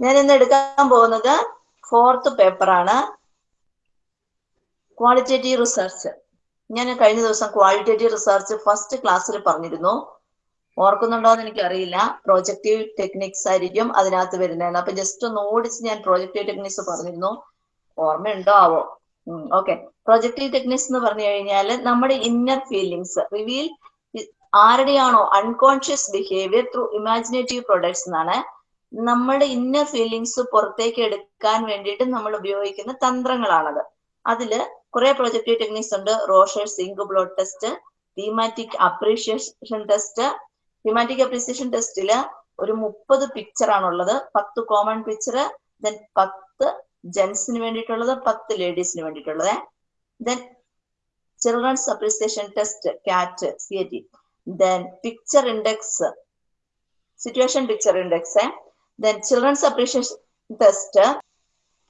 ഞാൻ ഇന്ന് എടുക്കാൻ പോകുന്നത് ഫോർത്ത് പേപ്പറാണ് ക്വാളിറ്റേറ്റീവ് റിസർച്ച് ഞാൻ കഴിഞ്ഞ ദിവസം ക്വാളിറ്റേറ്റീവ് റിസർച്ച് ഫസ്റ്റ് ക്ലാസ്സിൽ പറഞ്ഞിരുന്നു. ഓർക്കുന്നുണ്ടോ എന്ന് എനിക്കറിയില്ല. പ്രോജക്റ്റീവ് ടെക്നിക്സ് ആയിരിക്കും അതിനകത്ത് വരുന്നതെന്ന്. അപ്പൊ ജസ്റ്റ് ഒന്ന് ഓടിച്ച് ഞാൻ പ്രോജക്റ്റീവ് ടെക്നിക്സ് പറഞ്ഞിരുന്നു. ഓർമ്മയുണ്ടോ ആവോ? ഓക്കെ പ്രൊജക്റ്റീവ് ടെക്നിക്സ് എന്ന് പറഞ്ഞു കഴിഞ്ഞാൽ നമ്മുടെ inner feelings reveal ആരുടെയാണോ unconscious behaviour through imaginative products എന്നാണ്. നമ്മുടെ ഇന്ന ഫീലിങ്സ് പുറത്തേക്ക് എടുക്കാൻ വേണ്ടിയിട്ട് നമ്മൾ ഉപയോഗിക്കുന്ന തന്ത്രങ്ങളാണത്. അതിൽ കുറെ പ്രൊജക്റ്റീവ് ടെക്നിക്സ് ഉണ്ട്. Rorschach ink blot test thematic apperception test thematic apperception ടെസ്റ്റിൽ ഒരു മുപ്പത് പിക്ചർ ആണുള്ളത്. പത്ത് കോമൺ പിക്ചർ ദെൻ പത്ത് ജെൻസിന് വേണ്ടിയിട്ടുള്ളത് പത്ത് ലേഡീസിന് വേണ്ടിയിട്ടുള്ളത്. Then children's apperception test cat C A T then picture index situation picture index then children's apperception test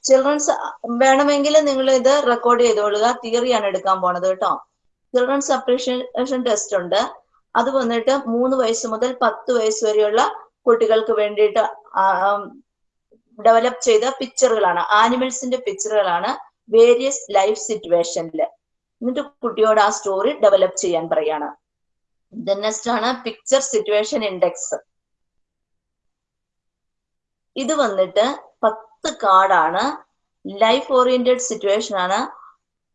children's വേണമെങ്കിൽ നിങ്ങൾ ഇത് റെക്കോർഡ് ചെയ്തോളുക. തിയറിയാണ് എടുക്കാൻ പോണത് കേട്ടോ. ചിൽഡ്രൻസ് അപ്രീഷിയേഷൻ ടെസ്റ്റ് ഉണ്ട്. അത് വന്നിട്ട് മൂന്ന് വയസ്സ് മുതൽ പത്ത് വയസ്സ് വരെയുള്ള കുട്ടികൾക്ക് വേണ്ടിയിട്ട് ഡെവലപ്പ് ചെയ്ത പിക്ചറുകളാണ് ആനിമൽസിന്റെ പിക്ചറുകളാണ് വേരിയസ് ലൈഫ് സിറ്റുവേഷനിൽ എന്നിട്ട് കുട്ടിയോട് ആ സ്റ്റോറി ഡെവലപ്പ് ചെയ്യാൻ പറയാണ്. നെക്സ്റ്റ് ആണ് പിക്ചർ സിറ്റുവേഷൻ ഇൻഡെക്സ് ഇത് വന്നിട്ട് പത്ത് കാർഡാണ്. ലൈഫ് ഓറിയന്റഡ് സിറ്റുവേഷൻ ആണ്.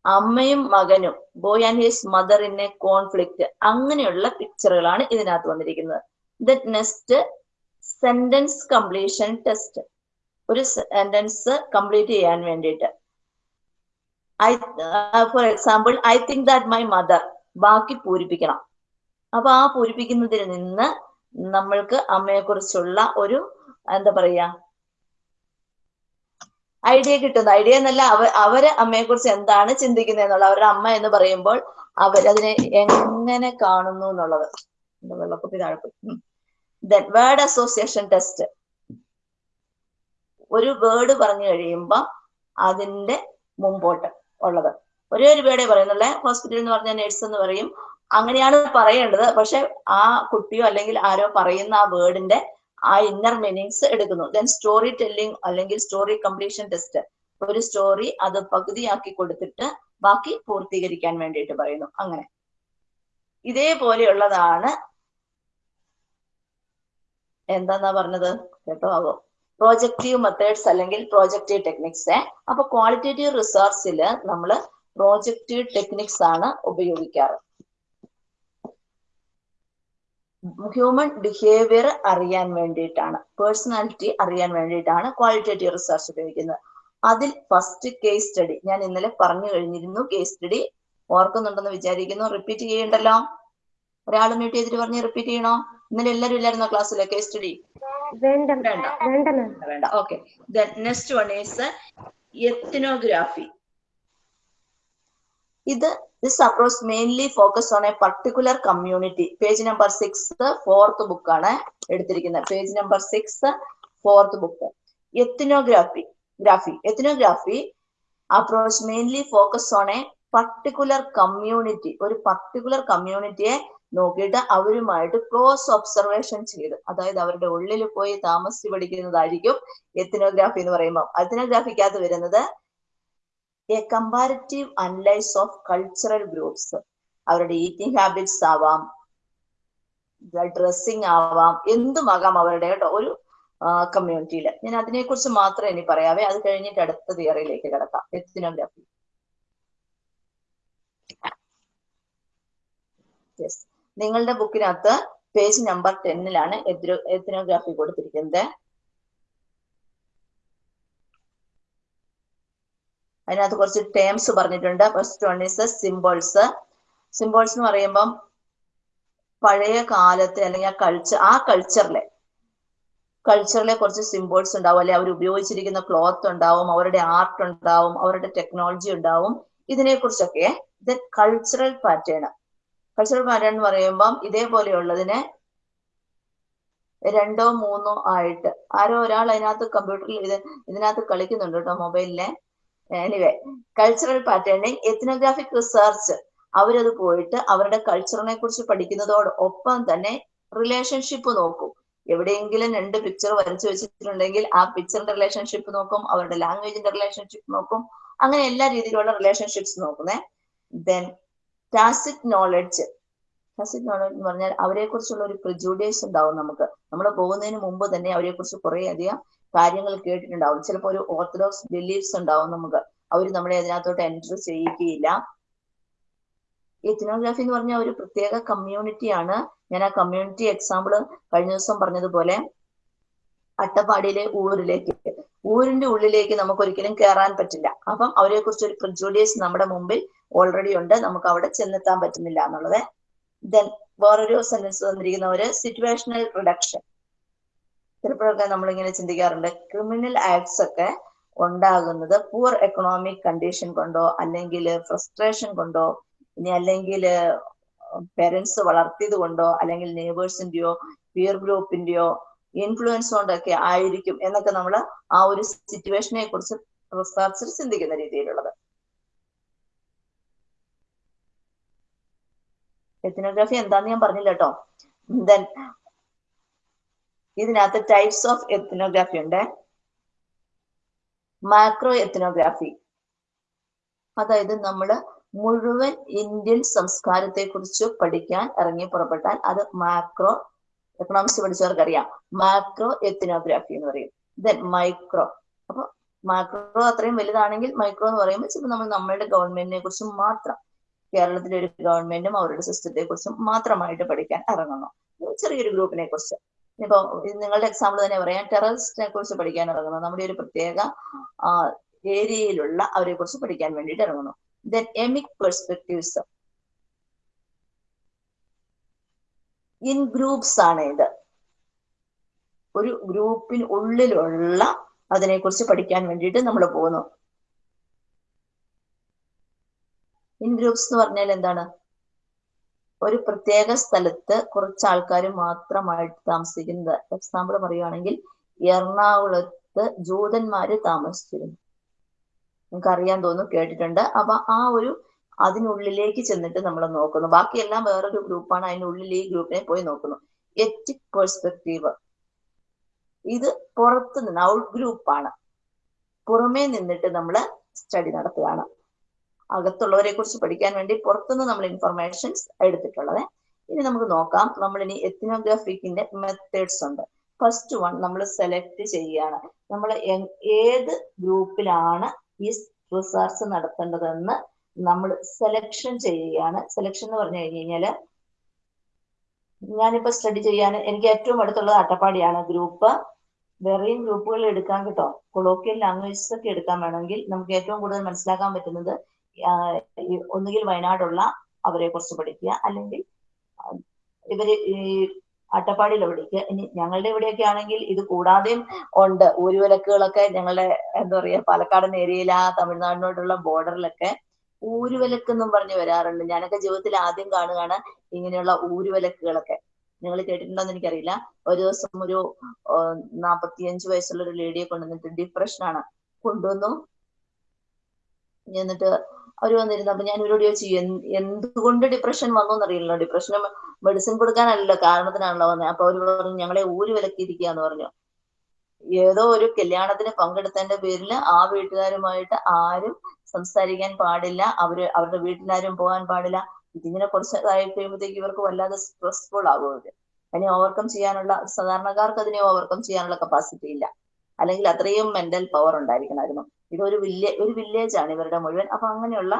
അമ്മയും മകനും boy and his mother in a conflict അങ്ങനെയുള്ള പിക്ചറുകളാണ് ഇതിനകത്ത് വന്നിരിക്കുന്നത്. The next sentence completion test ഒരു സെന്റൻസ് കംപ്ലീറ്റ് ചെയ്യാൻ വേണ്ടിയിട്ട്. I for example I think that my mother ബാക്കി പൂരിപ്പിക്കണം. അപ്പൊ ആ പൂരിപ്പിക്കുന്നതിൽ നിന്ന് നമ്മൾക്ക് അമ്മയെക്കുറിച്ചുള്ള ഒരു എന്താ പറയാ? ഐഡിയ കിട്ടുന്നു. ഐഡിയ എന്നല്ല അവ അവർ അമ്മയെ കുറിച്ച് എന്താണ് ചിന്തിക്കുന്നത് എന്നുള്ളത്. അവരുടെ അമ്മ എന്ന് പറയുമ്പോൾ അവരതിനെ എങ്ങനെ കാണുന്നു എന്നുള്ളത്. വെള്ളപ്പൊക്കി താഴെപ്പോയി. ദെൻ വേർഡ് അസോസിയേഷൻ ടെസ്റ്റ് ഒരു വേർഡ് പറഞ്ഞു കഴിയുമ്പോൾ അതിന്റെ മുമ്പോട്ട് ഉള്ളത്. ഒരേ ഒരു വേർഡേ പറയുന്നുള്ളേ ഹോസ്പിറ്റൽ എന്ന് പറഞ്ഞ നേഴ്സ് എന്ന് പറയും. അങ്ങനെയാണ് പറയേണ്ടത്. പക്ഷെ ആ കുട്ടിയോ അല്ലെങ്കിൽ ആരോ പറയുന്ന ആ വേർഡിന്റെ ആ ഇന്നർ മീനിങ്സ് എടുക്കുന്നു. ദെൻ സ്റ്റോറി ടെല്ലിംഗ് അല്ലെങ്കിൽ സ്റ്റോറി കംപ്ലീഷൻ ടെസ്റ്റ് ഒരു സ്റ്റോറി അത് പകുതിയാക്കി കൊടുത്തിട്ട് ബാക്കി പൂർത്തീകരിക്കാൻ വേണ്ടിയിട്ട് പറയുന്നു. അങ്ങനെ. ഇതേപോലെയുള്ളതാണ് എന്താന്നാ പറഞ്ഞത്? കേട്ടോ ആവോ പ്രോജക്റ്റീവ് മെത്തേഡ്സ് അല്ലെങ്കിൽ പ്രോജക്റ്റീവ് ടെക്നിക്സ് അപ്പൊ ക്വാളിറ്റേറ്റീവ് റിസർച്ചിൽ നമ്മൾ പ്രോജക്റ്റീവ് ടെക്നിക്സ് ആണ് ഉപയോഗിക്കാറ്. ഹ്യൂമൻ ബിഹേവിയർ അറിയാൻ വേണ്ടിയിട്ടാണ്. പേഴ്സണാലിറ്റി അറിയാൻ വേണ്ടിയിട്ടാണ് ക്വാളിറ്റേറ്റീവ് റിസർച്ച് ഉപയോഗിക്കുന്നത്. അതിൽ ഫസ്റ്റ് കേസ് സ്റ്റഡി ഞാൻ ഇന്നലെ പറഞ്ഞു കഴിഞ്ഞിരുന്നു കേസ് സ്റ്റഡി ഓർക്കുന്നുണ്ടെന്ന് വിചാരിക്കുന്നു. റിപ്പീറ്റ് ചെയ്യണ്ടല്ലോ? ഒരാൾ മ്യൂട്ട് ചെയ്തിട്ട് പറഞ്ഞ് റിപ്പീറ്റ് ചെയ്യണോ? ഇന്നലെ എല്ലാവരും ഇല്ലായിരുന്നോ ക്ലാസ്സിലെ കേസ് സ്റ്റഡി വേണ്ട വേണ്ട okay next one is ethnography ഇത് this approach mainly focus on a particular community page number six fourth ആണ് എടുത്തിരിക്കുന്നത്. Page number six fourth book ethnography graphy ethnography approach mainly focus on a particular community ഒരു particular കമ്മ്യൂണിറ്റിയെ നോക്കിയിട്ട് അവരുമായിട്ട് close observation ചെയ്ത്. അതായത് അവരുടെ ഉള്ളിൽ പോയി താമസിച്ച് പഠിക്കുന്നതായിരിക്കും എത്തിനോഗ്രാഫി എന്ന് പറയുമ്പോൾ എത്തിനോഗ്രാഫിക്കകത്ത് വരുന്നത് a comparative analyse of cultural groups അവരുടെ ഈറ്റിംഗ് ഹാബിറ്റ്സ് ആവാം ഡ്രസ്സിങ് ആവാം എന്തുമാകാം അവരുടെ കേട്ടോ ഒരു കമ്മ്യൂണിറ്റിയിൽ ഞാൻ അതിനെക്കുറിച്ച് മാത്രമേ ഇനി പറയാവേ. അത് കഴിഞ്ഞിട്ട് അടുത്ത തിയറിയിലേക്ക് കിടക്കാം. എത്തിനോഗ്രാഫി നിങ്ങളുടെ ബുക്കിനകത്ത് പേജ് നമ്പർ ടെന്നിലാണ് എത്തിനോഗ്രാഫി കൊടുത്തിരിക്കുന്നത്. അതിനകത്ത് കുറച്ച് ടേംസ് പറഞ്ഞിട്ടുണ്ട്. First one is symbols symbols എന്ന് പറയുമ്പം പഴയ കാലത്തെ അല്ലെങ്കിൽ ആ കൾച്ചർ ആ കൾച്ചറിലെ കൾച്ചറിലെ കുറച്ച് സിംബോൾസ് ഉണ്ടാവും. അല്ലെ അവർ ഉപയോഗിച്ചിരിക്കുന്ന ക്ലോത്ത് ഉണ്ടാവും അവരുടെ ആർട്ട് ഉണ്ടാവും അവരുടെ ടെക്നോളജി ഉണ്ടാവും. ഇതിനെ കുറിച്ചൊക്കെ ഇത് കൾച്ചറൽ പാറ്റേൺ കൾച്ചറൽ പാറ്റേൺ എന്ന് പറയുമ്പം ഇതേപോലെയുള്ളതിനെ രണ്ടോ മൂന്നോ ആയിട്ട് ആരോ ഒരാൾ അതിനകത്ത് കമ്പ്യൂട്ടറിൽ ഇത് ഇതിനകത്ത് കളിക്കുന്നുണ്ട് കേട്ടോ മൊബൈലിലെ anyway cultural patterning ethnographic research അവരത് പോയിട്ട് അവരുടെ കൾച്ചറിനെ കുറിച്ച് പഠിക്കുന്നതോടൊപ്പം തന്നെ റിലേഷൻഷിപ്പ് നോക്കും. എവിടെയെങ്കിലും രണ്ട് പിക്ചർ വരച്ചു വെച്ചിട്ടുണ്ടെങ്കിൽ ആ പിക്ചറിന്റെ റിലേഷൻഷിപ്പ് നോക്കും അവരുടെ ലാംഗ്വേജിന്റെ റിലേഷൻഷിപ്പ് നോക്കും. അങ്ങനെ എല്ലാ രീതിയിലുള്ള റിലേഷൻഷിപ്സ് നോക്കുന്നേ. Then tacit knowledge tacit knowledge എന്ന് പറഞ്ഞാൽ അവരെ കുറിച്ചുള്ള ഒരു പ്രിജുഡേസ് ഉണ്ടാവും നമുക്ക്. നമ്മൾ പോകുന്നതിന് മുമ്പ് തന്നെ അവരെ കുറിച്ച് കുറെ അധികം കാര്യങ്ങൾ കേട്ടിട്ടുണ്ടാവും. ചിലപ്പോൾ ഒരു ഓർത്തഡോക്സ് ബിലീഫ്സ് ഉണ്ടാവും നമുക്ക്. അവർ നമ്മളെ അതിനകത്തോട്ട് എന്റർ ചെയ്യിക്കുകയില്ല എത്തിനോഗ്രാഫി എന്ന് പറഞ്ഞ ഒരു പ്രത്യേക കമ്മ്യൂണിറ്റിയാണ് ഞാൻ ആ കമ്മ്യൂണിറ്റി എക്സാമ്പിൾ കഴിഞ്ഞ ദിവസം പറഞ്ഞതുപോലെ അട്ടപ്പാടിയിലെ ഊരിലേക്ക്. ഊരിന്റെ ഉള്ളിലേക്ക് നമുക്ക് ഒരിക്കലും കയറാൻ പറ്റില്ല. അപ്പം അവരെ കുറിച്ച് ഒരു പ്രിജോഡിയസ് നമ്മുടെ മുമ്പിൽ ഓൾറെഡി ഉണ്ട്. നമുക്ക് അവിടെ ചെന്നെത്താൻ പറ്റുന്നില്ല എന്നുള്ളത്. ദെൻ വേറൊരു സെന്റൻസ് തന്നിരിക്കുന്നവര് സിറ്റുവേഷണൽ റിഡക്ഷൻ ചിലപ്പോഴൊക്കെ നമ്മളിങ്ങനെ ചിന്തിക്കാറുണ്ട് ക്രിമിനൽ ആക്ട്സ് ഒക്കെ ഉണ്ടാകുന്നത് പൂർ എക്കണോമിക് കണ്ടീഷൻ കൊണ്ടോ അല്ലെങ്കിൽ ഫ്രസ്ട്രേഷൻ കൊണ്ടോ ഇനി അല്ലെങ്കിൽ പേരൻസ് വളർത്തിയത് കൊണ്ടോ അല്ലെങ്കിൽ നെയ്ബേഴ്സിന്റെയോ പിയർ ഗ്രൂപ്പിന്റെയോ ഇൻഫ്ലുവൻസ് കൊണ്ടൊക്കെ ആയിരിക്കും എന്നൊക്കെ നമ്മൾ ആ ഒരു സിറ്റുവേഷനെ കുറിച്ച് റിസർച്ചർ ചിന്തിക്കുന്ന രീതിയിലുള്ളത്. എത്തിനോഗ്രാഫി എന്താന്ന് ഞാൻ പറഞ്ഞില്ല കേട്ടോ ദെൻ ഇതിനകത്ത് ടൈപ്സ് ഓഫ് എത്തിനോഗ്രാഫി ഉണ്ട്. മാക്രോ എത്തിനോഗ്രാഫി അതായത് നമ്മൾ മുഴുവൻ ഇന്ത്യൻ സംസ്കാരത്തെ കുറിച്ച് പഠിക്കാൻ ഇറങ്ങി പുറപ്പെട്ടാൽ അത് മാക്രോ എക്കണോമിക്സ് പഠിച്ചവർക്ക് അറിയാം മാക്രോ എത്തിനോഗ്രാഫി എന്ന് പറയും. ദെൻ മൈക്രോ അപ്പൊ മാക്രോ അത്രയും വലുതാണെങ്കിൽ മൈക്രോ എന്ന് പറയുമ്പോൾ ചിലപ്പോൾ നമ്മൾ നമ്മളുടെ ഗവൺമെന്റിനെ കുറിച്ചും മാത്രം കേരളത്തിലെ ഒരു ഗവൺമെന്റും അവരുടെ സിസ്റ്റത്തെ കുറിച്ചും മാത്രമായിട്ട് പഠിക്കാൻ ഇറങ്ങുന്നു. ചെറിയൊരു ഗ്രൂപ്പിനെ കുറിച്ച് ഇപ്പൊ നിങ്ങളുടെ എക്സാമ്പിൾ തന്നെ പറയാം. ടെററിസ്റ്റിനെ കുറിച്ച് പഠിക്കാൻ ഇറങ്ങുന്നു. നമ്മുടെ ഒരു പ്രത്യേക ഏരിയയിലുള്ള അവരെ കുറിച്ച് പഠിക്കാൻ വേണ്ടിയിട്ട് ഇറങ്ങുന്നു. Then emic perspectives in groups ആണ് ഇത്. ഒരു ഗ്രൂപ്പിന് ഉള്ളിലുള്ള അതിനെ കുറിച്ച് പഠിക്കാൻ വേണ്ടിയിട്ട് നമ്മൾ പോകുന്നു. ഇൻ ഗ്രൂപ്പ്സ് എന്ന് പറഞ്ഞാൽ എന്താണ്? ഒരു പ്രത്യേക സ്ഥലത്ത് കുറച്ച് ആൾക്കാർ മാത്രമായിട്ട് താമസിക്കുന്നത്. എക്സാമ്പിൾ പറയുകയാണെങ്കിൽ എറണാകുളത്ത് ജൂതന്മാര് താമസിച്ചിരുന്നു. നിങ്ങൾക്ക് അറിയാൻ തോന്നും കേട്ടിട്ടുണ്ട്. അപ്പൊ ആ ഒരു അതിനുള്ളിലേക്ക് ചെന്നിട്ട് നമ്മൾ നോക്കുന്നു. ബാക്കിയെല്ലാം വേറൊരു ഗ്രൂപ്പാണ്. അതിനുള്ളിൽ ഈ ഗ്രൂപ്പിനെ പോയി നോക്കുന്നു. Etic perspective. ഇത് പുറത്ത് നിന്ന് ഔട്ട് ഗ്രൂപ്പാണ്. പുറമേ നിന്നിട്ട് നമ്മൾ സ്റ്റഡി നടത്തുകയാണ്. അകത്തുള്ളവരെ കുറിച്ച് പഠിക്കാൻ വേണ്ടി പുറത്തുനിന്ന് നമ്മൾ ഇൻഫർമേഷൻസ് എടുത്തിട്ടുള്ളത്. ഇനി നമുക്ക് നോക്കാം. നമ്മൾ ഇനി എത്തിനോഗ്രാഫിക്കിന്റെ മെത്തേഡ്സ് ഉണ്ട്. ഫസ്റ്റ് വൺ നമ്മൾ സെലക്ട് ചെയ്യുകയാണ്. നമ്മൾ ഏത് ഗ്രൂപ്പിലാണ് ഈ റിസർച്ച് നടത്തേണ്ടതെന്ന് നമ്മൾ സെലക്ഷൻ ചെയ്യുകയാണ്. സെലക്ഷൻ എന്ന് പറഞ്ഞു കഴിഞ്ഞു കഴിഞ്ഞാൽ ഞാനിപ്പോ സ്റ്റഡി ചെയ്യാൻ എനിക്ക് ഏറ്റവും അടുത്തുള്ളത് അട്ടപ്പാടിയാണ്. ഗ്രൂപ്പ് വേറെയും ഗ്രൂപ്പുകൾ എടുക്കാൻ കേട്ടോ. കൊളോക്കിയൽ ലാംഗ്വേജസ് ഒക്കെ എടുക്കാൻ വേണമെങ്കിൽ നമുക്ക് ഏറ്റവും കൂടുതൽ മനസ്സിലാക്കാൻ പറ്റുന്നത് ഒന്നുകിൽ വയനാടുള്ള അവരെ കുറിച്ച് പഠിക്കുക. അല്ലെങ്കിൽ ഇവർ ഈ അട്ടപ്പാടിയിൽ പഠിക്കുക. ഇനി ഞങ്ങളുടെ ഇവിടെയൊക്കെ ആണെങ്കിൽ ഇത് കൂടാതെയും ഉണ്ട്. ഊരുവലക്കുകളൊക്കെ ഞങ്ങളുടെ എന്താ പറയാ പാലക്കാടൻ ഏരിയയിൽ ആ തമിഴ്നാടിനോടുള്ള ബോർഡറിലൊക്കെ ഊരുവിലക്ക് എന്നും പറഞ്ഞു വരാറുണ്ട്. ഞാനൊക്കെ ജീവിതത്തിൽ ആദ്യം കാണുകയാണ് ഇങ്ങനെയുള്ള ഊരുവലക്കുകളൊക്കെ നിങ്ങൾ കേട്ടിട്ടുണ്ടോന്ന് എനിക്കറിയില്ല. ഒരു ദിവസം ഒരു നാപ്പത്തിയഞ്ച് വയസ്സുള്ള ഒരു ലേഡിയെ കൊണ്ടുവന്നിട്ട് ഡിപ്രഷനാണ് കൊണ്ടുവന്നു. എന്നിട്ട് അവർ വന്നിരുന്നു. അപ്പൊ ഞാൻ ഇവരോട് ചോദിച്ചു എന്തുകൊണ്ട് ഡിപ്രഷൻ വന്നു എന്നറിയില്ലല്ലോ ഡിപ്രഷന് മെഡിസിൻ കൊടുക്കാനല്ലല്ലോ കാരണത്തിനാണല്ലോ വന്നത് അപ്പൊ അവർ പറഞ്ഞു ഞങ്ങളെ ഊര് വിലക്കിയിരിക്കുക എന്ന് പറഞ്ഞു. ഏതോ ഒരു കല്യാണത്തിന് പങ്കെടുത്തതിന്റെ പേരിൽ ആ വീട്ടുകാരുമായിട്ട് ആരും സംസാരിക്കാൻ പാടില്ല. അവർ അവരുടെ വീട്ടിലാരും പോകാൻ പാടില്ല. ഇതിങ്ങനെ കുറച്ച് കഴിയുമ്പോഴത്തേക്ക് ഇവർക്ക് വല്ലാതെ സ്ട്രെസ്ഫുൾ ആകും അവർ. അതിനെ ഓവർകം ചെയ്യാനുള്ള സാധാരണക്കാർക്ക് അതിനെ ഓവർകം ചെയ്യാനുള്ള കപ്പാസിറ്റി ഇല്ല. അല്ലെങ്കിൽ അത്രയും മെന്റൽ പവർ ഉണ്ടായിരിക്കണമായിരുന്നു ഇതൊരു വില്ലേ ഒരു വില്ലേജ് ആണ് ഇവരുടെ മുഴുവൻ. അപ്പൊ അങ്ങനെയുള്ള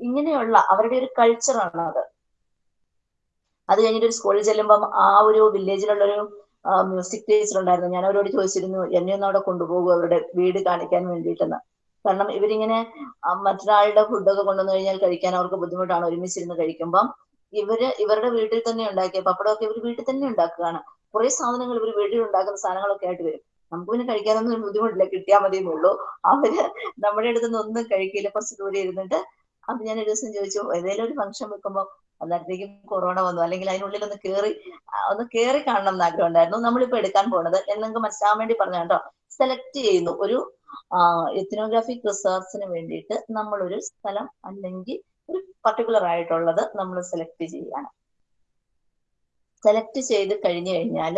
ഇങ്ങനെയുള്ള അവരുടെ ഒരു കൾച്ചറാണ് അത് അത് കഴിഞ്ഞിട്ട് ഒരു സ്കൂളിൽ ചെല്ലുമ്പം ആ ഒരു വില്ലേജിലുള്ളൊരു മ്യൂസിക് ടീച്ചർ ഉണ്ടായിരുന്നു. ഞാൻ അവരോട് ചോദിച്ചിരുന്നു എന്നെ ഒന്ന് അവിടെ കൊണ്ടുപോകും അവരുടെ വീട് കാണിക്കാൻ വേണ്ടിയിട്ടെന്ന്. കാരണം ഇവരിങ്ങനെ മറ്റൊരാളുടെ ഫുഡൊക്കെ കൊണ്ടുവന്നു കഴിഞ്ഞാൽ കഴിക്കാൻ അവർക്ക് ബുദ്ധിമുട്ടാണ്. ഒരുമിച്ചിരുന്ന് കഴിക്കുമ്പം ഇവർ ഇവരുടെ വീട്ടിൽ തന്നെ ഉണ്ടാക്കിയ പപ്പടമൊക്കെ ഇവർ വീട്ടിൽ തന്നെ ഉണ്ടാക്കുകയാണ്. കുറെ സാധനങ്ങൾ ഇവർ വീട്ടിൽ ഉണ്ടാക്കുന്ന സാധനങ്ങളൊക്കെ ആയിട്ട് വരും. നമുക്ക് പിന്നെ കഴിക്കാനൊന്നും ബുദ്ധിമുട്ടില്ല. കിട്ടിയാൽ മതിയേ ഉള്ളൂ അവർ നമ്മുടെ അടുത്ത് നിന്ന് ഒന്നും കഴിക്കില്ല. കുറച്ച് ദൂരെ ഇരുന്നിട്ട് അപ്പൊ ഞാൻ ഒരു ദിവസം ചോദിച്ചു ഏതെങ്കിലും ഒരു ഫംഗ്ഷൻ വെക്കുമ്പോൾ അന്നേരത്തേക്കും കൊറോണ വന്നു. അല്ലെങ്കിൽ അതിനുള്ളിൽ ഒന്ന് കേറി ഒന്ന് കേറി കാണണം എന്ന് ആഗ്രഹം ഉണ്ടായിരുന്നു നമ്മളിപ്പോ എടുക്കാൻ പോണത് എന്നൊക്കെ മനസ്സിലാൻ വേണ്ടി പറഞ്ഞു കേട്ടോ. സെലക്ട് ചെയ്യുന്നു. ഒരു എത്തിനോഗ്രാഫിക് റിസർച്ചിന് വേണ്ടിയിട്ട് നമ്മൾ ഒരു സ്ഥലം അല്ലെങ്കിൽ ഒരു പർട്ടിക്കുലർ ആയിട്ടുള്ളത് നമ്മൾ സെലക്ട് ചെയ്യാണ് സെലക്ട് ചെയ്ത് കഴിഞ്ഞു കഴിഞ്ഞാൽ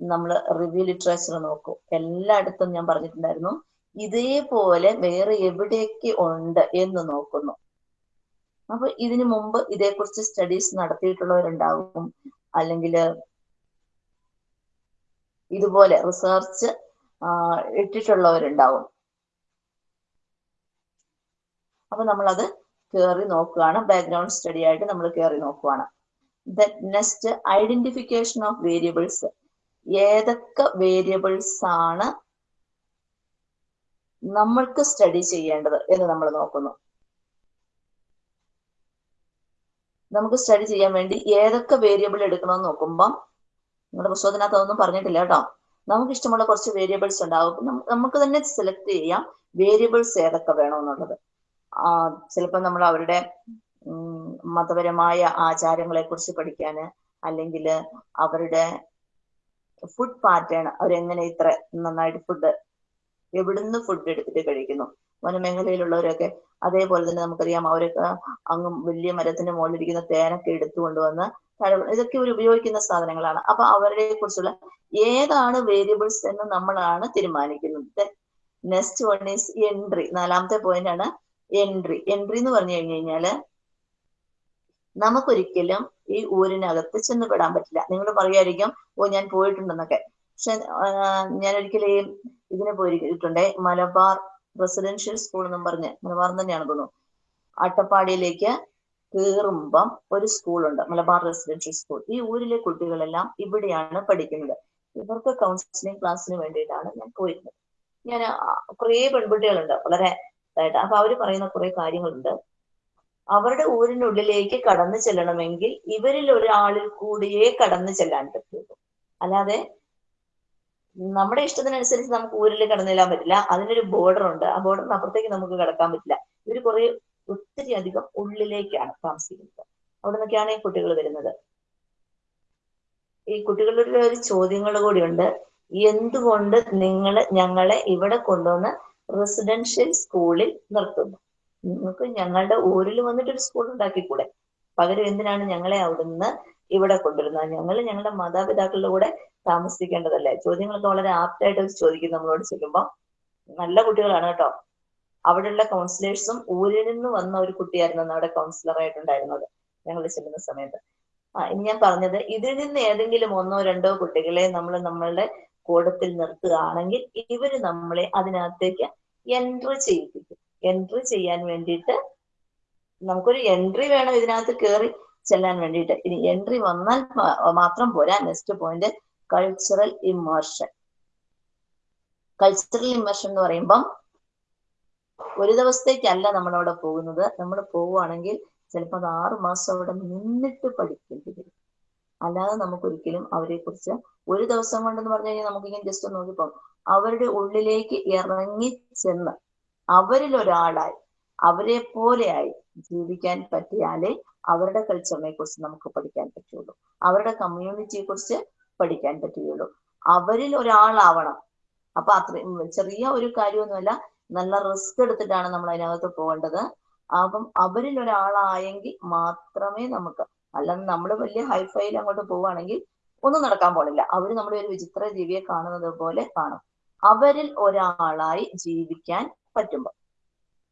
നമ്മൾ റിവ്യൂ ലിറ്ററേച്ചർ നോക്കും. എല്ലായിടത്തും ഞാൻ പറഞ്ഞിട്ടുണ്ടായിരുന്നു ഇതേപോലെ വേറെ എവിടെയൊക്കെ ഉണ്ട് എന്ന് നോക്കുന്നു. അപ്പൊ ഇതിനു മുമ്പ് ഇതേക്കുറിച്ച് സ്റ്റഡീസ് നടത്തിയിട്ടുള്ളവരുണ്ടാവും അല്ലെങ്കിൽ ഇതുപോലെ റിസർച്ച് ഇട്ടിട്ടുള്ളവരുണ്ടാവും. അപ്പൊ നമ്മളത് കയറി നോക്കുകയാണ്. ബാക്ക്ഗ്രൗണ്ട് സ്റ്റഡി ആയിട്ട് നമ്മൾ കയറി നോക്കുകയാണ്. The next identification of variables ഏതൊക്കെ വേരിയബിൾസ് ആണ് നമ്മൾക്ക് സ്റ്റഡി ചെയ്യേണ്ടത് എന്ന് നമ്മൾ നോക്കുന്നു. നമുക്ക് സ്റ്റഡി ചെയ്യാൻ വേണ്ടി ഏതൊക്കെ വേരിയബിൾ എടുക്കണമെന്ന് നോക്കുമ്പം നിങ്ങളുടെ പുസ്തകത്തിനകത്ത് അതൊന്നും പറഞ്ഞിട്ടില്ല കേട്ടോ. നമുക്ക് ഇഷ്ടമുള്ള കുറച്ച് വേരിയബിൾസ് ഉണ്ടാവും. നമുക്ക് തന്നെ സെലക്ട് ചെയ്യാം വേരിയബിൾസ് ഏതൊക്കെ വേണമെന്നുള്ളത്. ചിലപ്പോൾ നമ്മൾ അവരുടെ മതപരമായ ആചാരങ്ങളെ കുറിച്ച് പഠിക്കാന് അല്ലെങ്കിൽ അവരുടെ ഫുഡ് പാറ്റേൺ അവരെങ്ങനെ ഇത്ര നന്നായിട്ട് ഫുഡ് എവിടുന്ന് ഫുഡ് എടുത്തിട്ട് കഴിക്കുന്നു? വനമേഖലയിലുള്ളവരൊക്കെ അതേപോലെ തന്നെ നമുക്കറിയാം അവരൊക്കെ അങ്ങ് വലിയ മരത്തിന്റെ മുകളിലിരിക്കുന്ന തേനൊക്കെ എടുത്തു കൊണ്ടുവന്ന് ഇതൊക്കെ ഒരു ഉപയോഗിക്കുന്ന സാധനങ്ങളാണ്. അപ്പൊ അവരെ കുറിച്ചുള്ള ഏതാണ് വേരിയബിൾസ് എന്ന് നമ്മളാണ് തീരുമാനിക്കുന്നത്. നെക്സ്റ്റ് വൺ ഈസ് എൻട്രി നാലാമത്തെ പോയിന്റ് ആണ് എൻട്രി എൻട്രി എന്ന് പറഞ്ഞു കഴിഞ്ഞു കഴിഞ്ഞാൽ നമുക്കൊരിക്കലും ഈ ഊരിനകത്ത് ചെന്ന് പെടാൻ പറ്റില്ല. നിങ്ങൾ പറയുമായിരിക്കും ഓ ഞാൻ പോയിട്ടുണ്ടെന്നൊക്കെ. പക്ഷെ ഞാൻ ഒരിക്കലും ഇതിന് പോയിട്ടുണ്ട് മലബാർ റെസിഡൻഷ്യൽ സ്കൂൾ എന്നും പറഞ്ഞ് മലബാർ തന്നെയാണ് തോന്നുന്നു. അട്ടപ്പാടിയിലേക്ക് കയറുമ്പം ഒരു സ്കൂളുണ്ട് മലബാർ റെസിഡൻഷ്യൽ സ്കൂൾ. ഈ ഊരിലെ കുട്ടികളെല്ലാം ഇവിടെയാണ് പഠിക്കുന്നത്. ഇവർക്ക് കൗൺസിലിംഗ് ക്ലാസ്സിന് വേണ്ടിയിട്ടാണ് ഞാൻ പോയിരുന്നത്. ഞാൻ കുറേ പെൺകുട്ടികളുണ്ട് വളരെ ഇതായിട്ട്. അപ്പൊ അവർ പറയുന്ന കുറെ കാര്യങ്ങളുണ്ട്. അവരുടെ ഊരിനുള്ളിലേക്ക് കടന്നു ചെല്ലണമെങ്കിൽ ഇവരിൽ ഒരാളിൽ കൂടിയേ കടന്നു ചെല്ലാൻ പറ്റുള്ളൂ. അല്ലാതെ നമ്മുടെ ഇഷ്ടത്തിനനുസരിച്ച് നമുക്ക് ഊരിൽ കടന്നു ചെല്ലാൻ പറ്റില്ല. അതിനൊരു ബോർഡർ ഉണ്ട്. ആ ബോർഡറിന് അപ്പുറത്തേക്ക് നമുക്ക് കടക്കാൻ പറ്റില്ല. ഇവർ കുറെ ഒത്തിരി അധികം ഉള്ളിലേക്കാണ് താമസിക്കുന്നത്. അവിടെ നിന്നൊക്കെയാണ് ഈ കുട്ടികൾ വരുന്നത്. ഈ കുട്ടികളുടെ ഒരു ചോദ്യങ്ങൾ കൂടിയുണ്ട്. എന്തുകൊണ്ട് നിങ്ങൾ ഞങ്ങളെ ഇവിടെ കൊണ്ടുവന്ന് റെസിഡൻഷ്യൽ സ്കൂളിൽ നിർത്തുന്നു? നിങ്ങൾക്ക് ഞങ്ങളുടെ ഊരിൽ വന്നിട്ട് ഒരു സ്കൂൾ ഉണ്ടാക്കിക്കൂടെ? പകരം എന്തിനാണ് ഞങ്ങളെ അവിടുന്ന് ഇവിടെ കൊണ്ടുവരുന്നത്? ഞങ്ങൾ ഞങ്ങളുടെ മാതാപിതാക്കളുടെ കൂടെ താമസിക്കേണ്ടതല്ലേ? ചോദ്യങ്ങളൊക്കെ വളരെ ആപ്റ്റായിട്ട് ചോദിക്കും നമ്മളോട് ചെല്ലുമ്പോൾ നല്ല കുട്ടികളാണ് കേട്ടോ. അവിടെയുള്ള കൗൺസിലേഴ്സും ഊരിൽ നിന്ന് വന്ന ഒരു കുട്ടിയായിരുന്നു അവിടെ കൗൺസിലറായിട്ടുണ്ടായിരുന്നത് ഞങ്ങൾ ചെല്ലുന്ന സമയത്ത്. ആ ഇനി ഞാൻ പറഞ്ഞത് ഇതിൽ നിന്ന് ഏതെങ്കിലും ഒന്നോ രണ്ടോ കുട്ടികളെ നമ്മൾ നമ്മളുടെ കൂടത്തിൽ നിർത്തുകയാണെങ്കിൽ ഇവർ നമ്മളെ അതിനകത്തേക്ക് എൻട്രി ചെയ്യിപ്പിക്കും. എൻട്രി ചെയ്യാൻ വേണ്ടിയിട്ട് നമുക്കൊരു എൻട്രി വേണം ഇതിനകത്ത് കയറി ചെല്ലാൻ വേണ്ടിയിട്ട്. ഇനി എൻട്രി വന്നാൽ മാത്രം പോരാ. Next point cultural immersion cultural immersion എന്ന് പറയുമ്പം ഒരു ദിവസത്തേക്കല്ല നമ്മളവിടെ പോകുന്നത്. നമ്മൾ പോവുകയാണെങ്കിൽ ചിലപ്പോൾ അത് ആറു മാസം അവിടെ നിന്നിട്ട് പഠിക്കേണ്ടി വരും അല്ലാതെ നമുക്കൊരിക്കലും അവരെ കുറിച്ച് ഒരു ദിവസം കൊണ്ടെന്ന് പറഞ്ഞു കഴിഞ്ഞാൽ നമുക്കിങ്ങനെ ജസ്റ്റ് നോക്കിപ്പോ അവരുടെ ഉള്ളിലേക്ക് ഇറങ്ങി ചെന്ന് അവരിൽ ഒരാളായി അവരെ പോലെയായി ജീവിക്കാൻ പറ്റിയാലേ അവരുടെ കൾച്ചറിനെ കുറിച്ച് നമുക്ക് പഠിക്കാൻ പറ്റുള്ളൂ. അവരുടെ കമ്മ്യൂണിറ്റിയെ കുറിച്ച് പഠിക്കാൻ പറ്റുകയുള്ളൂ. അവരിൽ ഒരാളാവണം. അപ്പൊ അത്രയും ചെറിയ ഒരു കാര്യമൊന്നുമല്ല നല്ല റിസ്ക് എടുത്തിട്ടാണ് നമ്മൾ അതിനകത്ത് പോകേണ്ടത്. അപ്പം അവരിൽ ഒരാളായെങ്കിൽ മാത്രമേ നമുക്ക് അല്ലാതെ നമ്മൾ വലിയ ഹൈഫൈയിൽ അങ്ങോട്ട് പോവുകയാണെങ്കിൽ ഒന്നും നടക്കാൻ പോണില്ല. അവർ നമ്മുടെ ഒരു വിചിത്ര ജീവിയെ കാണുന്നത് പോലെ കാണും. അവരിൽ ഒരാളായി ജീവിക്കാൻ പറ്റുമ്പോൾ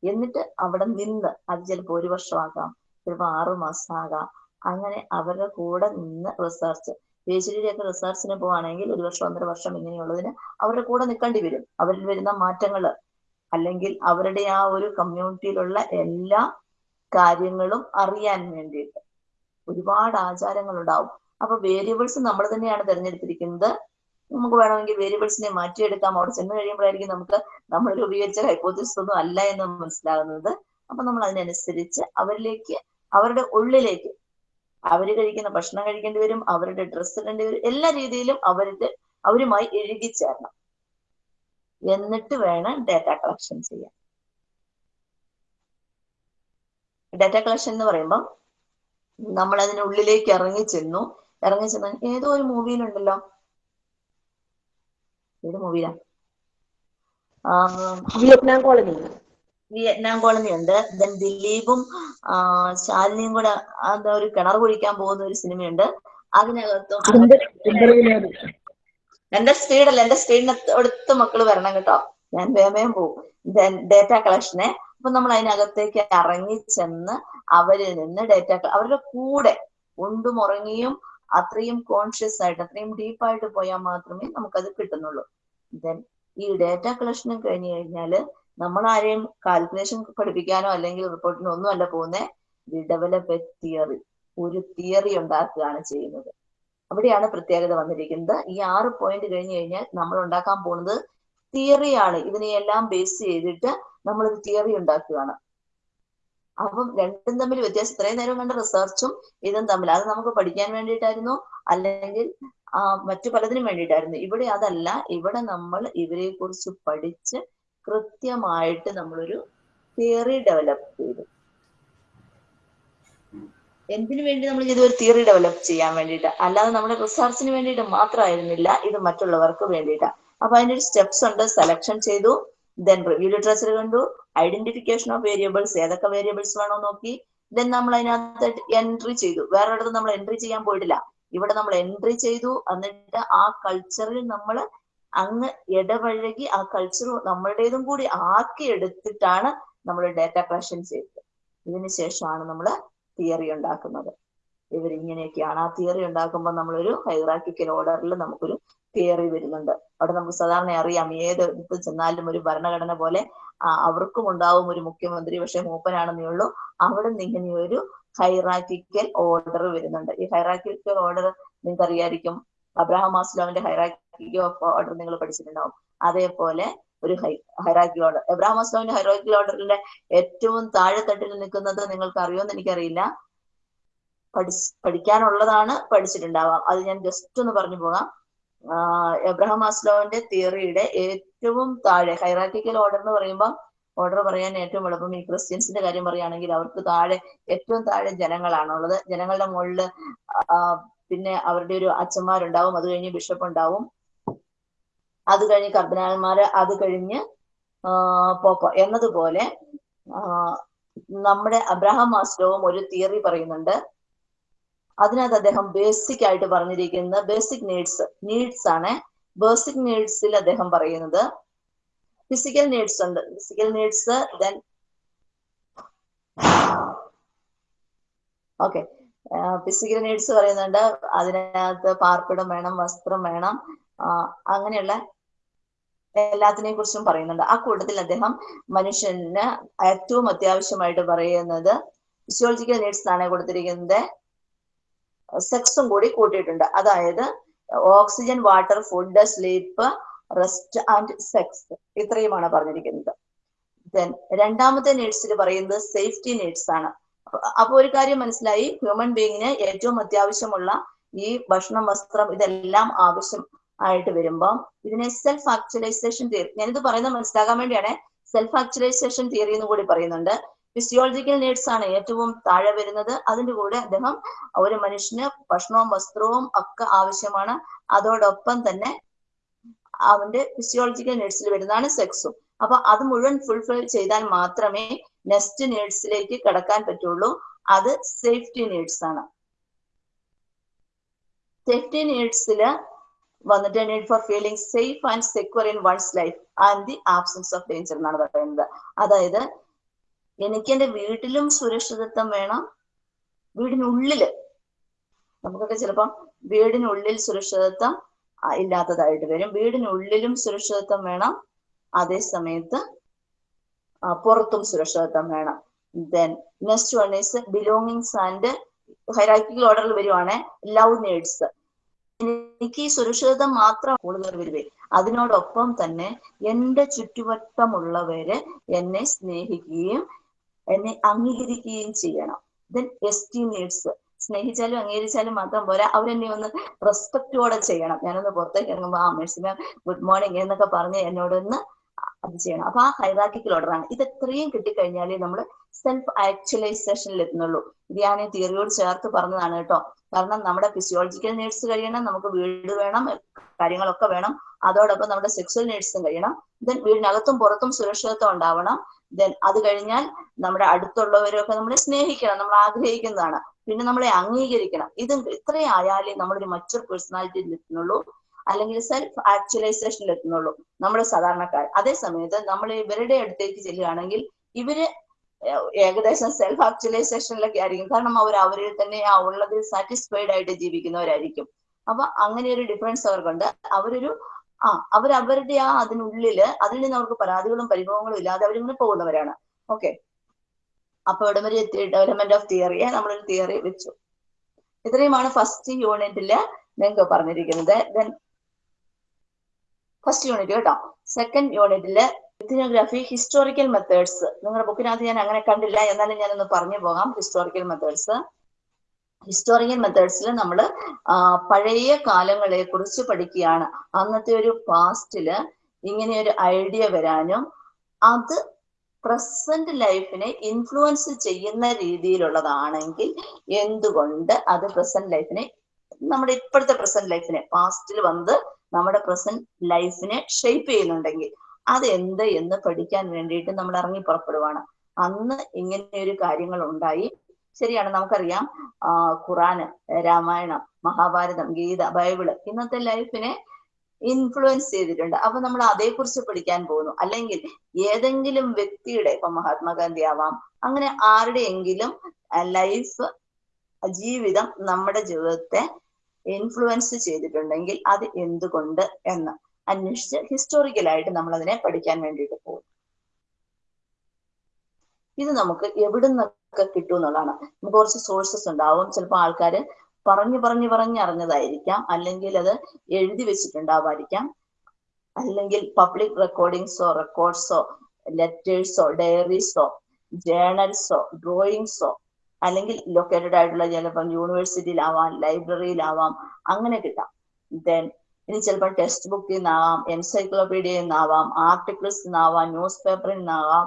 എന്നിട്ട് അവിടെ നിന്ന് അത് ചിലപ്പോൾ ഒരു വർഷമാകാം ചിലപ്പോൾ ആറു മാസമാകാം അങ്ങനെ അവരുടെ കൂടെ നിന്ന് റിസർച്ച് പി എച്ച് ഡിയുടെ റിസർച്ചിന് പോവാണെങ്കിൽ ഒരു വർഷം ഒന്നര വർഷം ഇങ്ങനെയുള്ളതിന് അവരുടെ കൂടെ നിൽക്കേണ്ടി വരും. അവരിൽ വരുന്ന മാറ്റങ്ങൾ അല്ലെങ്കിൽ അവരുടെ ആ ഒരു കമ്മ്യൂണിറ്റിയിലുള്ള എല്ലാ കാര്യങ്ങളും അറിയാൻ വേണ്ടിയിട്ട് ഒരുപാട് ആചാരങ്ങൾ ഉണ്ടാവും അപ്പൊ വേരിയബിൾസ് നമ്മൾ തന്നെയാണ് തിരഞ്ഞെടുത്തിരിക്കുന്നത്. നമുക്ക് വേണമെങ്കിൽ വേരിയബിൾസിനെ മാറ്റിയെടുക്കാം. അവിടെ ചെന്ന് കഴിയുമ്പോഴായിരിക്കും നമുക്ക് നമ്മൾ രൂപീകരിച്ച ഹൈപ്പോത്തിസിസ് ഒന്നും അല്ല എന്ന് മനസ്സിലാകുന്നത് അപ്പൊ നമ്മൾ അതിനനുസരിച്ച് അവരിലേക്ക് അവരുടെ ഉള്ളിലേക്ക് അവർ കഴിക്കുന്ന ഭക്ഷണം കഴിക്കേണ്ടി വരും അവരുടെ ഡ്രസ്സ് ഇടേണ്ടി വരും എല്ലാ രീതിയിലും അവരുടെ അവരുമായി എഴുകിച്ചേരണം എന്നിട്ട് വേണം ഡാറ്റ കളക്ഷൻ ചെയ്യാൻ. ഡാറ്റ കളക്ഷൻ എന്ന് പറയുമ്പോൾ നമ്മൾ അതിനുള്ളിലേക്ക് ഇറങ്ങി ചെന്നു. ഇറങ്ങി ചെന്ന് ഏതോ ഒരു മൂവിയിലുണ്ടല്ലോ ഏത് മൂവിയിലാ വിയറ്റ്നാം കോളനി. വിയറ്റ്നാം കോളനി ഉണ്ട്. ദെൻ ദിലീപും ശാലിനിയും കൂടെ എന്താ ഒരു കിണർ കുഴിക്കാൻ പോകുന്ന ഒരു സിനിമയുണ്ട്. അതിനകത്തും എന്റെ സ്പീഡല്ല എന്റെ സ്പീഡിന് അടുത്ത് മക്കൾ വരണം കേട്ടോ. ഞാൻ വേമയും പോകും ഡേറ്റ കളക്ഷനെ അപ്പൊ നമ്മൾ അതിനകത്തേക്ക് ഇറങ്ങി ചെന്ന് അവരിൽ നിന്ന് ഡേറ്റ അവരുടെ കൂടെ ഉണ്ടും ഉറങ്ങിയും അത്രയും കോൺഷ്യസ് ആയിട്ട് അത്രയും ഡീപ്പായിട്ട് പോയാൽ മാത്രമേ നമുക്കത് കിട്ടുന്നുള്ളൂ. ദെൻ ഈ ഡേറ്റ കളക്ഷനും കഴിഞ്ഞു കഴിഞ്ഞാൽ നമ്മൾ ആരെയും കാൽക്കുലേഷൻ പഠിപ്പിക്കാനോ അല്ലെങ്കിൽ റിപ്പോർട്ടിനോ ഒന്നും അല്ല പോകുന്നേ വി ഡെവലപ്പ് എ തിയറി ഒരു തിയറി ഉണ്ടാക്കുകയാണ് ചെയ്യുന്നത്. അവിടെയാണ് പ്രത്യേകത വന്നിരിക്കുന്നത്. ഈ ആറ് പോയിന്റ് കഴിഞ്ഞു കഴിഞ്ഞാൽ നമ്മൾ ഉണ്ടാക്കാൻ പോകുന്നത് തിയറിയാണ് ഇതിനെയെല്ലാം ബേസ് ചെയ്തിട്ട് നമ്മളൊരു തിയറി ഉണ്ടാക്കുകയാണ്. അപ്പം രണ്ടും തമ്മിൽ വ്യത്യാസം. ഇത്രയും നേരം കണ്ട റിസർച്ചും ഇതും തമ്മിൽ. അത് നമുക്ക് പഠിക്കാൻ വേണ്ടിയിട്ടായിരുന്നു. അല്ലെങ്കിൽ മറ്റു പലതിനും വേണ്ടിയിട്ടായിരുന്നു. ഇവിടെ അതല്ല. ഇവിടെ നമ്മൾ ഇവരെ കുറിച്ച് പഠിച്ച് കൃത്യമായിട്ട് നമ്മളൊരു തിയറി ഡെവലപ്പ് ചെയ്തു. എന്തിനു വേണ്ടി നമ്മൾ ഇതൊരു തിയറി ഡെവലപ്പ് ചെയ്യാൻ വേണ്ടിയിട്ട്? അല്ലാതെ നമ്മുടെ റിസർച്ചിന് വേണ്ടിയിട്ട് മാത്രമായിരുന്നില്ല. ഇത് മറ്റുള്ളവർക്ക് വേണ്ടിയിട്ടാണ് അപ്പൊ അതിന്റെ ഒരു സ്റ്റെപ്സ് ഉണ്ട്. സെലക്ഷൻ ചെയ്തു. ദെൻ റിവ്യൂ ലിറ്ററേച്ചർ കണ്ടു. ഐഡന്റിഫിക്കേഷൻ ഓഫ് വേരിയബിൾസ് ഏതൊക്കെ വേരിയബിൾസ് വേണോ നോക്കി. ദെൻ നമ്മൾ അതിനകത്ത് എൻട്രി ചെയ്തു. വേറെ ഇടത്ത് നമ്മൾ എൻട്രി ചെയ്യാൻ പോയിട്ടില്ല. ഇവിടെ നമ്മൾ എൻട്രി ചെയ്തു. എന്നിട്ട് ആ കൾച്ചറിൽ നമ്മൾ അങ്ങ് ഇടപഴകി ആ കൾച്ചർ നമ്മളുടേതും കൂടി ആക്കി എടുത്തിട്ടാണ് നമ്മൾ ഡേറ്റ കളക്ഷൻ ചെയ്തത്. ഇതിനുശേഷമാണ് നമ്മൾ തിയറി ഉണ്ടാക്കുന്നത്. ഇവരിങ്ങനെയൊക്കെയാണ്. ആ തിയറി ഉണ്ടാക്കുമ്പോൾ നമ്മളൊരു ഹൈറാക്കിക്കൽ ഓർഡറിൽ നമുക്കൊരു തിയറി വരുന്നുണ്ട്. അവിടെ നമുക്ക് സാധാരണ അറിയാം ഏത് ഇത് ചെന്നാലും ഒരു ഭരണഘടന പോലെ അവർക്കും ഉണ്ടാവും ഒരു മുഖ്യമന്ത്രി പക്ഷെ മൂപ്പനാണെന്നേ ഉള്ളൂ. അവിടെ നിന്ന് ഇങ്ങനെ ഒരു ഹൈറാക്കിക്കൽ ഓർഡർ വരുന്നുണ്ട്. ഈ ഹൈറാക്കിക്കൽ ഓർഡർ നിങ്ങൾക്ക് അറിയായിരിക്കും അബ്രഹാം മാസ്ലോവിന്റെ ഹൈറാക്കി ഓഫ് ഓർഡർ നിങ്ങൾ പഠിച്ചിട്ടുണ്ടാവും. അതേപോലെ ഒരു ഹൈ ഹൈറാക്കി ഓർഡർ എബ്രാഹിം മാസ്ലോവിന്റെ ഹൈറാക്കി ഓർഡറിന്റെ ഏറ്റവും താഴെത്തട്ടിൽ നിൽക്കുന്നത് നിങ്ങൾക്ക് അറിയുമെന്ന് എനിക്കറിയില്ല. പഠി പഠിക്കാനുള്ളതാണ് പഠിച്ചിട്ടുണ്ടാവാം അത് ഞാൻ ജസ്റ്റ് ഒന്ന് പറഞ്ഞു പോകാം. എബ്രഹാം മാസ്ലോവിന്റെ തിയറിയുടെ ഏറ്റവും താഴെ ഹൈറാറ്റിക്കൽ ഓർഡർ എന്ന് പറയുമ്പോൾ ഓർഡർ പറയാൻ ഏറ്റവും എളുപ്പം ഈ ക്രിസ്ത്യൻസിന്റെ കാര്യം പറയുകയാണെങ്കിൽ അവർക്ക് താഴെ ഏറ്റവും താഴെ ജനങ്ങളാണുള്ളത്. ജനങ്ങളുടെ മുകളിൽ പിന്നെ അവരുടെ ഒരു അച്ഛന്മാരുണ്ടാവും അത് കഴിഞ്ഞ് ബിഷപ്പ് ഉണ്ടാവും അത് കഴിഞ്ഞ് കർദിനാൾമാര് അത് കഴിഞ്ഞ് പോപ്പ എന്നതുപോലെ നമ്മുടെ അബ്രഹാം മാസ്ലോവും ഒരു തിയറി പറയുന്നുണ്ട്. അതിനകത്ത് അദ്ദേഹം ബേസിക് ആയിട്ട് പറഞ്ഞിരിക്കുന്ന ബേസിക് നീഡ്സ് നീഡ്സ് ആണ്. ബേസിക് നീഡ്സിൽ അദ്ദേഹം പറയുന്നത്. ഫിസിക്കൽ നീഡ്സ് ഉണ്ട്. Physical needs then okay physical needs പറയുന്നുണ്ട്. അതിനകത്ത് പാർപ്പിടം വേണം വസ്ത്രം വേണം. അങ്ങനെയുള്ള എല്ലാത്തിനെ കുറിച്ചും പറയുന്നുണ്ട്. ആ കൂട്ടത്തിൽ അദ്ദേഹം മനുഷ്യന് ഏറ്റവും അത്യാവശ്യമായിട്ട് പറയുന്നത് ഫിസിയോളജിക്കൽ നീഡ്സ് ആണ് കൊടുത്തിരിക്കുന്നത്. സെക്സും കൂടി കൂട്ടിയിട്ടുണ്ട്. അതായത് oxygen water food sleep rest and sex ഇത്രയുമാണ് പറഞ്ഞിരിക്കുന്നത്. ദെൻ രണ്ടാമത്തെ നീഡ്സിൽ പറയുന്നത് സേഫ്റ്റി നീഡ്സ് ആണ്. അപ്പൊ ഒരു കാര്യം മനസ്സിലായി. ഹ്യൂമൻ ബീങ്ങിന് ഏറ്റവും അത്യാവശ്യമുള്ള ഈ ഭക്ഷണം വസ്ത്രം ഇതെല്ലാം ആവശ്യം ആയിട്ട് വരുമ്പോൾ ഇതിനെ സെൽഫ് ആക്ച്വലൈസേഷൻ തിയറി ഞാനിത് പറയുന്നത് മനസ്സിലാക്കാൻ വേണ്ടിയാണ്. സെൽഫ് ആക്ച്വലൈസേഷൻ തിയറി എന്ന് കൂടി പറയുന്നുണ്ട്. ഫിസിയോളജിക്കൽ നീഡ്സ് ആണ് ഏറ്റവും താഴെ വരുന്നത്. അതിന്റെ കൂടെ അദ്ദേഹം ഒരു മനുഷ്യന് ഭക്ഷണവും വസ്ത്രവും ഒക്കെ ആവശ്യമാണ്. അതോടൊപ്പം തന്നെ അവന്റെ ഫിസിയോളജിക്കൽ നീഡ്സിൽ വരുന്നതാണ് സെക്സും അപ്പൊ അത് മുഴുവൻ ഫുൾഫിൽ ചെയ്താൽ മാത്രമേ നെക്സ്റ്റ് നീഡ്സിലേക്ക് കടക്കാൻ പറ്റുള്ളൂ. അത് സേഫ്റ്റി നീഡ്സ് ആണ്. സേഫ്റ്റി നീഡ്സിൽ വന്നിട്ട് need for feeling safe and secure in one's life and the absence of danger എന്നാണ് പറയുന്നത്. അതായത് എനിക്ക് എന്റെ വീട്ടിലും സുരക്ഷിതത്വം വേണം. വീടിനുള്ളിൽ നമുക്കൊക്കെ ചിലപ്പം വീടിനുള്ളിൽ സുരക്ഷിതത്വം ഇല്ലാത്തതായിട്ട് വരും. വീടിനുള്ളിലും സുരക്ഷിതത്വം വേണം. അതേ സമയത്ത് പുറത്തും സുരക്ഷിതത്വം വേണം. Then next one is belongings and hierarchical ഓർഡറിൽ വരുവാണ് ലവ് നീഡ്സ് എനിക്ക് ഈ സുരക്ഷിതത്വം മാത്രം കൂടുതൽ വരുവേ. അതിനോടൊപ്പം തന്നെ എന്റെ ചുറ്റുവട്ടമുള്ളവര് എന്നെ സ്നേഹിക്കുകയും എന്നെ അംഗീകരിക്കുകയും ചെയ്യണം. ദെൻ എസ്റ്റിമേറ്റ്സ് സ്നേഹിച്ചാലും അംഗീകരിച്ചാലും മാത്രം പോരാ. അവരെന്നെ ഒന്ന് റെസ്പെക്റ്റോടെ ചെയ്യണം. ഞാനൊന്ന് പുറത്തേക്ക് ഇറങ്ങുമ്പോൾ ആ മേഴ്സിന് ഗുഡ് മോർണിംഗ് എന്നൊക്കെ പറഞ്ഞ് എന്നോടൊന്ന് അത് ചെയ്യണം. അപ്പൊ ആ ഹൈറാക്കിക്കൽ ഓർഡറാണ് ഇത് എത്രയും കിട്ടിക്കഴിഞ്ഞാലേ നമ്മൾ സെൽഫ് ആക്ച്വലൈസേഷനിൽ എത്തുന്നുള്ളൂ. ഇത് ഞാൻ തിയറിയോട് ചേർത്ത് പറഞ്ഞതാണ് കേട്ടോ. കാരണം നമ്മുടെ ഫിസിയോളജിക്കൽ നീഡ്സ് കഴിയണം നമുക്ക് വീട് വേണം കാര്യങ്ങളൊക്കെ വേണം. അതോടൊപ്പം നമ്മുടെ സെക്സ്വൽ നീഡ്സും കഴിയണം. ദെൻ വീടിനകത്തും പുറത്തും സുരക്ഷിതത്വം ഉണ്ടാവണം. ദെൻ അത് കഴിഞ്ഞാൽ നമ്മുടെ അടുത്തുള്ളവരൊക്കെ നമ്മളെ സ്നേഹിക്കണം നമ്മൾ ആഗ്രഹിക്കുന്നതാണ്. പിന്നെ നമ്മളെ അംഗീകരിക്കണം. ഇത് ഇത്രയും ആയാലേ നമ്മളൊരു മറ്റൊരു പേഴ്സണാലിറ്റിയിൽ എത്തുന്നുള്ളൂ. അല്ലെങ്കിൽ സെൽഫ് ആക്ച്വലൈസേഷനിൽ എത്തുന്നുള്ളൂ നമ്മുടെ സാധാരണക്കാർ. അതേ സമയത്ത് നമ്മൾ ഇവരുടെ അടുത്തേക്ക് ചെല്ലുകയാണെങ്കിൽ ഇവർ ഏകദേശം സെൽഫ് ആക്ച്വലൈസേഷനിലൊക്കെ ആയിരിക്കും. കാരണം അവർ അവരിൽ തന്നെ ആ ഉള്ളതിൽ സാറ്റിസ്ഫൈഡ് ആയിട്ട് ജീവിക്കുന്നവരായിരിക്കും. അപ്പൊ അങ്ങനെ ഒരു ഡിഫറൻസ് അവർക്കുണ്ട്. അവരൊരു ആ അവർ അവരുടെ ആ അതിനുള്ളിൽ അതിൽ നിന്ന് അവർക്ക് പരാതികളും പരിഭവങ്ങളും ഇല്ലാതെ അവരിങ്ങനെ പോകുന്നവരാണ്. ഓക്കെ. അപ്പൊ ഇവിടെ വരെ ഡെവലപ്മെന്റ് ഓഫ് തിയറിയെ നമ്മളൊരു തിയറി വെച്ചു. ഇത്രയുമാണ് ഫസ്റ്റ് യൂണിറ്റിൽ നിങ്ങൾക്ക് പറഞ്ഞിരിക്കുന്നത്. ദെൻ ഫസ്റ്റ് യൂണിറ്റ് കേട്ടോ. സെക്കൻഡ് യൂണിറ്റിൽ എത്തിനോഗ്രാഫി ഹിസ്റ്റോറിക്കൽ മെത്തേഡ്സ് നിങ്ങളുടെ ബുക്കിനകത്ത് ഞാൻ അങ്ങനെ കണ്ടില്ല. എന്നാലും ഞാനൊന്ന് പറഞ്ഞു പോകാം ഹിസ്റ്റോറിക്കൽ മെത്തേഡ്സ് ഹിസ്റ്റോറിക്കൽ മെത്തേഡ്സിൽ നമ്മൾ പഴയ കാലങ്ങളെ കുറിച്ച് പഠിക്കുകയാണ്. അന്നത്തെ ഒരു പാസ്റ്റിൽ ഇങ്ങനെ ഒരു ഐഡിയ വരാനും അത് പ്രസന്റ് ലൈഫിനെ ഇൻഫ്ലുവൻസ് ചെയ്യുന്ന രീതിയിലുള്ളതാണെങ്കിൽ എന്തുകൊണ്ട് അത് പ്രസന്റ് ലൈഫിനെ നമ്മുടെ ഇപ്പോഴത്തെ പ്രസന്റ് ലൈഫിനെ പാസ്റ്റിൽ വന്ന് നമ്മുടെ പ്രസന്റ് ലൈഫിനെ ഷേപ്പ് ചെയ്യുന്നുണ്ടെങ്കിൽ അത് എന്ത് എന്ന് പഠിക്കാൻ വേണ്ടിയിട്ട് നമ്മൾ ഇറങ്ങി പുറപ്പെടുവാണ്. അന്ന് ഇങ്ങനെ ഒരു കാര്യങ്ങൾ ഉണ്ടായി. ശരിയാണ് നമുക്കറിയാം. ഖുറാന് രാമായണം മഹാഭാരതം ഗീത ബൈബിൾ ഇന്നത്തെ ലൈഫിനെ ഇൻഫ്ലുവൻസ് ചെയ്തിട്ടുണ്ട്. അപ്പൊ നമ്മൾ അതേക്കുറിച്ച് പഠിക്കാൻ പോകുന്നു. അല്ലെങ്കിൽ ഏതെങ്കിലും വ്യക്തിയുടെ ഇപ്പൊ മഹാത്മാഗാന്ധി ആവാം അങ്ങനെ ആരുടെയെങ്കിലും ലൈഫ് ജീവിതം നമ്മുടെ ജീവിതത്തെ ഇൻഫ്ലുവൻസ് ചെയ്തിട്ടുണ്ടെങ്കിൽ അത് എന്തുകൊണ്ട് എന്ന് അന്വേഷിച്ച് ഹിസ്റ്റോറിക്കലായിട്ട് നമ്മൾ അതിനെ പഠിക്കാൻ വേണ്ടിയിട്ട് പോകും ഇത് നമുക്ക് എവിടെ നിന്നൊക്കെ കിട്ടും എന്നുള്ളതാണ് നമുക്ക് കുറച്ച് സോഴ്സസ് ഉണ്ടാവും. ചിലപ്പോൾ ആൾക്കാർ പറഞ്ഞു പറഞ്ഞു പറഞ്ഞു അറിഞ്ഞതായിരിക്കാം. അല്ലെങ്കിൽ അത് എഴുതി വെച്ചിട്ടുണ്ടാവാതിരിക്കാം. അല്ലെങ്കിൽ പബ്ലിക് റെക്കോർഡിങ്സോ റെക്കോർഡ്സോ ലെറ്റേഴ്സോ ഡയറീസോ ജേണൽസോ ഡ്രോയിങ്സോ അല്ലെങ്കിൽ ലൊക്കേറ്റഡ് ആയിട്ടുള്ള ചിലപ്പം യൂണിവേഴ്സിറ്റിയിലാവാം ലൈബ്രറിയിലാവാം അങ്ങനെ കിട്ടാം. ദെൻ ഇനി ചിലപ്പോൾ ടെക്സ്റ്റ് ബുക്കിൽ നിന്നാവാം എൻസൈക്ലോപീഡിയയിൽ നിന്നാവാം ആർട്ടിക്കിൾസ് നിന്നാവാം ന്യൂസ് പേപ്പറിൽ നിന്നാവാം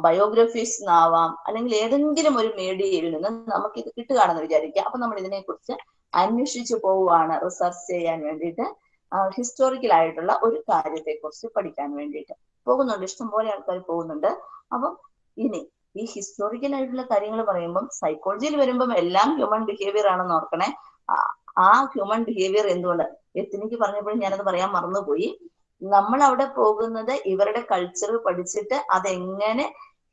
ബയോഗ്രഫീസ് നിന്നാവാം അല്ലെങ്കിൽ ഏതെങ്കിലും ഒരു മീഡിയയിൽ നിന്ന് നമുക്ക് ഇത് കിട്ടുകയാണെന്ന് വിചാരിക്കുക. അപ്പൊ നമ്മൾ ഇതിനെ കുറിച്ച് അന്വേഷിച്ചു പോവുകയാണ് റിസർച്ച് ചെയ്യാൻ വേണ്ടിയിട്ട് ഹിസ്റ്റോറിക്കൽ ആയിട്ടുള്ള ഒരു കാര്യത്തെ കുറിച്ച് പഠിക്കാൻ വേണ്ടിയിട്ട്. പോകുന്നുണ്ട് ഇഷ്ടംപോലെ ആൾക്കാർ പോകുന്നുണ്ട്. അപ്പം ഇനി ഈ ഹിസ്റ്റോറിക്കൽ ആയിട്ടുള്ള കാര്യങ്ങൾ പറയുമ്പം സൈക്കോളജിയിൽ വരുമ്പം എല്ലാം ഹ്യൂമൻ ബിഹേവിയർ ആണെന്ന് ഓർക്കണേ. ആ ഹ്യൂമൻ ബിഹേവിയർ എന്തുകൊണ്ട്? എത്തിനിക്ക് പറഞ്ഞപ്പോഴും ഞാനത് പറയാൻ മറന്നുപോയി. നമ്മൾ അവിടെ പോകുന്നത് ഇവരുടെ കൾച്ചർ പഠിച്ചിട്ട് അതെങ്ങനെ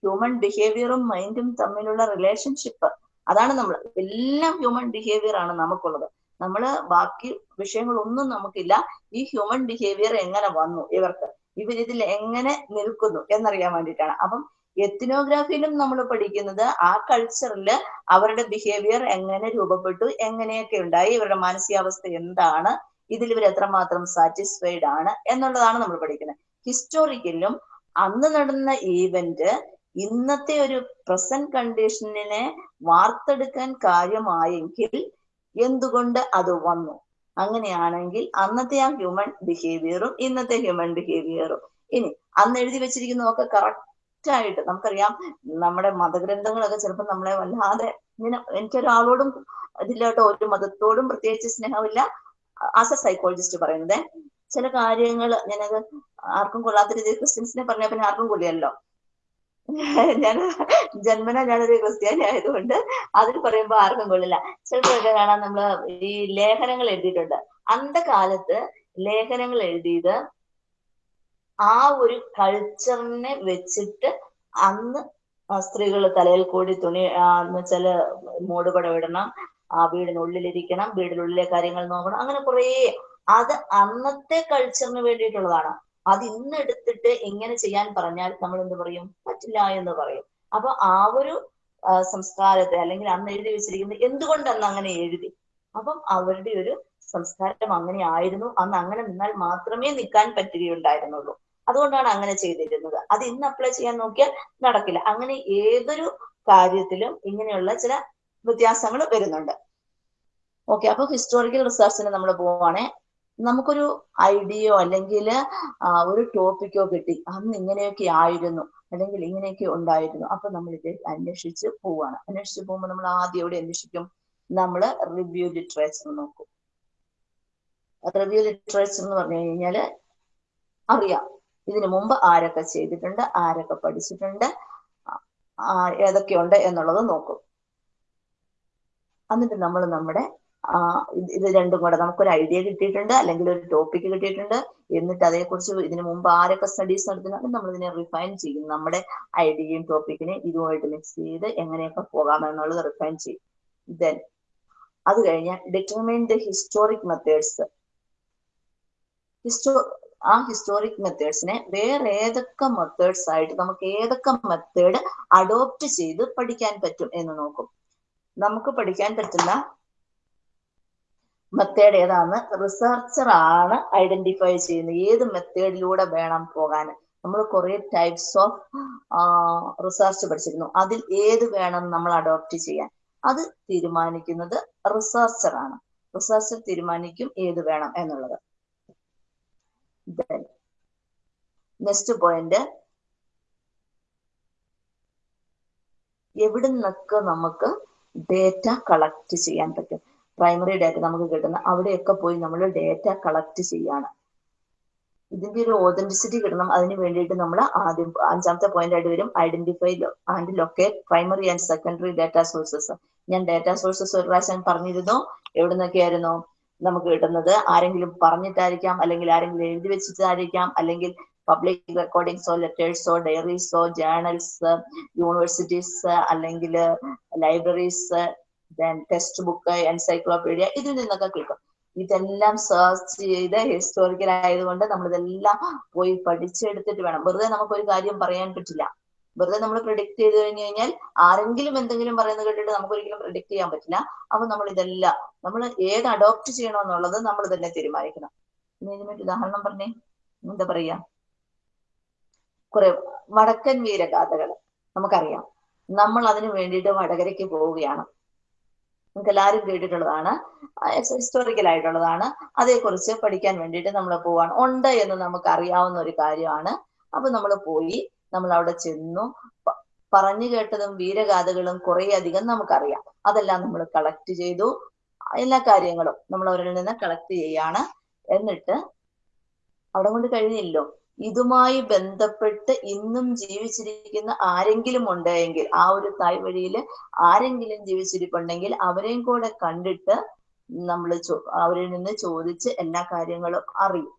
ഹ്യൂമൻ ബിഹേവിയറും മൈൻഡും തമ്മിലുള്ള റിലേഷൻഷിപ്പ് അതാണ് നമ്മൾ എല്ലാം ഹ്യൂമൻ ബിഹേവിയർ ആണ് നമുക്കുള്ളത്. നമ്മൾ ബാക്കി വിഷയങ്ങളൊന്നും നമുക്കില്ല. ഈ ഹ്യൂമൻ ബിഹേവിയർ എങ്ങനെ വന്നു ഇവർക്ക്? ഇവരിതിൽ എങ്ങനെ നിൽക്കുന്നു എന്നറിയാൻ വേണ്ടിയിട്ടാണ്. അപ്പം എത്തിനോഗ്രാഫിയിലും നമ്മൾ പഠിക്കുന്നത് ആ കൾച്ചറിൽ അവരുടെ ബിഹേവിയർ എങ്ങനെ രൂപപ്പെട്ടു എങ്ങനെയൊക്കെ ഉണ്ടായി ഇവരുടെ മാനസികാവസ്ഥ എന്താണ് ഇതിൽ ഇവർ എത്രമാത്രം സാറ്റിസ്ഫൈഡ് ആണ് എന്നുള്ളതാണ് നമ്മൾ പഠിക്കുന്നത്. ഹിസ്റ്റോറിക്കലും അന്ന് നടന്ന ഈവന്റ് ഇന്നത്തെ ഒരു പ്രസന്റ് കണ്ടീഷനിനെ വാർത്തെടുക്കാൻ കാര്യമായെങ്കിൽ എന്തുകൊണ്ട് അത് വന്നു? അങ്ങനെയാണെങ്കിൽ അന്നത്തെ ആ ഹ്യൂമൻ ബിഹേവിയറും ഇന്നത്തെ ഹ്യൂമൻ ബിഹേവിയറും ഇനി അന്ന് എഴുതി വെച്ചിരിക്കുന്നതൊക്കെ കറക്റ്റ് ആയിട്ട് നമുക്കറിയാം നമ്മുടെ മതഗ്രന്ഥങ്ങളൊക്കെ ചിലപ്പോൾ നമ്മളെ വല്ലാതെ ഇങ്ങനെ എനിക്കൊരാളോടും ഇതിലോട്ടോ ഒരു മതത്തോടും പ്രത്യേകിച്ച് സ്നേഹമില്ല. ആസ് എ സൈക്കോളജിസ്റ്റ് പറയുന്നത് ചില കാര്യങ്ങൾ ഞാനത് ആർക്കും കൊള്ളാത്ത രീതിയിൽ ക്രിസ്ത്യൻസിനെ പറഞ്ഞ പിന്നെ ആർക്കും കൊള്ളിയല്ലോ ഞാൻ ജന്മന ഞാനൊരു ക്രിസ്ത്യാനി ആയതുകൊണ്ട് അതിൽ പറയുമ്പോൾ ആർക്കും കൊള്ളില്ല. ചിലപ്പോഴൊക്കെ കാണാൻ നമ്മൾ ഈ ലേഖനങ്ങൾ എഴുതിയിട്ടുണ്ട്. അന്ത കാലത്ത് ലേഖനങ്ങൾ എഴുതിയത് ആ ഒരു കൾച്ചറിനെ വെച്ചിട്ട് അന്ന് സ്ത്രീകൾ തലയിൽ കൂടി തുണി എന്ന് വെച്ചാൽ മൂടുപടം ഇടണം ആ വീടിനുള്ളിലിരിക്കണം വീടിനുള്ളിലെ കാര്യങ്ങൾ നോക്കണം. അങ്ങനെ കുറേ അത് അന്നത്തെ കൾച്ചറിന് വേണ്ടിയിട്ടുള്ളതാണ്. അത് ഇന്ന് എടുത്തിട്ട് എങ്ങനെ ചെയ്യാൻ പറഞ്ഞാൽ നമ്മൾ എന്ത് പറയും? പറ്റില്ല എന്ന് പറയും. അപ്പൊ ആ ഒരു സംസ്കാരത്തെ അല്ലെങ്കിൽ അന്ന് എഴുതി വെച്ചിരിക്കുന്നത് എന്തുകൊണ്ട് അന്ന് അങ്ങനെ എഴുതി. അപ്പം അവരുടെ ഒരു സംസ്കാരം അങ്ങനെ ആയിരുന്നു. അന്ന് അങ്ങനെ നിന്നാൽ മാത്രമേ നിൽക്കാൻ പറ്റുകയുണ്ടായിരുന്നുള്ളൂ. അതുകൊണ്ടാണ് അങ്ങനെ ചെയ്തിരുന്നത്. അത് ഇന്ന് അപ്ലൈ ചെയ്യാൻ നോക്കിയാൽ നടക്കില്ല. അങ്ങനെ ഏതൊരു കാര്യത്തിലും ഇങ്ങനെയുള്ള ചില വ്യത്യാസങ്ങൾ വരുന്നുണ്ട്. ഓക്കെ അപ്പൊ ഹിസ്റ്റോറിക്കൽ റിസർച്ചിന് നമ്മൾ പോവാണേ. നമുക്കൊരു ഐഡിയോ അല്ലെങ്കിൽ ഒരു ടോപ്പിക്കോ കിട്ടി. അന്ന് ഇങ്ങനെയൊക്കെ ആയിരുന്നു. അല്ലെങ്കിൽ ഇങ്ങനെയൊക്കെ ഉണ്ടായിരുന്നു. അപ്പൊ നമ്മൾ ഇത് അന്വേഷിച്ച് പോവാണ്. അന്വേഷിച്ച് പോകുമ്പോൾ നമ്മൾ ആദ്യം എവിടെ അന്വേഷിക്കും? നമ്മൾ റിവ്യൂ ലിറ്ററേച്ചർ നോക്കും. റിവ്യൂ ലിറ്ററേച്ചർ എന്ന് പറഞ്ഞു കഴിഞ്ഞാൽ അറിയാം. ഇതിനു മുമ്പ് ആരൊക്കെ ചെയ്തിട്ടുണ്ട് ആരൊക്കെ പഠിച്ചിട്ടുണ്ട് ഏതൊക്കെയുണ്ട് എന്നുള്ളത് നോക്കും. എന്നിട്ട് നമ്മൾ നമ്മുടെ ഇത് രണ്ടും കൂടെ നമുക്കൊരു ഐഡിയ കിട്ടിയിട്ടുണ്ട് അല്ലെങ്കിൽ ഒരു ടോപ്പിക് കിട്ടിയിട്ടുണ്ട്. എന്നിട്ട് അതേക്കുറിച്ച് ഇതിനു മുമ്പ് ആരൊക്കെ സ്റ്റഡീസ് നടത്തുന്നുണ്ട് നമ്മൾ ഇതിനെ റിഫൈൻ ചെയ്യും. നമ്മുടെ ഐഡിയയും ടോപ്പിക്കിനെ ഇതുമായിട്ട് മിക്സ് ചെയ്ത് എങ്ങനെയൊക്കെ പോകാം എന്നുള്ളത് റിഫൈൻ ചെയ്യും. ദെൻ അത് കഴിഞ്ഞാൽ determine the historic methods histo ആ ഹിസ്റ്റോറിക് മെത്തേഡ്സിനെ വേറെ ഏതൊക്കെ മെത്തേഡ്സ് ആയിട്ട് നമുക്ക് ഏതൊക്കെ മെത്തേഡ് അഡോപ്റ്റ് ചെയ്ത് പഠിക്കാൻ പറ്റും എന്ന് നോക്കും. നമുക്ക് പഠിക്കാൻ പറ്റുന്ന മെത്തേഡ് ഏതാണ് റിസർച്ചർ ആണ് ഐഡന്റിഫൈ ചെയ്യുന്നത് ഏത് മെത്തേഡിലൂടെ വേണം പോകാൻ. നമ്മൾ കുറെ ടൈപ്സ് ഓഫ് റിസർച്ച് പഠിച്ചിരുന്നു. അതിൽ ഏത് വേണം നമ്മൾ അഡോപ്റ്റ് ചെയ്യാൻ. അത് തീരുമാനിക്കുന്നത് റിസർച്ചർ ആണ്. റിസർച്ചർ തീരുമാനിക്കും ഏത് വേണം എന്നുള്ളത്. നെക്സ്റ്റ് പോയിന്റ് എവിടെ നിന്നൊക്കെ നമുക്ക് ഡേറ്റ കളക്ട് ചെയ്യാൻ പറ്റും. പ്രൈമറി ഡേറ്റ നമുക്ക് കിട്ടുന്ന അവിടെയൊക്കെ പോയി നമ്മൾ ഡേറ്റ കളക്ട് ചെയ്യാണ്. ഇതിന്റെ ഒരു ഓതന്റിസിറ്റി കിട്ടണം. അതിന് വേണ്ടിയിട്ട് നമ്മൾ ആദ്യം അഞ്ചാമത്തെ പോയിന്റ് ആയിട്ട് വരും. Identify and locate primary and secondary data sources ഞാൻ ഡാറ്റ സോഴ്സസ് ഒരു പ്രാവശ്യം പറഞ്ഞിരുന്നു. എവിടെ നിന്നൊക്കെയായിരുന്നു നമുക്ക് കിട്ടുന്നത്? ആരെങ്കിലും പറഞ്ഞിട്ടായിരിക്കാം. അല്ലെങ്കിൽ ആരെങ്കിലും എഴുതി വെച്ചിട്ടായിരിക്കാം. അല്ലെങ്കിൽ പബ്ലിക് റെക്കോർഡിങ്സോ ലെറ്റേഴ്സോ ഡയറീസോ ജേണൽസ് യൂണിവേഴ്സിറ്റീസ് അല്ലെങ്കിൽ ലൈബ്രറീസ് ടെക്സ്റ്റ് ബുക്ക് എൻസൈക്ലോപീഡിയ ഇതിൽ നിന്നൊക്കെ കിട്ടും ഇതെല്ലാം സെർച്ച് ചെയ്ത് ഹിസ്റ്റോറിക്കൽ ആയതുകൊണ്ട് നമ്മൾ ഇതെല്ലാം പോയി പഠിച്ചെടുത്തിട്ട് വേണം. വെറുതെ നമുക്ക് ഒരു കാര്യം പറയാൻ പറ്റില്ല. വെറുതെ നമ്മൾ പ്രിഡിക്ട് ചെയ്ത് കഴിഞ്ഞു കഴിഞ്ഞാൽ ആരെങ്കിലും എന്തെങ്കിലും പറയുന്നത് കേട്ടിട്ട് നമുക്ക് ഒരിക്കലും പ്രിഡിക്ട് ചെയ്യാൻ പറ്റില്ല. അപ്പൊ നമ്മൾ ഇതെല്ലാം നമ്മൾ ഏത് അഡോപ്റ്റ് ചെയ്യണമെന്നുള്ളത് നമ്മൾ തന്നെ തീരുമാനിക്കണം ഇതിനൊരു ഉദാഹരണം പറഞ്ഞേ. എന്താ പറയാ കുറെ വടക്കൻ വീരഗാഥകൾ നമുക്കറിയാം. നമ്മൾ അതിനു വേണ്ടിയിട്ട് വടകരയ്ക്ക് പോവുകയാണ്. നമുക്ക് എല്ലാവരും കേട്ടിട്ടുള്ളതാണ് ഹിസ്റ്റോറിക്കൽ ആയിട്ടുള്ളതാണ്. അതേക്കുറിച്ച് പഠിക്കാൻ വേണ്ടിയിട്ട് നമ്മൾ പോവാണ്. ഉണ്ട് എന്ന് നമുക്ക് അറിയാവുന്ന ഒരു കാര്യമാണ്. അപ്പൊ നമ്മൾ പോയി നമ്മൾ അവിടെ ചെന്നു. പറഞ്ഞു കേട്ടതും വീരഗാഥകളും കുറെ അധികം നമുക്കറിയാം. അതെല്ലാം നമ്മൾ കളക്ട് ചെയ്തു. എല്ലാ കാര്യങ്ങളും നമ്മൾ അവരിൽ നിന്ന് കളക്ട് ചെയ്യാണ്. എന്നിട്ട് അവിടെ കൊണ്ട് കഴിഞ്ഞില്ലോ ഇതുമായി ബന്ധപ്പെട്ട് ഇന്നും ജീവിച്ചിരിക്കുന്ന ആരെങ്കിലും ഉണ്ടെങ്കിൽ ആ ഒരു തായ് വഴിയിൽ ആരെങ്കിലും ജീവിച്ചിരിപ്പുണ്ടെങ്കിൽ അവരെയും കൂടെ കണ്ടിട്ട് നമ്മൾ അവരിൽ നിന്ന് ചോദിച്ച് എല്ലാ കാര്യങ്ങളും അറിയും.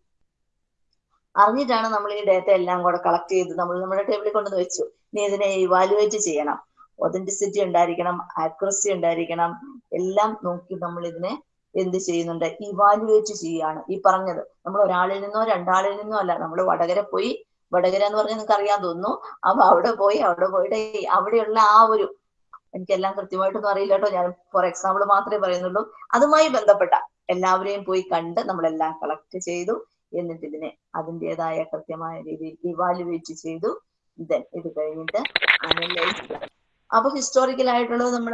അറിഞ്ഞിട്ടാണ് നമ്മൾ ഈ ഡേറ്റ എല്ലാം കൂടെ കളക്ട് ചെയ്ത് നമ്മൾ നമ്മുടെ ടേബിളിൽ കൊണ്ടുവന്ന് വെച്ചു. ഇനി ഇതിനെ ഇവാലുവേറ്റ് ചെയ്യണം. ഒതന്റിസിറ്റി ഉണ്ടായിരിക്കണം ആക്യുറസി ഉണ്ടായിരിക്കണം. എല്ലാം നോക്കി നമ്മൾ ഇതിനെ എന്ത് ചെയ്യുന്നുണ്ട്? ഇവാലുവേറ്റ് ചെയ്യാണ് ഈ പറഞ്ഞത് നമ്മൾ ഒരാളിൽ നിന്നോ രണ്ടാളിൽ നിന്നോ അല്ല നമ്മൾ വടകര പോയി വടകര എന്ന് പറഞ്ഞാൽ നിങ്ങൾക്ക് അറിയാൻ തോന്നുന്നു അപ്പൊ അവിടെ പോയി അവിടെ പോയിട്ട് അവിടെയുള്ള ആ ഒരു എനിക്കെല്ലാം കൃത്യമായിട്ടൊന്നും അറിയില്ല കേട്ടോ. ഞാൻ ഫോർ എക്സാമ്പിൾ മാത്രമേ പറയുന്നുള്ളൂ. അതുമായി ബന്ധപ്പെട്ട എല്ലാവരെയും പോയി കണ്ട് നമ്മളെല്ലാം കളക്ട് ചെയ്തു എന്നിട്ട് ഇതിനെ അതിന്റെതായ കൃത്യമായ രീതിയിൽ ഇവാലുവേറ്റ് ചെയ്തു. ദെൻ ഇത് കഴിഞ്ഞിട്ട് അനലൈസ് അപ്പൊ ഹിസ്റ്റോറിക്കൽ ആയിട്ടുള്ളത് നമ്മൾ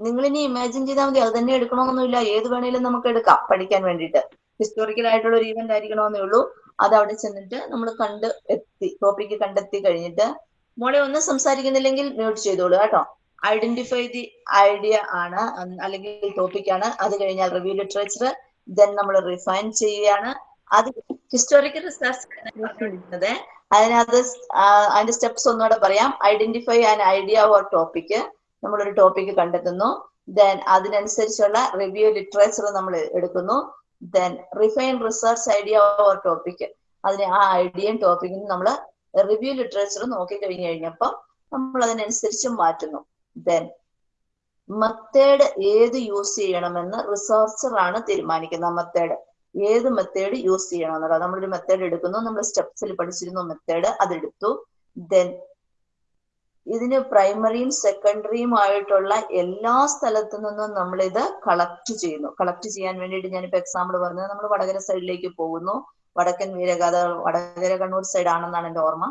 നിങ്ങൾ ഇനി ഇമാജിൻ ചെയ്താൽ മതി. അത് തന്നെ എടുക്കണമെന്നൊന്നുമില്ല. ഏത് വേണേലും നമുക്ക് എടുക്കാം പഠിക്കാൻ വേണ്ടിയിട്ട്. ഹിസ്റ്റോറിക്കൽ ആയിട്ടുള്ള ഒരു ഈവന്റ് ആയിരിക്കണമെന്നേ ഉള്ളൂ. അത് അവിടെ ചെന്നിട്ട് നമ്മൾ കണ്ട് എത്തി ടോപ്പിക്ക് കണ്ടെത്തി കഴിഞ്ഞിട്ട് മോളെ ഒന്നും സംസാരിക്കുന്നില്ലെങ്കിൽ മ്യൂട്ട് ചെയ്തോളൂ കേട്ടോ. ഐഡന്റിഫൈ ദി ഐഡിയ ആണ് അല്ലെങ്കിൽ ടോപ്പിക് ആണ്. അത് കഴിഞ്ഞാൽ റിവ്യൂ ലിറ്ററേച്ചർ ദെൻ നമ്മൾ റിഫൈൻ ചെയ്യുകയാണ്. അത് ഹിസ്റ്റോറിക്കൽ റിസർച്ച് അതിനകത്ത് അതിന്റെ സ്റ്റെപ്സ് ഒന്നുകൂടെ പറയാം. Identify an idea or topic നമ്മളൊരു ടോപ്പിക് കണ്ടെത്തുന്നു. ദെൻ അതിനനുസരിച്ചുള്ള റിവ്യൂ ലിറ്ററേച്ചർ നമ്മൾ എടുക്കുന്നു. Then refine research idea or topic അതിന് ആ ഐഡിയയും ടോപ്പിക്കും നമ്മൾ റിവ്യൂ ലിറ്ററേച്ചർ നോക്കി കഴിഞ്ഞു കഴിഞ്ഞപ്പോൾ നമ്മൾ അതിനനുസരിച്ച് മാറ്റുന്നു. ദെൻ മെത്തേഡ് ഏത് യൂസ് ചെയ്യണമെന്ന് റിസർച്ചർ ആണ് തീരുമാനിക്കുന്നത്. മെത്തേഡ് ഏത് മെത്തേഡ് യൂസ് ചെയ്യണം എന്നുള്ളത്. നമ്മളൊരു മെത്തേഡ് എടുക്കുന്നു. നമ്മൾ സ്റ്റെപ്സിൽ പഠിച്ചിരുന്നു മെത്തേഡ് അതെടുത്തു ദെൻ ഇതിന് പ്രൈമറിയും സെക്കൻഡറിയും ആയിട്ടുള്ള എല്ലാ സ്ഥലത്തു നിന്നും നമ്മൾ ഇത് കളക്ട് ചെയ്യുന്നു. കളക്ട് ചെയ്യാൻ വേണ്ടിയിട്ട് ഞാനിപ്പോ എക്സാമ്പിൾ പറഞ്ഞത് നമ്മൾ വടകര സൈഡിലേക്ക് പോകുന്നു. വടക്കൻ വീരഗാഥ വടകര കണ്ണൂർ സൈഡ് ആണെന്നാണ് എന്റെ ഓർമ്മ.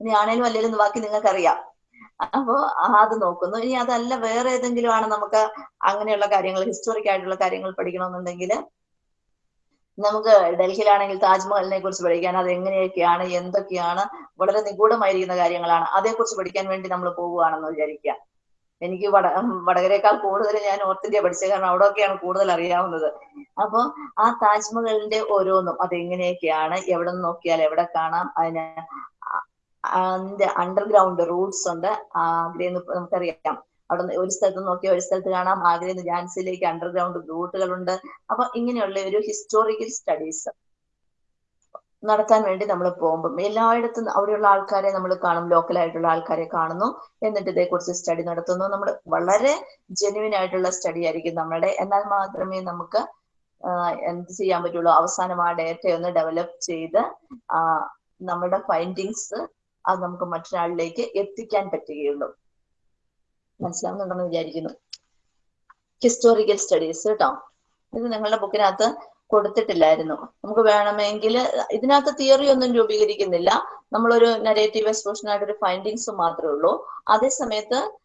ഇനി ആണേലും അല്ലേലും ബാക്കി നിങ്ങൾക്കറിയാം. അപ്പോ അത് നോക്കുന്നു. ഇനി അതല്ല വേറെ ഏതെങ്കിലും ആണ് നമുക്ക് അങ്ങനെയുള്ള കാര്യങ്ങൾ ഹിസ്റ്റോറിക് ആയിട്ടുള്ള കാര്യങ്ങൾ പഠിക്കണമെന്നുണ്ടെങ്കിൽ നമുക്ക് ഡൽഹിയിലാണെങ്കിൽ താജ്മഹലിനെ കുറിച്ച് പഠിക്കാൻ അത് എങ്ങനെയൊക്കെയാണ് എന്തൊക്കെയാണ് വളരെ നിഗൂഢമായിരിക്കുന്ന കാര്യങ്ങളാണ്. അതേക്കുറിച്ച് പഠിക്കാൻ വേണ്ടി നമ്മൾ പോവുകയാണെന്ന് വിചാരിക്കുക. എനിക്ക് വട വടകരേക്കാൾ കൂടുതൽ ഞാൻ നോർത്ത് ഇന്ത്യ പഠിച്ചത് കാരണം അവിടെയൊക്കെയാണ് കൂടുതൽ അറിയാവുന്നത്. അപ്പോൾ ആ താജ്മഹലിന്റെ ഓരോന്നും അതെങ്ങനെയൊക്കെയാണ് എവിടെ നിന്ന് നോക്കിയാൽ എവിടെ കാണാം അതിന് അതിന്റെ അണ്ടർഗ്രൗണ്ട് റൂട്ട്സ് ഉണ്ട്. ആഗ്രയിൽ നമുക്കറിയാം. അവിടെ ഒരു സ്ഥലത്ത് നോക്കിയാൽ ഒരു സ്ഥലത്ത് കാണാം. ആഗ്രയിൽ നിന്ന് ഝാൻസിയിലേക്ക് അണ്ടർഗ്രൗണ്ട് റൂട്ടുകളുണ്ട്. അപ്പൊ ഇങ്ങനെയുള്ള ഒരു ഹിസ്റ്റോറിക്കൽ സ്റ്റഡീസ് നടത്താൻ വേണ്ടി നമ്മൾ പോകുമ്പോൾ എല്ലായിടത്തും അവിടെയുള്ള ആൾക്കാരെ നമ്മൾ കാണും. ലോക്കൽ ആയിട്ടുള്ള ആൾക്കാരെ കാണുന്നു. എന്നിട്ട് ഇതേക്കുറിച്ച് സ്റ്റഡി നടത്തുന്നു. നമ്മൾ വളരെ ജെന്യുവൻ ആയിട്ടുള്ള സ്റ്റഡി ആയിരിക്കും നമ്മുടെ എന്നാൽ മാത്രമേ നമുക്ക് എന്ത് ചെയ്യാൻ പറ്റുള്ളൂ? അവസാനം ആ ഡേറ്റ ഒന്ന് ഡെവലപ്പ് ചെയ്ത് നമ്മുടെ ഫൈൻഡിങ്സ് അത് നമുക്ക് മറ്റൊരാളിലേക്ക് എത്തിക്കാൻ പറ്റുകയുള്ളൂ. മനസ്സിലാവുന്നുണ്ടെന്ന് വിചാരിക്കുന്നു. ഹിസ്റ്റോറിക്കൽ സ്റ്റഡീസ് കേട്ടോ ഇത് നിങ്ങളുടെ ബുക്കിനകത്ത് കൊടുത്തിട്ടില്ലായിരുന്നു. നമുക്ക് വേണമെങ്കിൽ ഇതിനകത്ത് തിയറി ഒന്നും രൂപീകരിക്കുന്നില്ല. നമ്മളൊരു നെഗറ്റീവ് എക്സ്പോഷനായിട്ട് ഒരു ഫൈൻഡിങ്സ് മാത്രമേ ഉള്ളൂ. അതേസമയത്ത്